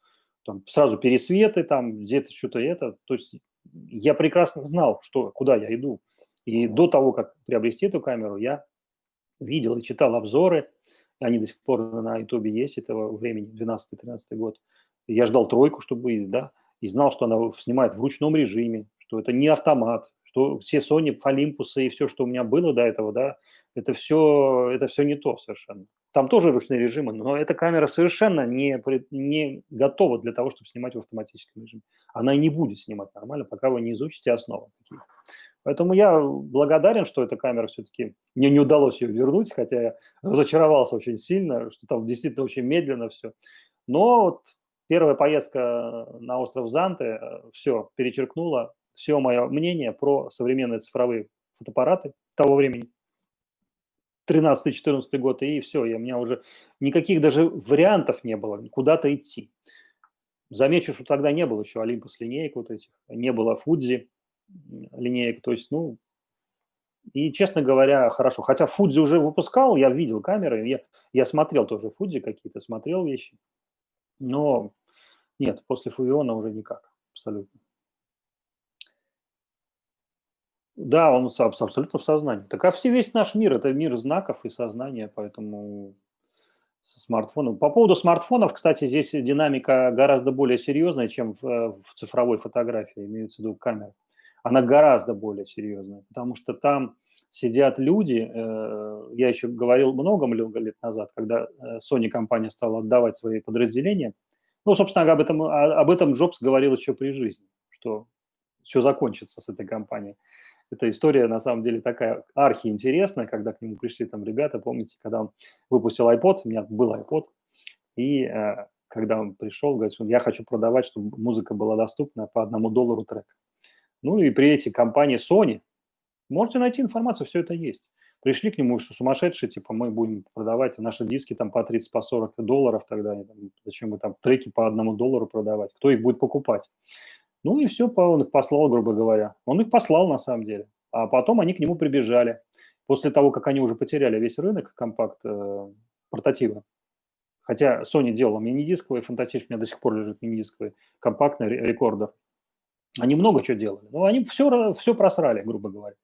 там сразу пересветы, там где-то что-то это. То есть я прекрасно знал, что, куда я иду. И до того, как приобрести эту камеру, я видел и читал обзоры, они до сих пор на ютубе есть этого времени, 12-13 год. Я ждал тройку, чтобы, да, и знал, что она снимает в ручном режиме, что это не автомат, что все Sony, Olympus и все, что у меня было до этого, да, это все, это все не то совершенно. Там тоже ручные режимы, но эта камера совершенно не, не готова для того, чтобы снимать в автоматическом режиме. Она и не будет снимать нормально, пока вы не изучите основы какие-то. Поэтому я благодарен, что эта камера все-таки, мне не удалось ее вернуть, хотя я разочаровался очень сильно, что там действительно очень медленно все. Но вот первая поездка на остров Занты э, все перечеркнула все мое мнение про современные цифровые фотоаппараты того времени. 13-14 год, и все, и у меня уже никаких даже вариантов не было куда-то идти. Замечу, что тогда не было еще Olympus линеек вот этих, не было Fuji линеек, то есть, ну, и, честно говоря, хорошо. Хотя Fuji уже выпускал, я видел камеры, я, я смотрел тоже Fuji какие-то, смотрел вещи, но нет, после Фувиона уже никак, абсолютно. Да, он абсолютно в сознании. Так а все, весь наш мир – это мир знаков и сознания, поэтому со смартфоном. По поводу смартфонов, кстати, здесь динамика гораздо более серьезная, чем в, в цифровой фотографии, имеется в виду камера. Она гораздо более серьезная, потому что там сидят люди, э, я еще говорил много-много лет назад, когда э, Sony компания стала отдавать свои подразделения, ну, собственно, об этом, об этом Джобс говорил еще при жизни, что все закончится с этой компанией эта история на самом деле такая архиинтересная, когда к нему пришли там ребята, помните, когда он выпустил iPod, у меня был iPod, и э, когда он пришел, говорит, что я хочу продавать, чтобы музыка была доступна по одному доллару трек. Ну и при эти компании Sony, можете найти информацию, все это есть. Пришли к нему, что сумасшедшие, типа, мы будем продавать наши диски там по 30, по 40 долларов тогда, зачем мы там треки по одному доллару продавать, кто их будет покупать. Ну и все, он их послал, грубо говоря. Он их послал на самом деле. А потом они к нему прибежали. После того, как они уже потеряли весь рынок компакт э, портатива. Хотя Sony делала мини-дисковый, фантастически у меня до сих пор лежит мини-дисковый, компактный рекордер. Они много чего делали. Но они все, все просрали, грубо говоря.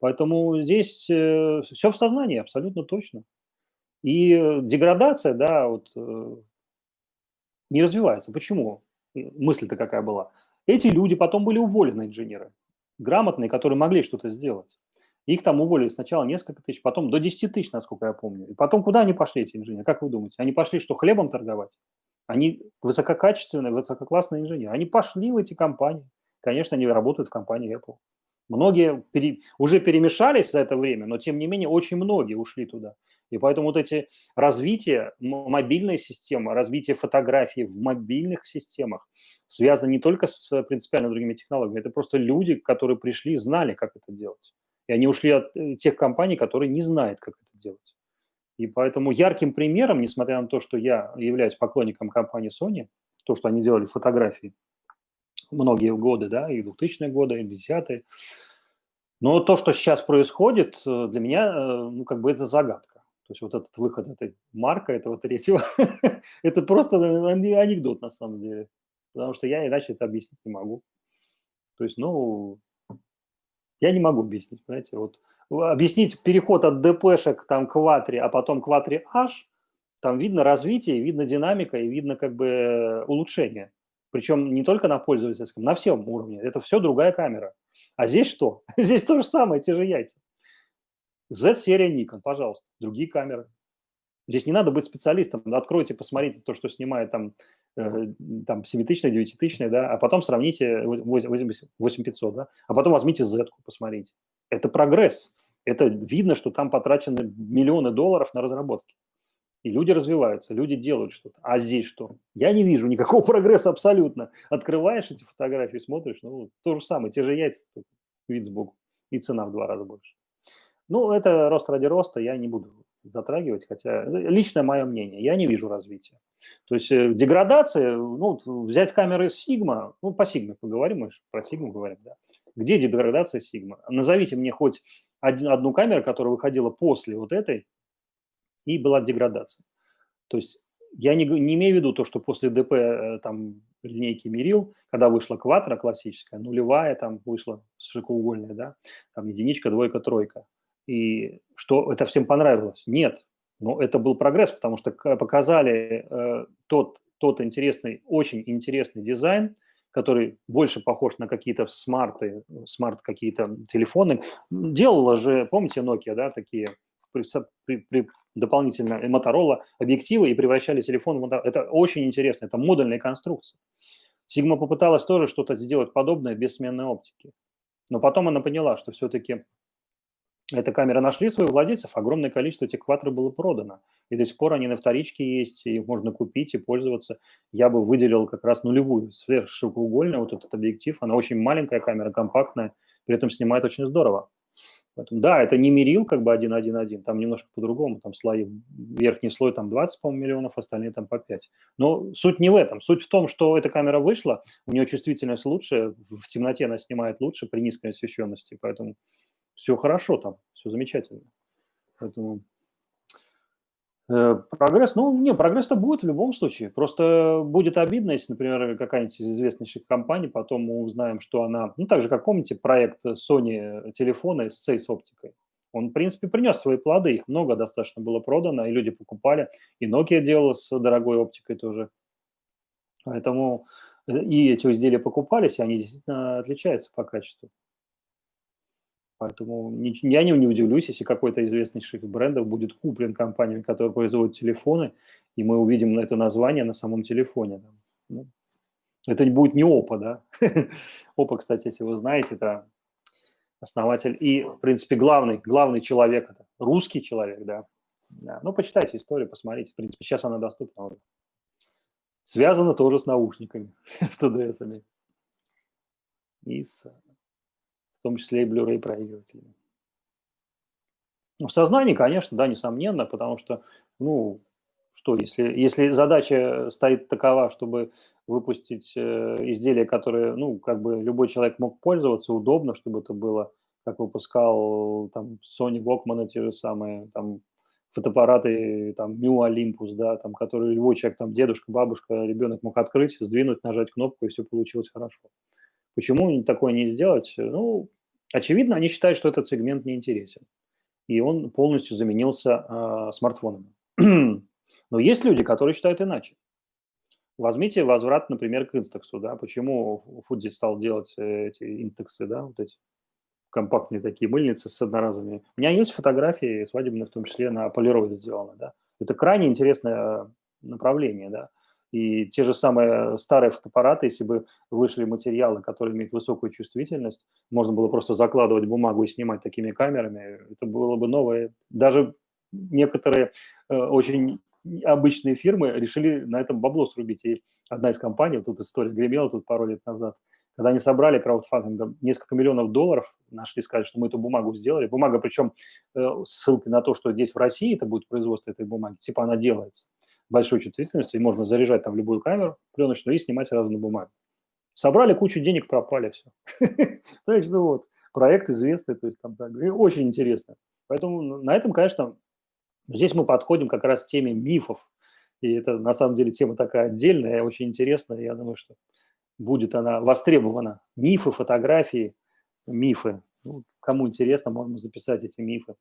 Поэтому здесь э, все в сознании, абсолютно точно. И деградация, да, вот э, не развивается. Почему? Мысль-то какая была? Эти люди потом были уволены, инженеры, грамотные, которые могли что-то сделать. Их там уволили сначала несколько тысяч, потом до 10 тысяч, насколько я помню. И потом куда они пошли, эти инженеры? Как вы думаете? Они пошли что, хлебом торговать? Они высококачественные, высококлассные инженеры. Они пошли в эти компании. Конечно, они работают в компании Apple. Многие пере, уже перемешались за это время, но тем не менее очень многие ушли туда. И поэтому вот эти развитие мобильной системы, развитие фотографий в мобильных системах связано не только с принципиально другими технологиями, это просто люди, которые пришли и знали, как это делать. И они ушли от э, тех компаний, которые не знают, как это делать. И поэтому ярким примером, несмотря на то, что я являюсь поклонником компании Sony, то, что они делали фотографии многие годы, да, и 2000-е годы, и 10-е, но то, что сейчас происходит, э, для меня, э, ну, как бы это загадка. То есть вот этот выход этой марка, этого третьего, это просто анекдот на самом деле. Потому что я иначе это объяснить не могу. То есть, ну, я не могу объяснить, понимаете. Вот объяснить переход от ДПшек там к Ватре, а потом к Ватре H, там видно развитие, видно динамика и видно как бы улучшение. Причем не только на пользовательском, на всем уровне. Это все другая камера. А здесь что? Здесь то же самое, те же яйца. Z-серия Nikon, пожалуйста, другие камеры. Здесь не надо быть специалистом. Откройте, посмотрите то, что снимает там, э, там 7-тысячное, 9 да, а потом сравните 8500, да, а потом возьмите Z, посмотрите. Это прогресс. Это видно, что там потрачены миллионы долларов на разработки. И люди развиваются, люди делают что-то. А здесь что? Я не вижу никакого прогресса абсолютно. Открываешь эти фотографии, смотришь, ну, то же самое, те же яйца, вид сбоку, и цена в два раза больше. Ну, это рост ради роста, я не буду затрагивать, хотя личное мое мнение, я не вижу развития. То есть э, деградация, ну, взять камеры Sigma, ну, по Sigma поговорим, мы про Sigma говорим, да. Где деградация Sigma? Назовите мне хоть один, одну камеру, которая выходила после вот этой, и была деградация. То есть я не, не имею в виду то, что после ДП э, там линейки мерил, когда вышла квадра классическая, нулевая там вышла широкоугольная, да, там единичка, двойка, тройка. И что это всем понравилось? Нет, но это был прогресс, потому что показали э, тот, тот интересный, очень интересный дизайн, который больше похож на какие-то смарты, smart какие-то телефоны. Делала же, помните, Nokia, да, такие при, при, при дополнительно Motorola объективы и превращали телефон в Это очень интересно, это модульная конструкция. Sigma попыталась тоже что-то сделать подобное без сменной оптики. Но потом она поняла, что все-таки эта камера нашли своих владельцев, огромное количество этих квадро было продано. И до сих пор они на вторичке есть, их можно купить и пользоваться. Я бы выделил как раз нулевую, сверхширокоугольную, вот этот объектив. Она очень маленькая камера, компактная, при этом снимает очень здорово. Поэтому, да, это не мерил как бы 1.1.1, там немножко по-другому, там слои, верхний слой там 20, по миллионов, остальные там по 5. Но суть не в этом, суть в том, что эта камера вышла, у нее чувствительность лучше, в темноте она снимает лучше при низкой освещенности, поэтому все хорошо там, все замечательно. Поэтому Э, прогресс, ну, не, прогресс-то будет в любом случае. Просто будет обидно, если, например, какая-нибудь из известнейших компаний, потом мы узнаем, что она, ну, так же, как помните, проект Sony телефона с с оптикой. Он, в принципе, принес свои плоды, их много достаточно было продано, и люди покупали, и Nokia делала с дорогой оптикой тоже. Поэтому э, и эти изделия покупались, и они действительно отличаются по качеству. Поэтому я не, удивлюсь, если какой-то из известнейших брендов будет куплен компаниями, которые производят телефоны, и мы увидим это название на самом телефоне. Ну, это будет не ОПА, да? ОПА, кстати, если вы знаете, это основатель и, в принципе, главный, главный человек, это русский человек, да. да. Ну, почитайте историю, посмотрите. В принципе, сейчас она доступна уже. Связано тоже с наушниками, с ТДСами. И с в том числе и Blu-ray проигрывателями. Ну, в сознании, конечно, да, несомненно, потому что, ну, что, если, если задача стоит такова, чтобы выпустить э, изделие, которое, ну, как бы любой человек мог пользоваться, удобно, чтобы это было, как выпускал там Sony Walkman, те же самые, там, фотоаппараты, там, Mu Olympus, да, там, которые любой человек, там, дедушка, бабушка, ребенок мог открыть, сдвинуть, нажать кнопку, и все получилось хорошо. Почему такое не сделать? Ну, очевидно, они считают, что этот сегмент не интересен, и он полностью заменился э, смартфонами. Но есть люди, которые считают иначе. Возьмите возврат, например, к инстексу, да, почему Фудзи стал делать э, эти интексы, да, вот эти компактные такие мыльницы с одноразовыми. У меня есть фотографии свадебные, в том числе на полироиде сделаны, да. Это крайне интересное направление, да. И те же самые старые фотоаппараты, если бы вышли материалы, которые имеют высокую чувствительность, можно было просто закладывать бумагу и снимать такими камерами, это было бы новое. Даже некоторые э, очень обычные фирмы решили на этом бабло срубить. И одна из компаний, тут история гремела тут пару лет назад, когда они собрали краудфандингом несколько миллионов долларов, нашли, сказали, что мы эту бумагу сделали. Бумага, причем э, ссылкой на то, что здесь в России это будет производство этой бумаги, типа она делается большой чувствительностью, и можно заряжать там любую камеру пленочную и снимать сразу на бумаге. Собрали кучу денег, пропали все. Так что вот, проект известный, то есть там так, очень интересно. Поэтому на этом, конечно, здесь мы подходим как раз к теме мифов. И это на самом деле тема такая отдельная, очень интересная. Я думаю, что будет она востребована. Мифы, фотографии, мифы. Ну, кому интересно, можно записать эти мифы.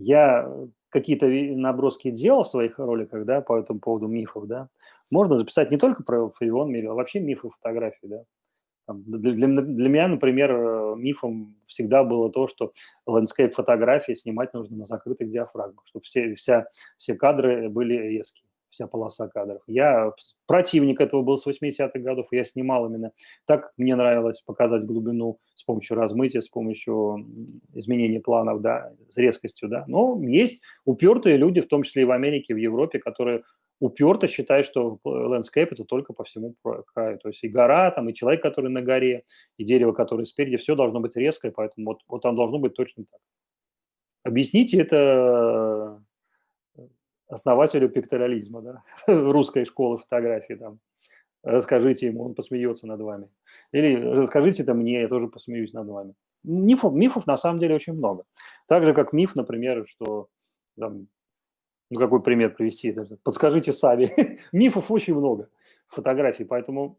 Я какие-то наброски делал в своих роликах, да, по этому поводу мифов, да. Можно записать не только про Фарион Мири, а вообще мифы фотографии, да. Для, для, для меня, например, э, мифом всегда было то, что landscape фотографии снимать нужно на закрытых диафрагмах, чтобы все, вся, все кадры были резкие вся полоса кадров. Я противник этого был с 80-х годов, я снимал именно так. Мне нравилось показать глубину с помощью размытия, с помощью изменения планов, да, с резкостью, да. Но есть упертые люди, в том числе и в Америке, в Европе, которые уперто считают, что landscape – это только по всему краю. То есть и гора, там, и человек, который на горе, и дерево, которое спереди, все должно быть резкое, поэтому вот, вот оно должно быть точно так. Объясните это основателю пикторализма, да, русской школы фотографии там. Расскажите ему, он посмеется над вами. Или расскажите это мне, я тоже посмеюсь над вами. Мифов, мифов на самом деле очень много. Так же, как миф, например, что там, ну, какой пример привести? Подскажите сами. Мифов очень много фотографий, поэтому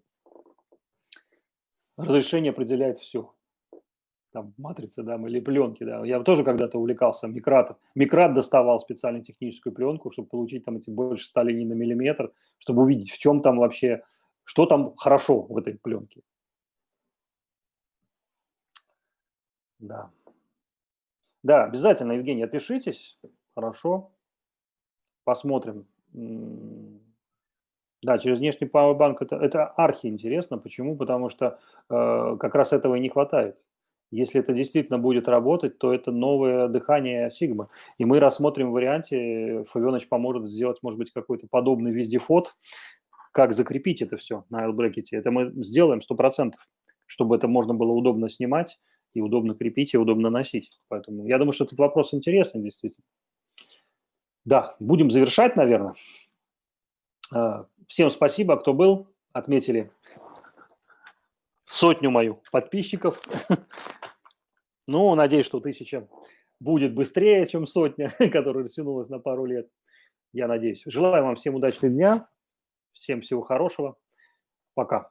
разрешение определяет все. Там матрицы, да, или пленки, да. Я тоже когда-то увлекался микратом. Микрат доставал специально техническую пленку, чтобы получить там эти больше 100 линий на миллиметр, чтобы увидеть, в чем там вообще, что там хорошо в этой пленке. Да. Да, обязательно, Евгений, отпишитесь. Хорошо. Посмотрим. Да, через внешний пауэрбанк это, это архи интересно. Почему? Потому что э, как раз этого и не хватает. Если это действительно будет работать, то это новое дыхание Сигмы. И мы рассмотрим варианте, Фавенович поможет сделать, может быть, какой-то подобный вездеход, как закрепить это все на L-брекете. Это мы сделаем 100%, чтобы это можно было удобно снимать, и удобно крепить, и удобно носить. Поэтому я думаю, что этот вопрос интересный, действительно. Да, будем завершать, наверное. А, всем спасибо, кто был, отметили сотню мою подписчиков. Ну, надеюсь, что тысяча будет быстрее, чем сотня, которая растянулась на пару лет. Я надеюсь. Желаю вам всем удачного дня, всем всего хорошего. Пока.